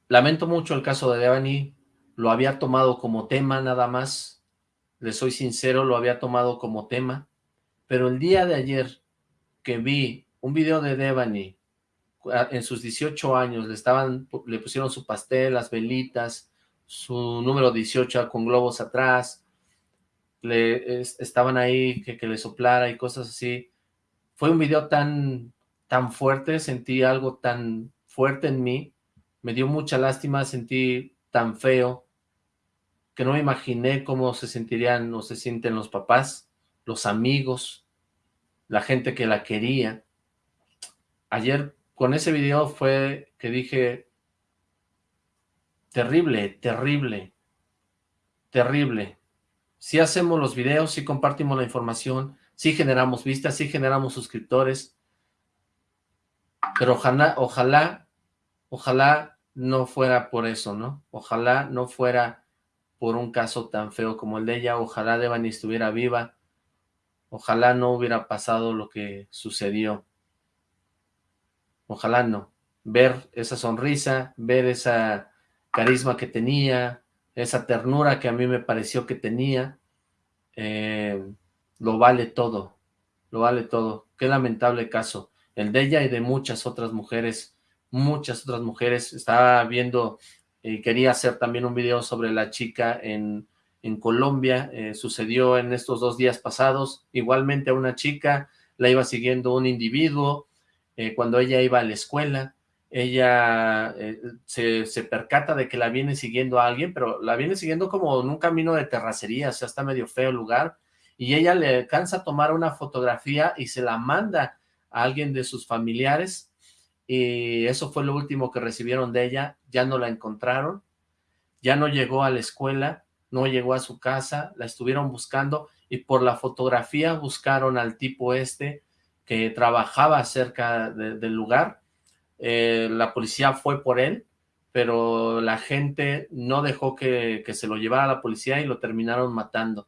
Speaker 1: Lamento mucho el caso de Devani, lo había tomado como tema nada más, le soy sincero, lo había tomado como tema, pero el día de ayer que vi un video de Devani en sus 18 años, le, estaban, le pusieron su pastel, las velitas, su número 18 con globos atrás, le estaban ahí que, le soplara y cosas así. Fue un video tan, tan fuerte, sentí algo tan fuerte en mí, me dio mucha lástima, sentí tan feo, que no me imaginé cómo se sentirían o se sienten los papás, los amigos, la gente que la quería. Ayer con ese video fue que dije, terrible, terrible, terrible. Si hacemos los videos, si compartimos la información, si generamos vistas, si generamos suscriptores, pero ojalá, ojalá, ojalá no fuera por eso, ¿no? Ojalá no fuera por un caso tan feo como el de ella, ojalá Devani estuviera viva, ojalá no hubiera pasado lo que sucedió. Ojalá no. Ver esa sonrisa, ver esa carisma que tenía, esa ternura que a mí me pareció que tenía, eh, lo vale todo. lo vale todo. Qué lamentable caso, el de ella y de muchas otras mujeres, muchas otras mujeres. Estaba viendo, y eh, quería hacer también un video sobre la chica en, en Colombia, eh, sucedió en estos dos días pasados, igualmente a una chica, la iba siguiendo un individuo, cuando ella iba a la escuela, ella se, se, percata de que la viene siguiendo a alguien, pero la viene siguiendo como en un camino de terracería, o sea, está medio feo el lugar, y ella le alcanza a tomar una fotografía y se la manda a alguien de sus familiares, y eso fue lo último que recibieron de ella, ya no la encontraron, ya no llegó a la escuela, no llegó a su casa, la estuvieron buscando, y por la fotografía buscaron al tipo este que trabajaba cerca del lugar, eh, la policía fue por él, pero la gente no dejó que, que se lo llevara a la policía y lo terminaron matando.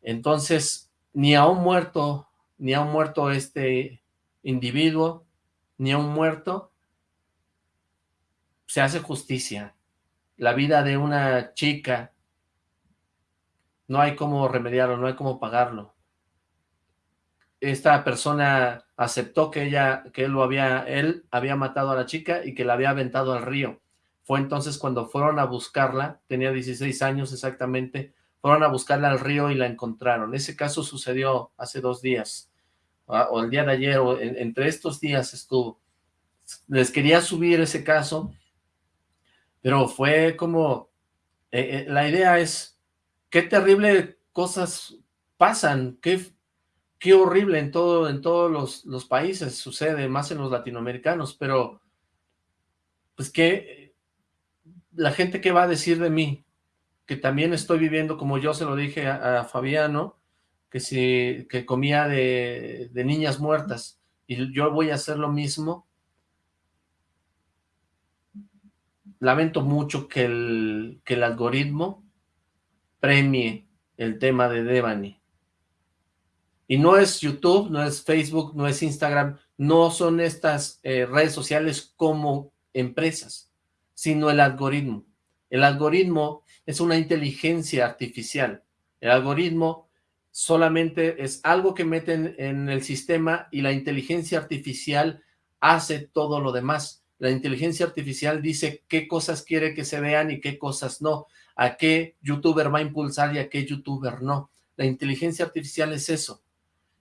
Speaker 1: Entonces, ni a un muerto, ni a un muerto este individuo, ni a un muerto, se hace justicia. La vida de una chica, no hay cómo remediarlo, no hay cómo pagarlo. Esta persona aceptó que ella, que él lo había, él había matado a la chica y que la había aventado al río. Fue entonces cuando fueron a buscarla, tenía 16 años exactamente, fueron a buscarla al río y la encontraron. Ese caso sucedió hace dos días, ah, o el día de ayer, o entre estos días estuvo. Les quería subir ese caso, pero fue como, eh, eh, la idea es, qué terrible cosas pasan, qué, qué horrible en, todo, en todos los, los países sucede, más en los latinoamericanos, pero pues que la gente qué va a decir de mí, que también estoy viviendo, como yo se lo dije a, Fabiano, que si que comía de, de, niñas muertas, y yo voy a hacer lo mismo, lamento mucho que el, que el algoritmo premie el tema de Devani. Y no es YouTube, no es Facebook, no es Instagram, no son estas eh, redes sociales como empresas, sino el algoritmo. El algoritmo es una inteligencia artificial. El algoritmo solamente es algo que meten en el sistema y la inteligencia artificial hace todo lo demás. La inteligencia artificial dice qué cosas quiere que se vean y qué cosas no, a qué youtuber va a impulsar y a qué youtuber no. La inteligencia artificial es eso.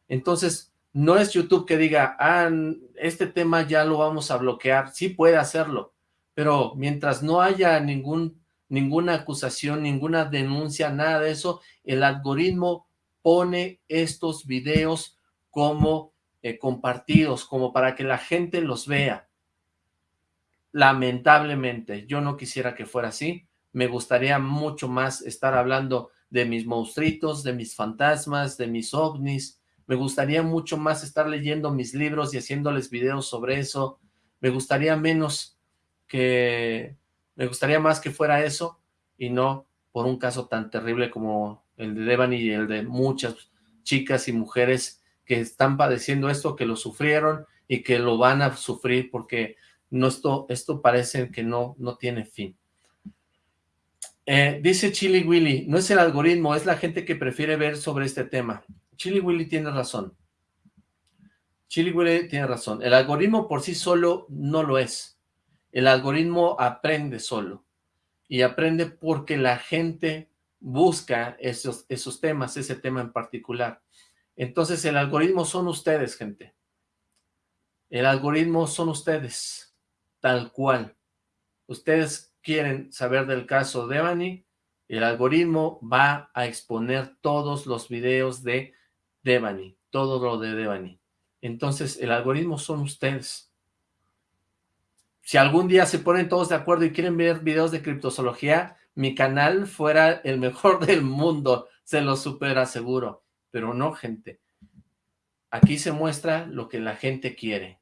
Speaker 1: Entonces, no es YouTube que diga, ah, este tema ya lo vamos a bloquear. Sí puede hacerlo, pero mientras no haya ningún ninguna acusación, ninguna denuncia, nada de eso, el algoritmo pone estos videos como eh, compartidos, como para que la gente los vea. Lamentablemente, yo no quisiera que fuera así, me gustaría mucho más estar hablando de mis monstruitos, de mis fantasmas, de mis ovnis, me gustaría mucho más estar leyendo mis libros y haciéndoles videos sobre eso, me gustaría menos que me gustaría más que fuera eso y no por un caso tan terrible como el de Devani y el de muchas chicas y mujeres que están padeciendo esto, que lo sufrieron y que lo van a sufrir porque no esto, esto parece que no, no tiene fin. Eh, dice Chili Willy, no es el algoritmo, es la gente que prefiere ver sobre este tema. Chili Willy tiene razón. Chili Willy tiene razón. El algoritmo por sí solo no lo es. El algoritmo aprende solo y aprende porque la gente busca esos, esos temas, ese tema en particular. Entonces el algoritmo son ustedes, gente. El algoritmo son ustedes, tal cual. Ustedes quieren saber del caso de Devani, el algoritmo va a exponer todos los videos de Devani, todo lo de Devani. Entonces, el algoritmo son ustedes si algún día se ponen todos de acuerdo y quieren ver videos de criptozoología, mi canal fuera el mejor (laughs) del mundo, se lo super aseguro. Pero no, gente. Aquí se muestra lo que la gente quiere.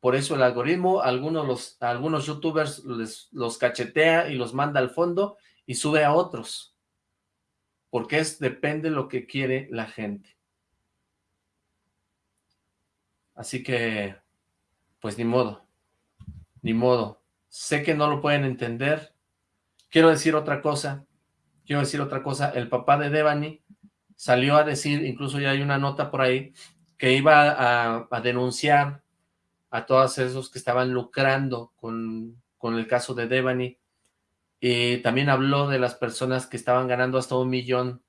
Speaker 1: Por eso el algoritmo, algunos, los, algunos youtubers los cachetea y los manda al fondo y sube a otros. Porque es, depende de lo que quiere la gente. Así que, pues ni modo ni modo. Sé que no lo pueden entender. Quiero decir otra cosa. Quiero decir otra cosa. El papá de Devani salió a decir, incluso ya hay una nota por ahí, que iba a, a denunciar a todos esos que estaban lucrando con, con el caso de Devani, y también habló de las personas que estaban ganando hasta un millón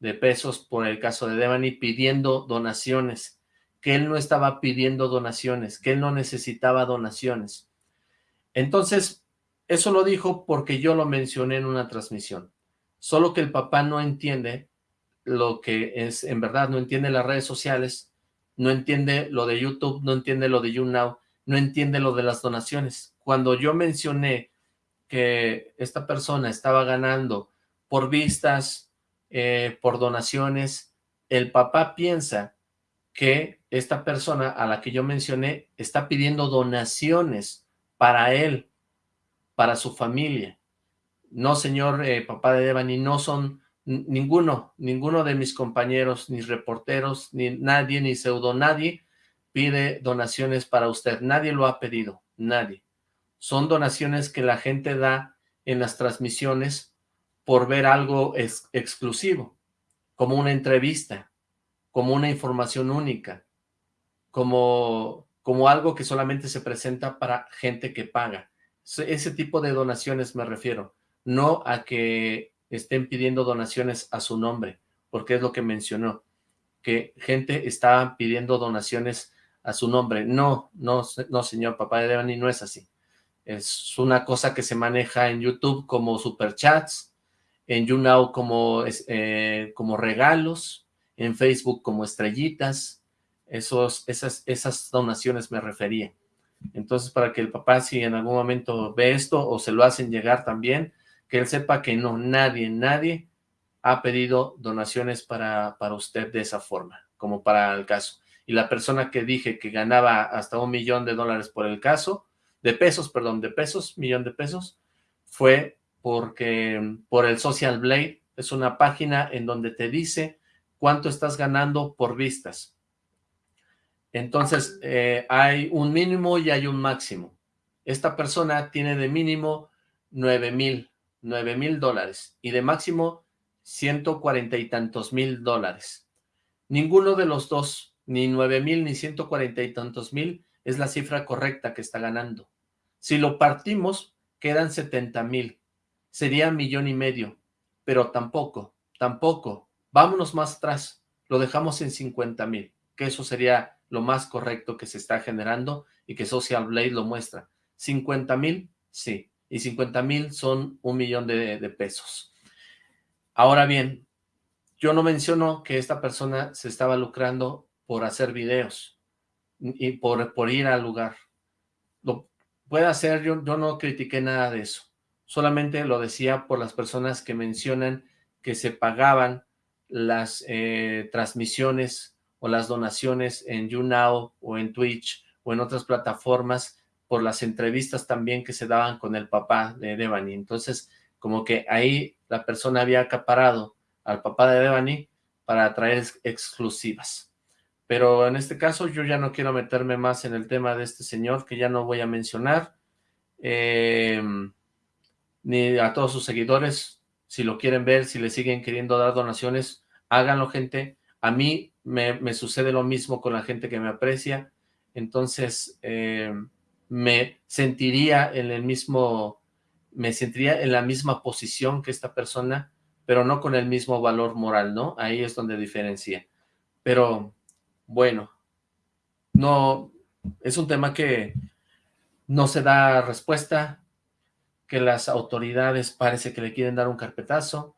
Speaker 1: de pesos por el caso de Devani pidiendo donaciones, que él no estaba pidiendo donaciones, que él no necesitaba donaciones. Entonces, eso lo dijo porque yo lo mencioné en una transmisión. Solo que el papá no entiende lo que es, en verdad, no entiende las redes sociales, no entiende lo de YouTube, no entiende lo de YouNow, no entiende lo de las donaciones. Cuando yo mencioné que esta persona estaba ganando por vistas, eh, por donaciones, el papá piensa que esta persona a la que yo mencioné está pidiendo donaciones para él, para su familia. No, señor eh, papá de Devani, no son ninguno, ninguno de mis compañeros, ni reporteros, ni nadie, ni pseudo nadie pide donaciones para usted. Nadie lo ha pedido, nadie son donaciones que la gente da en las transmisiones por ver algo exclusivo, como una entrevista, como una información única, como, como algo que solamente se presenta para gente que paga. Ese tipo de donaciones me refiero, no a que estén pidiendo donaciones a su nombre, porque es lo que mencionó, que gente está pidiendo donaciones a su nombre. No, no, no señor papá de Devani, no es así. Es una cosa que se maneja en YouTube como superchats, en YouNow como, eh, como regalos, en Facebook como estrellitas, esos, esas, esas donaciones me refería. Entonces, para que el papá, si en algún momento ve esto o se lo hacen llegar también, que él sepa que no, nadie, nadie ha pedido donaciones para, para usted de esa forma, como para el caso. Y la persona que dije que ganaba hasta un millón de dólares por el caso, de pesos, perdón, de pesos, millón de pesos, fue porque por el Social Blade es una página en donde te dice cuánto estás ganando por vistas. Entonces, eh, hay un mínimo y hay un máximo. Esta persona tiene de mínimo 9 mil, 9 mil dólares y de máximo 140 y tantos mil dólares. Ninguno de los dos, ni 9 mil ni 140 y tantos mil, es la cifra correcta que está ganando. Si lo partimos, quedan 70 mil. Sería millón y medio. Pero tampoco, tampoco. Vámonos más atrás. Lo dejamos en 50 mil. Que eso sería lo más correcto que se está generando y que Social Blade lo muestra. 50 mil, sí. Y 50 mil son un millón de, pesos. Ahora bien, yo no menciono que esta persona se estaba lucrando por hacer videos y por, por ir al lugar. Lo, puede ser, yo, yo no critiqué nada de eso. Solamente lo decía por las personas que mencionan que se pagaban las eh, transmisiones o las donaciones en YouNow o en Twitch o en otras plataformas por las entrevistas también que se daban con el papá de Devani. Entonces, como que ahí la persona había acaparado al papá de Devani para traer exclusivas. Pero en este caso yo ya no quiero meterme más en el tema de este señor, que ya no voy a mencionar. Em, ni a todos sus seguidores, si lo quieren ver, si le siguen queriendo dar donaciones, háganlo gente. A mí me, sucede lo mismo con la gente que me aprecia, entonces em, me sentiría en el mismo, me sentiría en la misma posición que esta persona, pero no con el mismo valor moral, ¿no? Ahí es donde diferencia. Pero bueno, no, es un tema que no se da respuesta, que las autoridades parece que le quieren dar un carpetazo,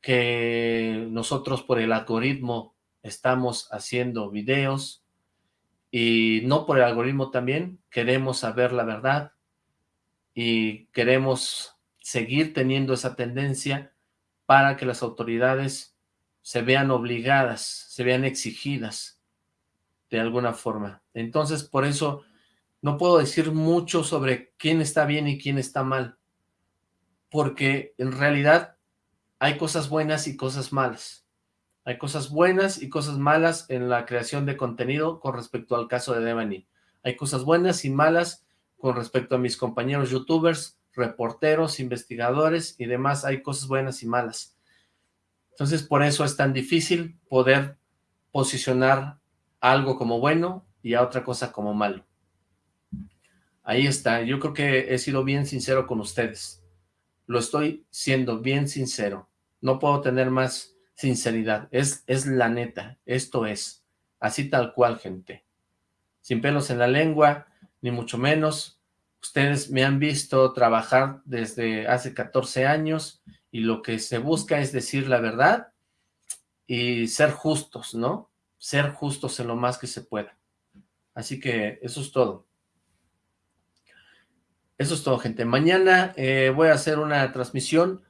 Speaker 1: que nosotros por el algoritmo estamos haciendo videos y no por el algoritmo también, queremos saber la verdad y queremos seguir teniendo esa tendencia para que las autoridades se vean obligadas, se vean exigidas de alguna forma. Entonces, por eso no puedo decir mucho sobre quién está bien y quién está mal, porque en realidad hay cosas buenas y cosas malas. Hay cosas buenas y cosas malas en la creación de contenido con respecto al caso de Devani. Hay cosas buenas y malas con respecto a mis compañeros youtubers, reporteros, investigadores y demás. Hay cosas buenas y malas Entonces, por eso es tan difícil poder posicionar algo como bueno y a otra cosa como malo. Ahí está, yo creo que he sido bien sincero con ustedes. Lo estoy siendo bien sincero. No puedo tener más sinceridad. Es, es la neta, esto es. Así tal cual, gente. Sin pelos en la lengua, ni mucho menos. Ustedes me han visto trabajar desde hace 14 años y lo que se busca es decir la verdad y ser justos, ¿no? Ser justos en lo más que se pueda. Así que eso es todo. Eso es todo, gente. Mañana eh, voy a hacer una transmisión.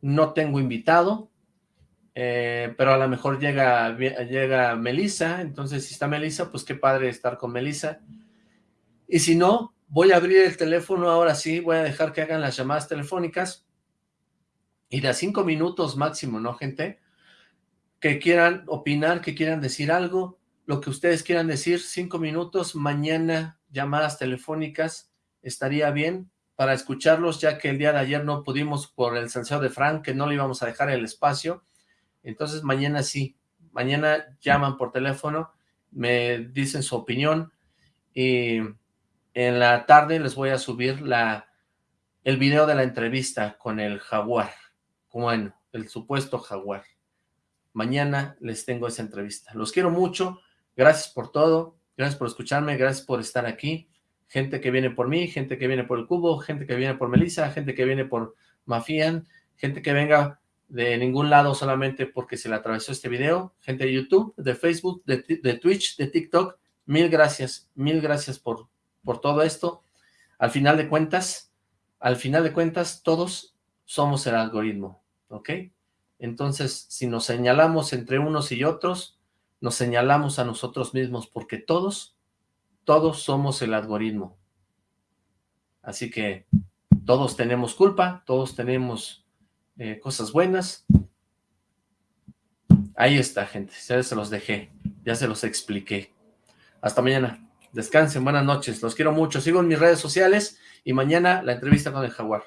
Speaker 1: No tengo invitado, eh, pero a lo mejor llega, llega Melissa. Entonces, si está Melissa, pues qué padre estar con Melissa. Y si no, voy a abrir el teléfono ahora sí. Voy a dejar que hagan las llamadas telefónicas. Y de a cinco minutos máximo, ¿no, gente? Que quieran opinar, que quieran decir algo, lo que ustedes quieran decir, cinco minutos, mañana llamadas telefónicas, estaría bien para escucharlos, ya que el día de ayer no pudimos por el salseo de Frank, que no le íbamos a dejar el espacio. Entonces mañana sí, mañana llaman por teléfono, me dicen su opinión y en la tarde les voy a subir la, el video de la entrevista con el jaguar, bueno, el supuesto jaguar. Mañana les tengo esa entrevista. Los quiero mucho, gracias por todo, gracias por escucharme, gracias por estar aquí gente que viene por mí, gente que viene por el cubo, gente que viene por Melissa, gente que viene por Mafian, gente que venga de ningún lado solamente porque se le atravesó este video, gente de YouTube, de Facebook, de, Twitch, de TikTok, mil gracias, mil gracias por, por todo esto. Al final de cuentas, al final de cuentas, todos somos el algoritmo, ¿ok? Entonces, si nos señalamos entre unos y otros, nos señalamos a nosotros mismos, porque todos todos somos el algoritmo. Así que todos tenemos culpa, todos tenemos eh, cosas buenas. Ahí está, gente. Ya se los dejé, ya se los expliqué. Hasta mañana. Descansen, buenas noches. Los quiero mucho. Sigo en mis redes sociales y mañana la entrevista con el jaguar.